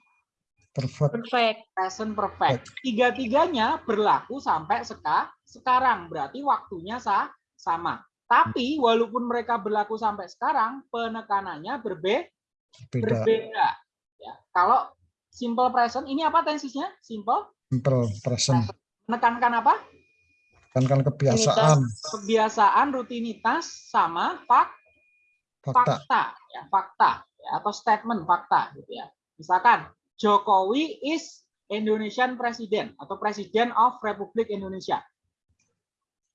Perfect. Perfect. Present perfect. Tiga-tiganya berlaku sampai seka, sekarang. Berarti waktunya sa, sama. Tapi walaupun mereka berlaku sampai sekarang, penekanannya berbe, Beda. berbeda. Ya. Kalau simple present, ini apa tensisnya? Simple. Simple present. Menekankan apa? Kan kan kebiasaan. Kebiasaan, rutinitas, sama fak, Fakta. fakta. Ya, fakta. Ya, atau statement fakta. Gitu ya. Misalkan, Jokowi is Indonesian President atau Presiden of Republik Indonesia.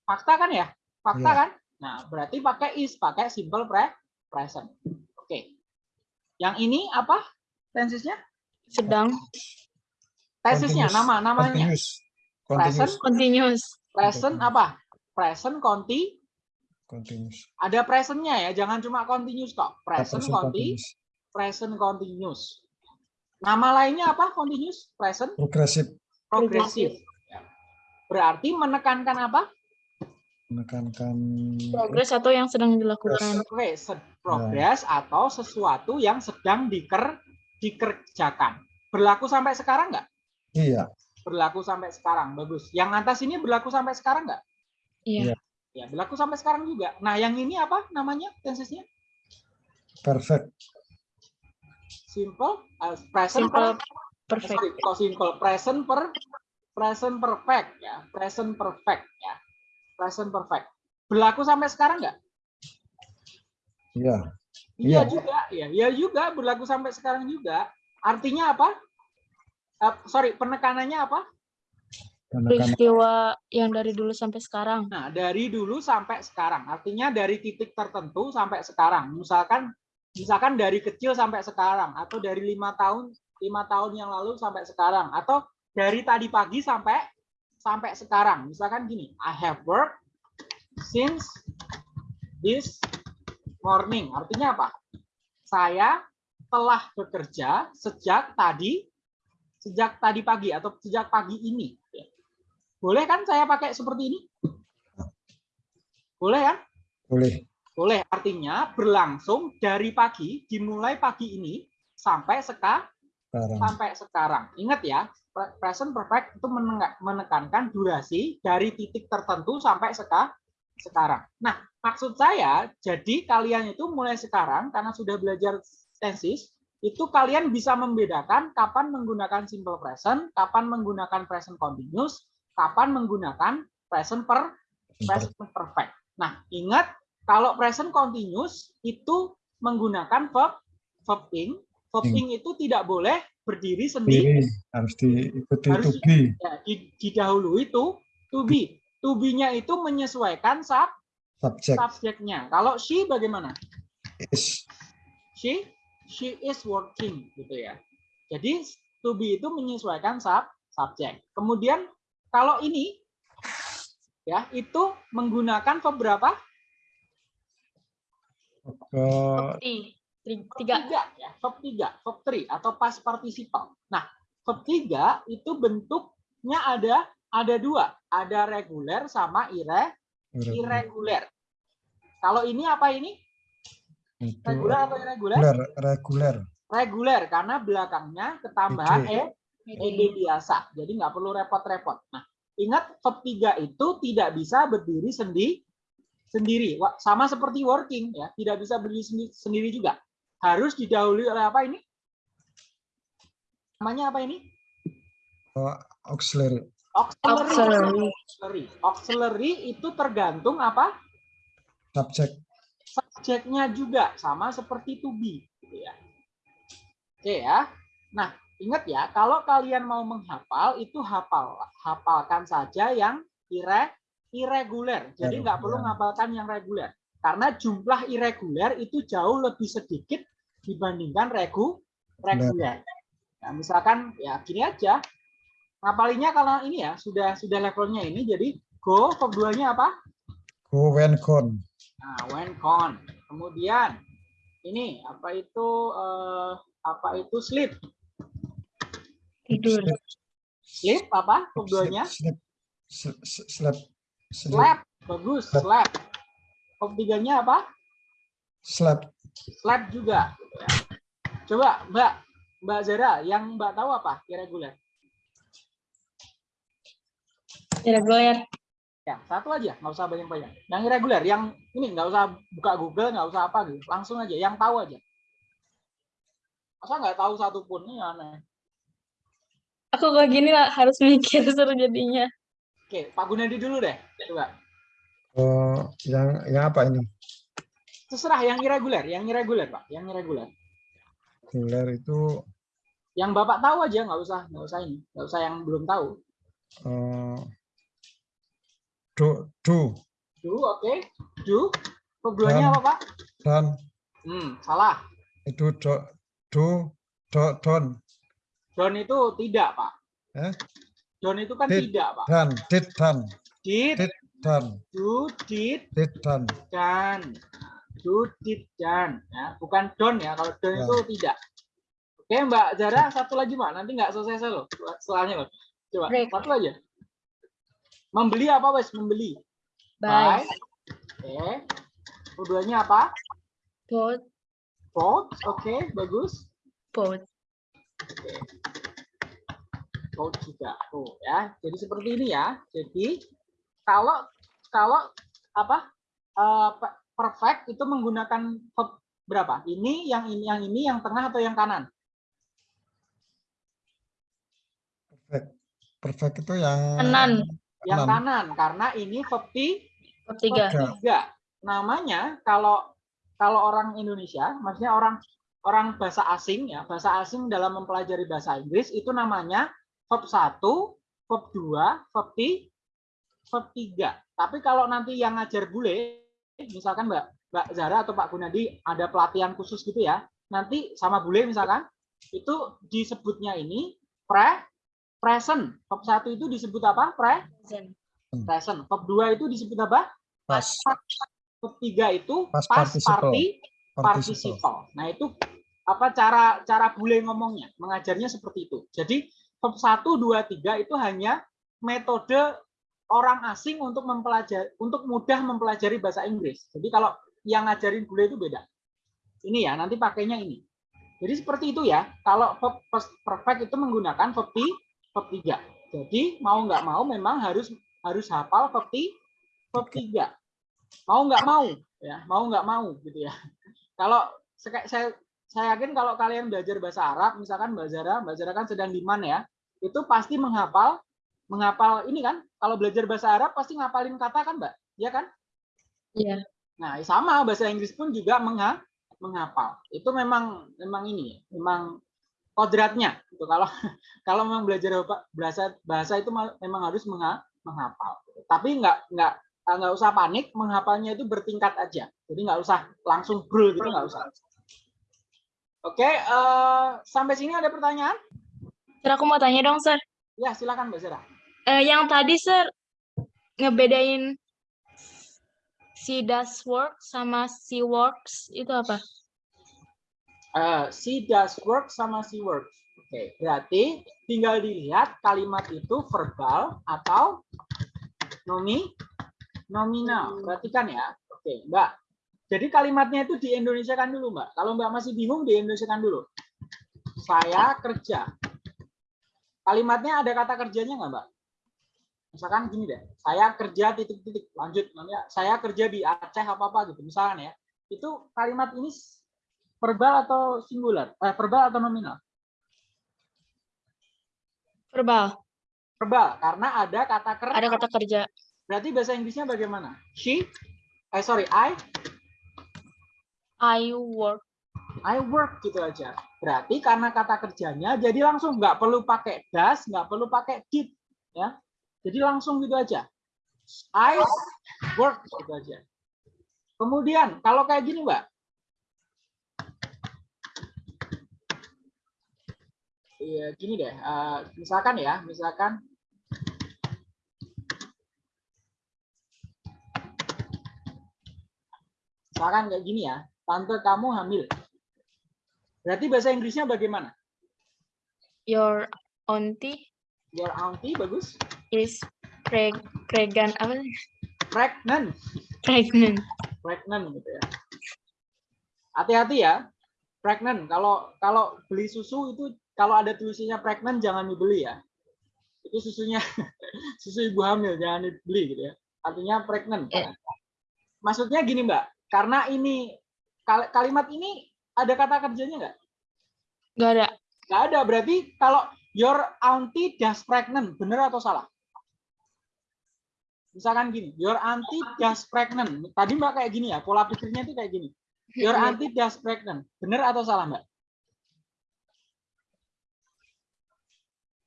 Fakta kan ya? Fakta Iya. kan? Nah, berarti pakai is, pakai simple pre present. Oke. Yang ini apa? Tensisnya? Sedang. Tensisnya nama namanya. Continuous. Continuous. Continuous. Present apa? Present conti Continuous. ada presentnya ya, jangan cuma continuous kok. Present Present conti continuous. present continuous. Nama lainnya apa? Continuous, present, Progresif. progressive. Ya. Berarti menekankan apa? Menekankan Progress atau yang sedang dilakukan. Oke, se- progress atau sesuatu yang sedang diker dikerjakan. Berlaku sampai sekarang nggak? iya. Berlaku sampai sekarang, bagus. Yang atas ini berlaku sampai sekarang nggak? Iya. Ya, berlaku sampai sekarang juga. Nah, yang ini apa namanya tensesnya? Perfect. Simple, uh, present, Simple. per- Perfect. sorry, simple, present per present perfect ya, present perfect ya, present perfect. Berlaku sampai sekarang nggak? Iya. Iya Iya. juga, ya, ya juga berlaku sampai sekarang juga. Artinya apa? Eh, sorry, penekanannya apa? Peristiwa yang dari dulu sampai sekarang. Nah, dari dulu sampai sekarang. Artinya dari titik tertentu sampai sekarang. Misalkan, misalkan dari kecil sampai sekarang, atau dari lima tahun, lima tahun yang lalu sampai sekarang, atau dari tadi pagi sampai sampai sekarang. Misalkan gini, I have worked since this morning. Artinya apa? Saya telah bekerja sejak tadi, sejak tadi pagi atau sejak pagi ini. Boleh kan saya pakai seperti ini? Boleh kan? boleh. Boleh. Artinya berlangsung dari pagi, dimulai pagi ini sampai seka, Sekarang. sampai sekarang. Ingat ya, pre- present perfect itu menekankan durasi dari titik tertentu sampai seka, sekarang. Nah, maksud saya, jadi kalian itu mulai sekarang karena sudah belajar tenses, itu kalian bisa membedakan kapan menggunakan simple present, kapan menggunakan present continuous, kapan menggunakan present per present perfect. Nah, ingat kalau present continuous itu menggunakan verb verb ing. Verb Ing. ing itu tidak boleh berdiri sendiri, Diri harus diikuti Harus to be. ya, di, didahului itu to be. To be-nya itu menyesuaikan sub Subject subjeknya. Kalau she bagaimana? is She she is working gitu ya. Jadi to be itu menyesuaikan sub subjek. Kemudian kalau ini ya itu menggunakan verb Verb Tiga. tiga ya, verb tiga, verb three atau past participle. Nah, verb tiga itu bentuknya ada ada dua, ada reguler sama ire, irregular. Kalau ini apa ini? itu Reguler atau irregular? reguler reguler Reguler karena belakangnya ketambahan e ed biasa. Jadi nggak perlu repot-repot. Nah, ingat verb tiga itu tidak bisa berdiri sendiri sendiri. Sama seperti working ya, tidak bisa berdiri sendi- sendiri juga. Harus didahului oleh apa ini? Namanya apa ini? uh, auxiliary Auxiliary. Auxiliary. Auxiliary. Auxiliary itu tergantung apa? subject Subjeknya juga sama seperti to be. Gitu ya. Oke ya. Nah, ingat ya, kalau kalian mau menghafal itu hafal hafalkan saja yang ire irregular. Jadi nggak perlu menghafalkan yang reguler. Karena jumlah irregular itu jauh lebih sedikit dibandingkan regu reguler. Nah, misalkan ya gini aja. Ngapalinya kalau ini ya sudah sudah levelnya ini jadi go verb 2-nya apa? go when gone Nah, when gone. Kemudian ini apa itu eh, apa itu sleep? Tidur. Sleep apa? Verb 2-nya? sleep sleep sleep sleep Slap. Bagus, slap. Verb 3-nya apa? sleep Slap juga. Coba Mbak, Mbak Zara, yang Mbak tahu apa irregular? Irregular. Ya, satu aja, nggak usah banyak-banyak. Yang irregular, yang ini nggak usah buka Google, nggak usah apa gitu, langsung aja. Yang tahu aja. Masa nggak tahu satu pun ini aneh. Aku kayak gini lah harus mikir <laughs> seru jadinya. Oke, Pak Gunadi dulu deh, coba. oh yang yang apa ini Terserah yang irregular, yang irregular Pak, yang irregular. reguler itu Yang Bapak tahu aja, nggak usah, nggak usah ini, nggak usah yang belum tahu. uh, do do Do, oke, do. Keduanya apa Pak? dan Hmm, salah. itu do do do don Don itu tidak Pak. Eh? Don itu kan Did. tidak Pak. dan did dan. Did, Did. dan. Do, did, did dan. dan. Do did dan ya. Bukan don ya. Kalau don Ya. itu tidak. Oke mbak Zara satu lagi mbak. Nanti nggak selesai loh setelahnya loh coba Break. satu aja membeli apa wes? Membeli. Bye. oke. Keduanya apa? Boat. bought oke bagus. Boat. Bought juga tuh ya jadi seperti ini ya jadi kalau kalau apa pe- perfect itu menggunakan verb berapa ini yang ini yang ini yang tengah atau yang kanan perfect perfect itu yang Kanan. yang Kanan. kanan karena ini verb ti- Verb tiga. verb tiga. Namanya kalau kalau orang Indonesia, maksudnya orang orang bahasa asing ya, bahasa asing dalam mempelajari bahasa Inggris itu namanya verb 1, verb 2, verb ti, verb 3. Tapi kalau nanti yang ngajar bule, misalkan Mbak Mbak Zara atau Pak Gunadi ada pelatihan khusus gitu ya, nanti sama bule misalkan, itu disebutnya ini pre present. Verb 1 itu disebut apa? Pre Present. present. Verb 2 itu disebut apa? pas Verb 3 itu Past past participle. party participle participle. Nah, itu apa cara cara bule ngomongnya? Mengajarnya seperti itu. Jadi verb 1 2 3 itu hanya metode orang asing untuk mempelajari untuk mudah mempelajari bahasa Inggris. Jadi kalau yang ngajarin bule itu beda. Ini ya, nanti pakainya ini. Jadi seperti itu ya. Kalau verb perfect itu menggunakan verb verb 3. Jadi mau nggak mau memang harus harus hafal verb, verb 3. Mau nggak mau ya, mau nggak mau gitu ya. Kalau saya saya yakin kalau kalian belajar bahasa Arab, misalkan Mbak Zara, Mbak Zara kan sedang di mana ya, itu pasti menghafal menghafal ini kan, kalau belajar bahasa Arab pasti ngapalin kata kan Mbak, ya kan? Iya. Nah, sama bahasa Inggris pun juga mengha menghafal. Itu memang memang ini, ya, memang kodratnya. Gitu. Kalau <laughs> kalau memang belajar bahasa bahasa itu ma- memang harus mengha menghafal. Tapi nggak nggak nggak usah panik, menghafalnya itu bertingkat aja. Jadi nggak usah langsung brul gitu nggak usah. Oke, eh, sampai sini ada pertanyaan? Sir, aku mau tanya dong, Sir. Ya, silakan Mbak Zara. Eh, yang tadi, Sir, ngebedain si does work sama si works itu apa? Eh, she does work sama she works. Oke, berarti tinggal dilihat kalimat itu verbal atau nomi nominal. Perhatikan ya. Oke, Mbak. Jadi kalimatnya itu di Indonesia kan dulu, Mbak. Kalau Mbak masih bingung di Indonesia kan dulu. Saya kerja. Kalimatnya ada kata kerjanya nggak, Mbak? Misalkan gini deh, saya kerja titik-titik, lanjut namanya saya kerja di Aceh apa apa gitu, misalkan ya. Itu kalimat ini verbal atau singular? Eh, verbal atau nominal? Verbal. Verbal, karena ada kata ker. Ada kata kerja. Berarti bahasa Inggrisnya bagaimana? She, eh sorry, I, I work. I work gitu aja. Berarti karena kata kerjanya, jadi langsung nggak perlu pakai does, nggak perlu pakai did, ya. Jadi langsung gitu aja. I work gitu aja. Kemudian kalau kayak gini, Mbak. Iya, gini deh. eh, misalkan ya, misalkan misalkan kayak gini ya, tante kamu hamil. Berarti bahasa Inggrisnya bagaimana? Your auntie Your auntie bagus. is preg pregnant apa? sih? Pregnant. Pregnant. Pregnant gitu ya. Hati-hati ya. Pregnant. Kalau kalau beli susu itu kalau ada tulisannya pregnant jangan dibeli ya. Itu susunya <laughs> susu ibu hamil jangan dibeli gitu ya. Artinya pregnant. Eh. Maksudnya gini Mbak, karena ini kalimat ini ada kata kerjanya nggak? Gak ada. Nggak ada. Berarti kalau your auntie does pregnant, benar atau salah? Misalkan gini, your auntie does pregnant. Tadi Mbak kayak gini ya, pola pikirnya itu kayak gini. Your auntie does pregnant. Benar atau salah, Mbak?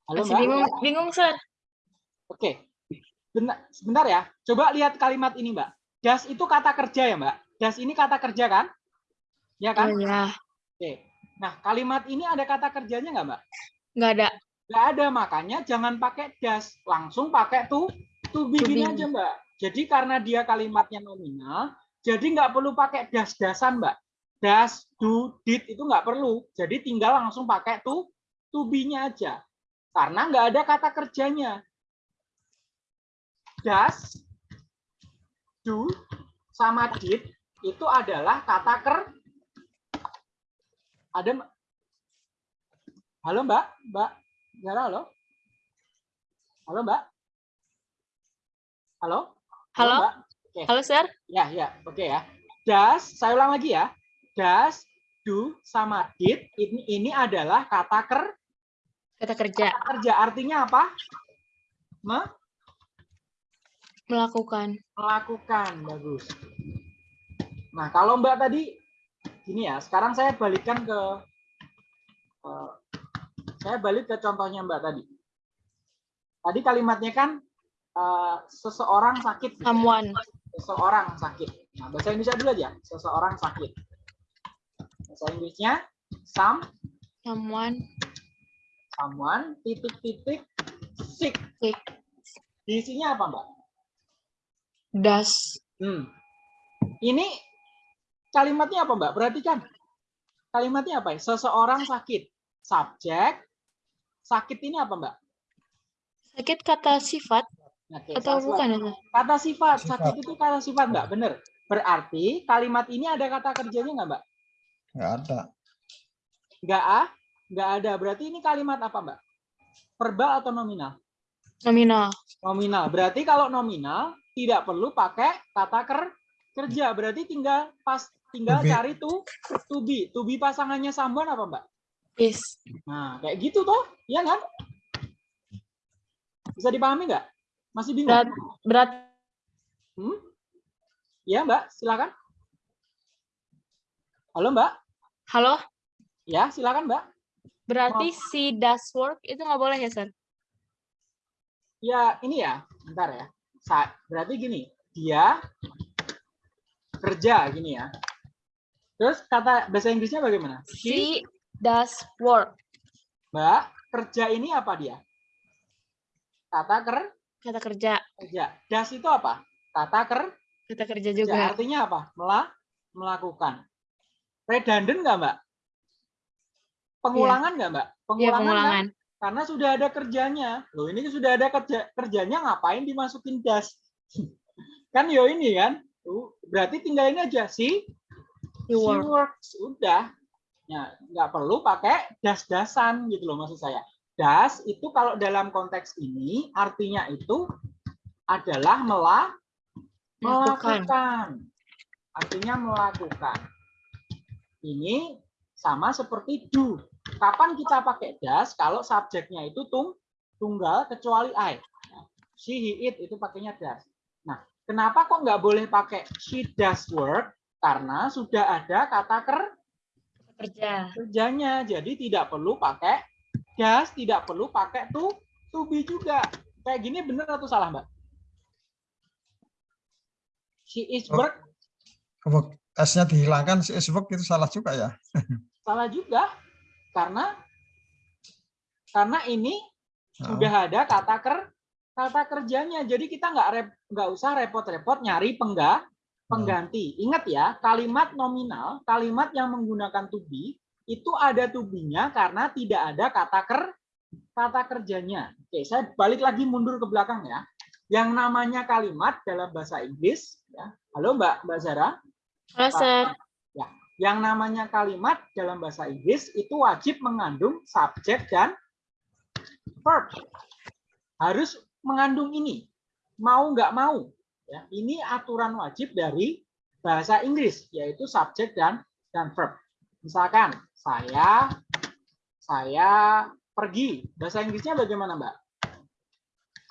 Halo, Masih Mbak? bingung, bingung, Sir. Oke. Benar, sebentar ya. Coba lihat kalimat ini, Mbak. Das itu kata kerja ya, Mbak? Das ini kata kerja kan? Ya kan? ya, Oke. Nah, kalimat ini ada kata kerjanya nggak, Mbak? nggak ada. Nggak ada, makanya jangan pakai das. Langsung pakai to, to be To gini aja, Mbak. Jadi karena dia kalimatnya nominal, jadi nggak perlu pakai das-dasan, Mbak. Das, do, did itu nggak perlu. Jadi tinggal langsung pakai to, to be-nya aja. Karena nggak ada kata kerjanya. Das, do, sama did itu adalah kata ker. Ada? Halo Mbak, Mbak Zara, halo? Halo Mbak? Halo? Halo? Mbak? Halo, Sir. Ya, ya, oke ya. Das, saya ulang lagi ya. Das, do, sama did, ini, ini adalah kata ker, Kata kerja. kerja. Artinya apa? Me- Melakukan. melakukan. Bagus. Nah, kalau Mbak tadi, gini ya, sekarang saya balikkan ke, eh, saya balik ke contohnya Mbak tadi. Tadi kalimatnya kan eh, seseorang sakit. Someone. seseorang sakit. Nah, bahasa Indonesia dulu aja. Seseorang sakit. Bahasa Inggrisnya some, Someone. someone, titik-titik, sick. Sick. Diisinya apa, Mbak? Does. Hmm. Ini kalimatnya apa, Mbak? Perhatikan. Kalimatnya apa? ya? Seseorang sakit. Subjek. Sakit ini apa, Mbak? Sakit kata sifat Oke, atau salah- bukan? Kata sifat. Sifat. Sakit itu kata sifat, Mbak. Bener. Berarti kalimat ini ada kata kerjanya nggak, Mbak? nggak ada. Nggak ah? Nggak ada. Berarti ini kalimat apa, Mbak? verbal atau nominal? Nominal. Nominal. Berarti kalau nominal tidak perlu pakai kata ker kerja. Berarti tinggal pas tinggal To cari tuh to be. To be pasangannya someone apa, Mbak? Is. Nah, kayak gitu tuh, iya kan? Bisa dipahami nggak? Masih bingung? Berat, berat. Hmm? Ya, Mbak, silakan. Halo, Mbak. Halo. Ya, silakan, Mbak. Berarti si does work itu nggak boleh ya, Sir? Ya, ini ya, bentar ya. Berarti gini, dia kerja gini ya. Terus kata bahasa Inggrisnya bagaimana? She, She does work. Mbak, kerja ini apa dia? Kata ker Kata kerja. kerja. Das itu apa? Kata ker Kata kerja kerja. juga. Artinya apa? Mela melakukan. Redundant nggak, Mbak? Pengulangan nggak, Mbak? Iya, Pengulangan, kan? pengulangan. karena sudah ada kerjanya. Loh, ini sudah ada kerja kerjanya ngapain dimasukin das? <laughs> kan yo ini kan. Berarti tinggal ini aja sih You She work. works udah. Ya nggak perlu pakai das-dasan gitu loh maksud saya. Das itu kalau dalam konteks ini artinya itu adalah mela Melakukan. melakukan. Artinya melakukan. Ini sama seperti do. Kapan kita pakai das kalau subjeknya itu tung tunggal kecuali I? She he it itu pakainya das. Nah kenapa kok nggak boleh pakai she does work karena sudah ada kata ker Kerja. kerjanya jadi tidak perlu pakai das tidak perlu pakai to to be juga kayak gini bener atau salah mbak she is Oh. work Work S-nya dihilangkan, si is work itu salah juga ya. <laughs> salah juga karena karena ini Oh, sudah ada kata ker kata kerjanya jadi kita nggak rep, nggak usah repot-repot nyari pengga pengganti ingat ya kalimat nominal kalimat yang menggunakan to be itu ada to be-nya karena tidak ada kata ker kata kerjanya oke saya balik lagi mundur ke belakang ya yang namanya kalimat dalam bahasa Inggris ya halo mbak mbak Zara Halo, Sir. yang namanya kalimat dalam bahasa Inggris itu wajib mengandung subjek dan verb. Harus mengandung ini. Mau nggak mau. Ya, ini aturan wajib dari bahasa Inggris, yaitu subjek dan dan verb. Misalkan saya saya pergi. Bahasa Inggrisnya bagaimana, Mbak?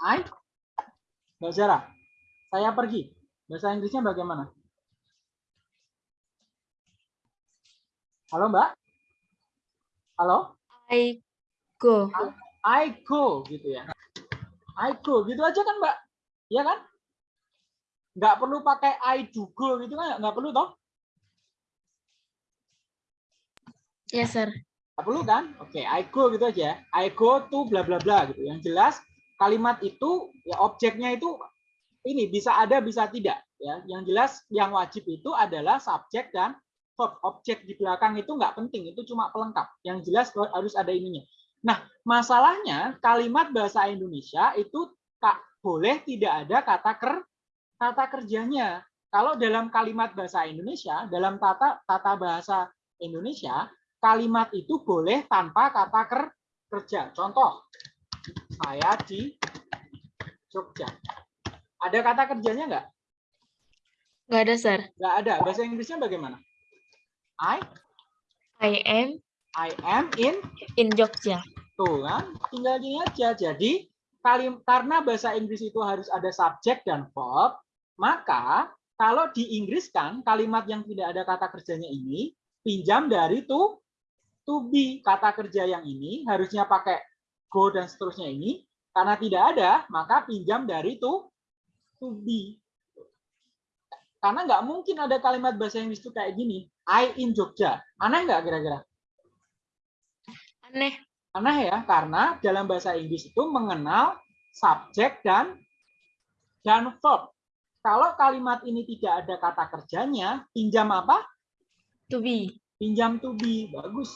I Mbak Zara, saya pergi. Bahasa Inggrisnya bagaimana? Halo, Mbak? Halo? I go. I go gitu ya. I go gitu aja kan, Mbak? Iya kan? Nggak perlu pakai I go gitu kan? Nggak perlu toh? Yes, Sir. Nggak perlu kan? Oke, I go gitu aja. I go to bla bla bla gitu. Yang jelas kalimat itu ya objeknya itu ini bisa ada bisa tidak ya. Yang jelas yang wajib itu adalah subjek dan verb. Objek di belakang itu nggak penting, itu cuma pelengkap. Yang jelas harus ada ininya. Nah, masalahnya kalimat bahasa Indonesia itu kak boleh tidak ada kata ker kata kerjanya. Kalau dalam kalimat bahasa Indonesia, dalam tata tata bahasa Indonesia, kalimat itu boleh tanpa kata ker kerja. Contoh, saya di Jogja. Ada kata kerjanya nggak? Nggak ada, Sir. Nggak ada. Bahasa Inggrisnya bagaimana? I I am I am in in Jogja. Tuh kan, tinggal gini aja. Jadi kalim karena bahasa Inggris itu harus ada subjek dan verb, maka kalau di Inggris kan kalimat yang tidak ada kata kerjanya ini pinjam dari to to be. Kata kerja yang ini harusnya pakai go dan seterusnya ini. Karena tidak ada, maka pinjam dari to to be. Karena nggak mungkin ada kalimat bahasa Inggris itu kayak gini. I in Jogja. Aneh nggak kira-kira? Aneh. Aneh ya, karena dalam bahasa Inggris itu mengenal subjek dan dan verb. Kalau kalimat ini tidak ada kata kerjanya, pinjam apa? To be. Pinjam to be. Bagus.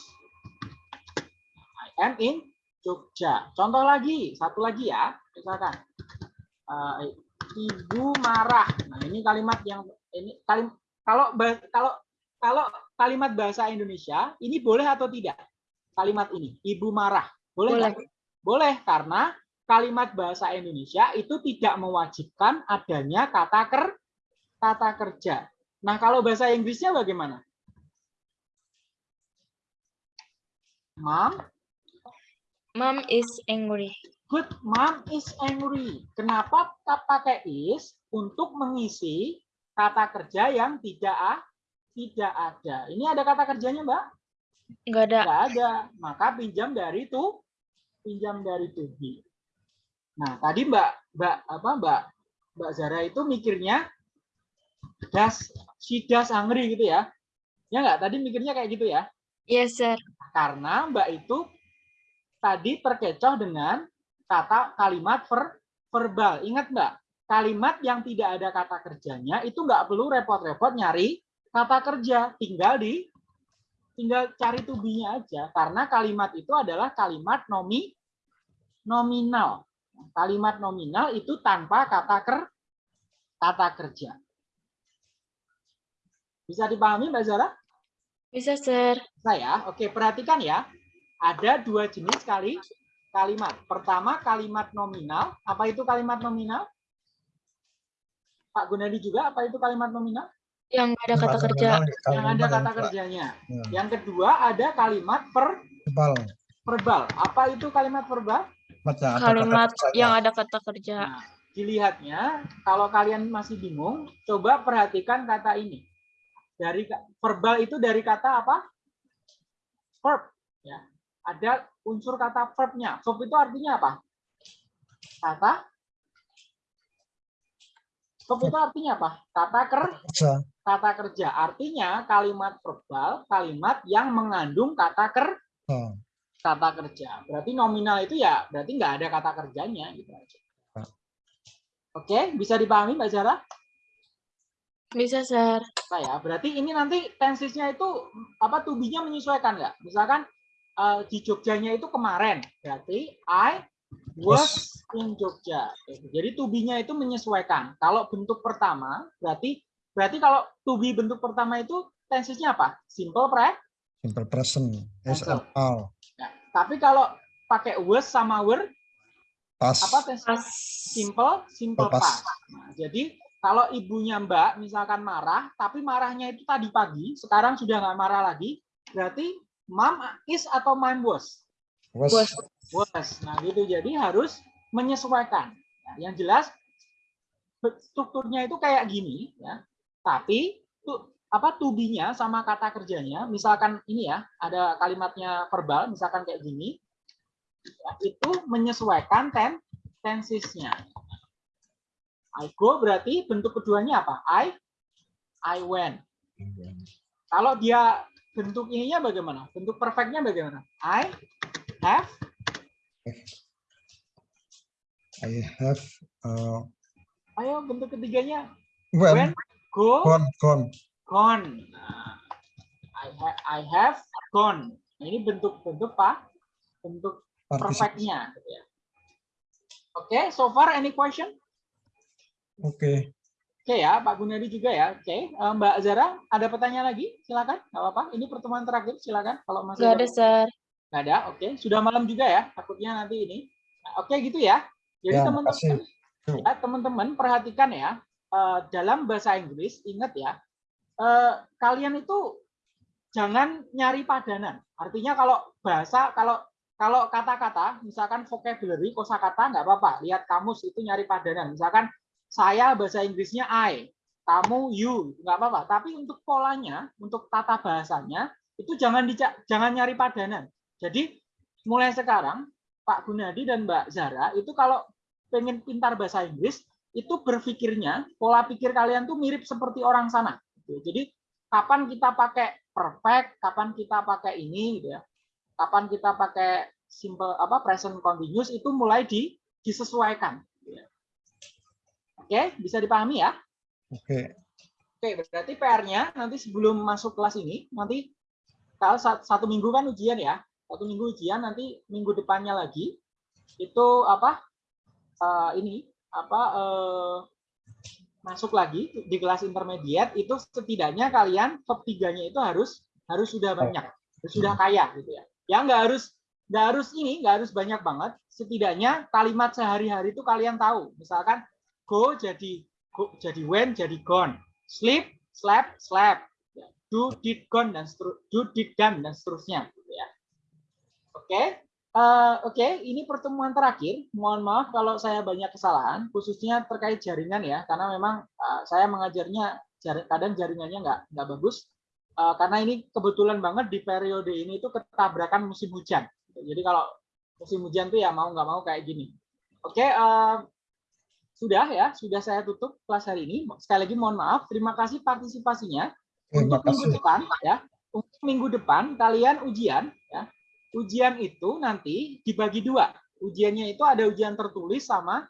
I am in Jogja. Contoh lagi, satu lagi ya. Misalkan eh, ibu marah. Nah, ini kalimat yang ini kalim kalau kalau kalau kalimat bahasa Indonesia ini boleh atau tidak? Kalimat ini, ibu marah. Boleh Boleh. Boleh karena kalimat bahasa Indonesia itu tidak mewajibkan adanya kata ker kata kerja. Nah, kalau bahasa Inggrisnya bagaimana? Mom, Mom is angry. good mom is angry. Kenapa kita pakai is untuk mengisi kata kerja yang tidak tidak ada. Ini ada kata kerjanya, Mbak? Nggak ada. Tidak ada. Maka pinjam dari itu pinjam dari to be. Nah, tadi Mbak Mbak apa Mbak Mbak Zara itu mikirnya das she does hungry gitu ya. Ya nggak? Tadi mikirnya kayak gitu ya. Yes, sir. Karena Mbak itu tadi terkecoh dengan kata kalimat ver, verbal. Ingat Mbak, kalimat yang tidak ada kata kerjanya itu nggak perlu repot-repot nyari kata kerja, tinggal di tinggal cari tubinya aja karena kalimat itu adalah kalimat nomi nominal. Kalimat nominal itu tanpa kata ker kata kerja. Bisa dipahami Mbak Zara? Bisa, sir. saya. Oke, perhatikan ya. Ada dua jenis kali kalimat. Pertama kalimat nominal. Apa itu kalimat nominal? Pak Gunadi juga apa itu kalimat nominal? Yang ada kata kerja. Yang ada kata kerjanya. Ya, Yang kedua ada kalimat per verbal. verbal. Apa itu kalimat verbal? Kalimat yang ada Kalimat kata yang ada kata kerja. Nah, dilihatnya kalau kalian masih bingung, coba perhatikan kata ini. Dari verbal itu dari kata apa? Verb. Ya. Ada unsur kata verbnya. Verb itu artinya apa? Kata Verb itu artinya apa? Kata ker, Kerja. kata kerja. Artinya kalimat verbal, kalimat yang mengandung kata ker, Oh, kata kerja. Berarti nominal itu ya berarti nggak ada kata kerjanya gitu aja. Oke, bisa dipahami Mbak Zara? Bisa, sir. Saya. Berarti ini nanti tensesnya itu apa tubinya menyesuaikan nggak? Misalkan eh, di Jogjanya itu kemarin, berarti I was in Jogja. Jadi tubinya itu menyesuaikan. Kalau bentuk pertama, berarti berarti kalau tubi bentuk pertama itu tensesnya apa? Simple pre. simple present. Yes all. Tapi kalau pakai was sama were, Past. apa? Pas. simple simple Simple past. past. Nah, jadi kalau ibunya Mbak misalkan marah, tapi marahnya itu tadi pagi, sekarang sudah nggak marah lagi, berarti mom is atau mom was? Was. Was. Was. Nah, gitu. Jadi harus menyesuaikan. Nah, yang jelas strukturnya itu kayak gini, ya. Tapi apa tubinya sama kata kerjanya, misalkan ini ya, ada kalimatnya verbal, misalkan kayak gini, ya, itu menyesuaikan ten tensesnya. I go berarti bentuk keduanya apa? I I went. Kalau dia bentuk ininya bagaimana? Bentuk perfectnya bagaimana? I have I have uh, Ayo bentuk ketiganya when, when go gone gone gone. Nah, I have I have gone. Nah, ini bentuk-bentuk pak bentuk perfectnya. gitu ya. Oke, so far any question? Oke. Oke ya, Pak Gunadi juga ya. Oke, Eh, Mbak Zara ada pertanyaan lagi? Silakan, nggak apa-apa. Ini pertemuan terakhir, silakan. Kalau masih Nggak ada, sir. Nggak ada, oke. Sudah malam juga ya, takutnya nanti ini. Nah, oke gitu ya. Jadi Ya, teman-teman, ya, teman-teman perhatikan ya. eh, dalam bahasa Inggris, ingat ya, eh, kalian itu jangan nyari padanan. Artinya kalau bahasa, kalau kalau kata-kata, misalkan vocabulary, kosakata nggak apa-apa. Lihat kamus itu nyari padanan. Misalkan saya bahasa Inggrisnya I, kamu you, nggak apa-apa. Tapi untuk polanya, untuk tata bahasanya, itu jangan jangan nyari padanan. Jadi mulai sekarang Pak Gunadi dan Mbak Zara itu kalau pengen pintar bahasa Inggris itu berpikirnya pola pikir kalian tuh mirip seperti orang sana. Gitu. Jadi kapan kita pakai perfect, kapan kita pakai ini, gitu ya. Kapan kita pakai simple apa present continuous itu mulai di, disesuaikan. gitu ya. Oke, bisa dipahami ya? Oke. Oke, berarti PR-nya nanti sebelum masuk kelas ini, nanti kalau sat- satu minggu kan ujian ya, satu minggu ujian, nanti minggu depannya lagi itu apa? eh, ini apa? eh, masuk lagi di kelas intermediate itu setidaknya kalian top 3-nya itu harus harus sudah banyak, harus sudah kaya gitu ya. Ya nggak harus nggak harus ini, nggak harus banyak banget. Setidaknya kalimat sehari-hari itu kalian tahu. Misalkan go jadi go jadi when jadi gone, sleep slept slept, do did gone dan do did done dan seterusnya. Gitu ya. Oke, Eh, Oke, ini pertemuan terakhir. Mohon maaf kalau saya banyak kesalahan, khususnya terkait jaringan ya, karena memang eh, saya mengajarnya jar- kadang jaringannya nggak nggak bagus. Eh, karena ini kebetulan banget di periode ini itu ketabrakan musim hujan. Jadi kalau musim hujan tuh ya mau nggak mau kayak gini. Oke, eh, sudah ya, sudah saya tutup kelas hari ini. Sekali lagi mohon maaf. Terima kasih partisipasinya. Terima Untuk minggu kasih. depan ya, untuk minggu depan kalian ujian ya. Ujian itu nanti dibagi dua. Ujiannya itu ada ujian tertulis sama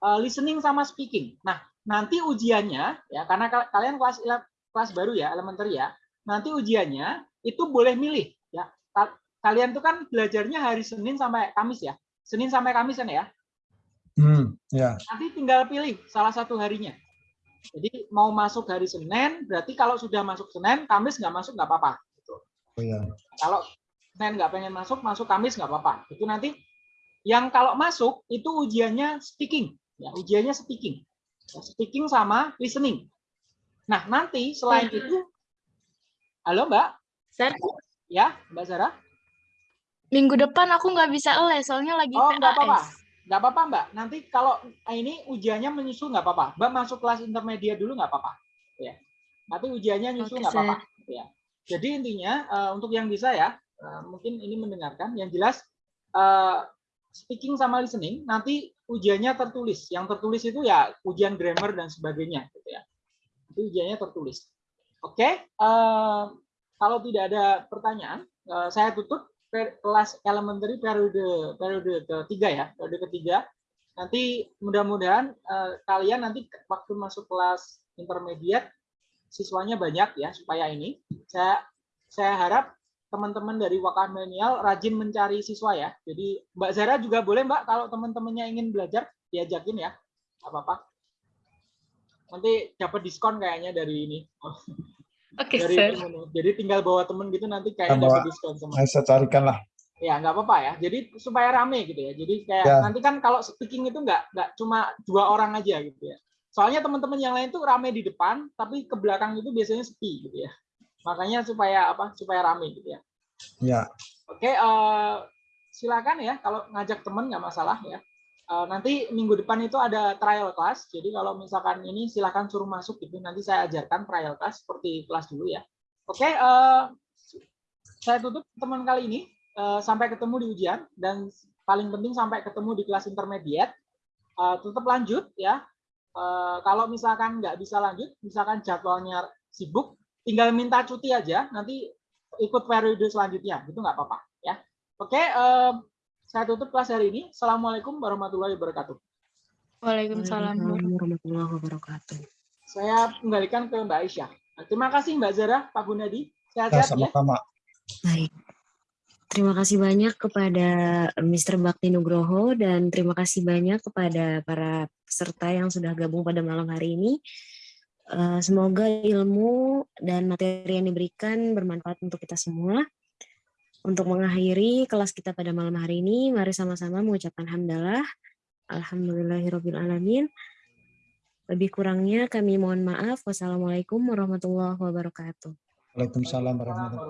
eh, listening sama speaking. Nah, nanti ujiannya ya karena kal- kalian kelas ele- kelas baru ya, elementary ya. Nanti ujiannya itu boleh milih ya. Ka- Kalian tuh kan belajarnya hari Senin sampai Kamis ya. Senin sampai Kamis kan ya. Hmm, ya. Nanti tinggal pilih salah satu harinya. Jadi mau masuk hari Senin, berarti kalau sudah masuk Senin, Kamis nggak masuk nggak apa-apa. Oh, ya. Kalau Senin nggak pengen masuk, masuk Kamis nggak apa-apa. Itu nanti yang kalau masuk itu ujiannya speaking, ya ujiannya speaking, Ya, speaking sama listening. Nah nanti selain itu, halo Mbak, Sir, ya Mbak Zara, minggu depan aku nggak bisa les, soalnya lagi oh nggak apa-apa, nggak apa-apa Mbak. Nanti kalau ini ujiannya menyusul nggak apa-apa. Mbak masuk kelas intermediate dulu nggak apa-apa, ya. Nanti ujiannya nyusul nggak apa-apa, ya. Jadi intinya eh, untuk yang bisa ya, eh, mungkin ini mendengarkan. Yang jelas eh, speaking sama listening nanti ujiannya tertulis. Yang tertulis itu ya ujian grammar dan sebagainya, gitu ya. Itu ujiannya tertulis. Oke, eh, kalau tidak ada pertanyaan, eh, saya tutup kelas elementary periode periode ketiga ya, periode ketiga. Nanti mudah-mudahan eh, kalian nanti waktu masuk kelas intermediate siswanya banyak ya supaya ini saya saya harap teman-teman dari Wakah Milenial rajin mencari siswa ya. Jadi Mbak Zara juga boleh Mbak kalau teman-temannya ingin belajar diajakin ya. Apa-apa. Nanti dapat diskon kayaknya dari ini. Oke, dari sir. temen. Jadi tinggal bawa temen gitu nanti Bawa. kayak dapat diskon sama. Saya carikan lah. Ya nggak apa-apa ya. Jadi supaya rame gitu ya. Jadi kayak Ya. nanti kan kalau speaking itu nggak nggak cuma dua orang aja gitu ya. Soalnya teman-teman yang lain tuh rame di depan, tapi ke belakang itu biasanya sepi gitu ya. Makanya supaya apa? Supaya rame gitu ya. Ya. Oke, eh, silakan ya kalau ngajak temen nggak masalah ya. Eh, nanti minggu depan itu ada trial class. Jadi kalau misalkan ini silakan suruh masuk gitu. Nanti saya ajarkan trial class seperti kelas dulu ya. Oke, eh, saya tutup teman kali ini. Eh, sampai ketemu di ujian dan paling penting sampai ketemu di kelas intermediate. Eh, tetap lanjut ya. Eh, kalau misalkan nggak bisa lanjut, misalkan jadwalnya sibuk, tinggal minta cuti aja. Nanti ikut periode selanjutnya, itu nggak apa-apa ya. Oke, eh, saya tutup kelas hari ini. Assalamualaikum warahmatullahi wabarakatuh. Waalaikumsalam. Warahmatullahi wabarakatuh. Saya kembalikan ke Mbak Aisyah. Terima kasih Mbak Zara, Pak Gunadi. Ya, Sehat-sehat ya. sama-sama. Baik. Terima kasih banyak kepada Mr. Bakti Nugroho dan terima kasih banyak kepada para peserta yang sudah gabung pada malam hari ini. Eh, Semoga ilmu dan materi yang diberikan bermanfaat untuk kita semua. Untuk mengakhiri kelas kita pada malam hari ini, mari sama-sama mengucapkan hamdalah. Alhamdulillahirrabbilalamin. Lebih kurangnya kami mohon maaf. Wassalamualaikum warahmatullahi wabarakatuh. Waalaikumsalam warahmatullahi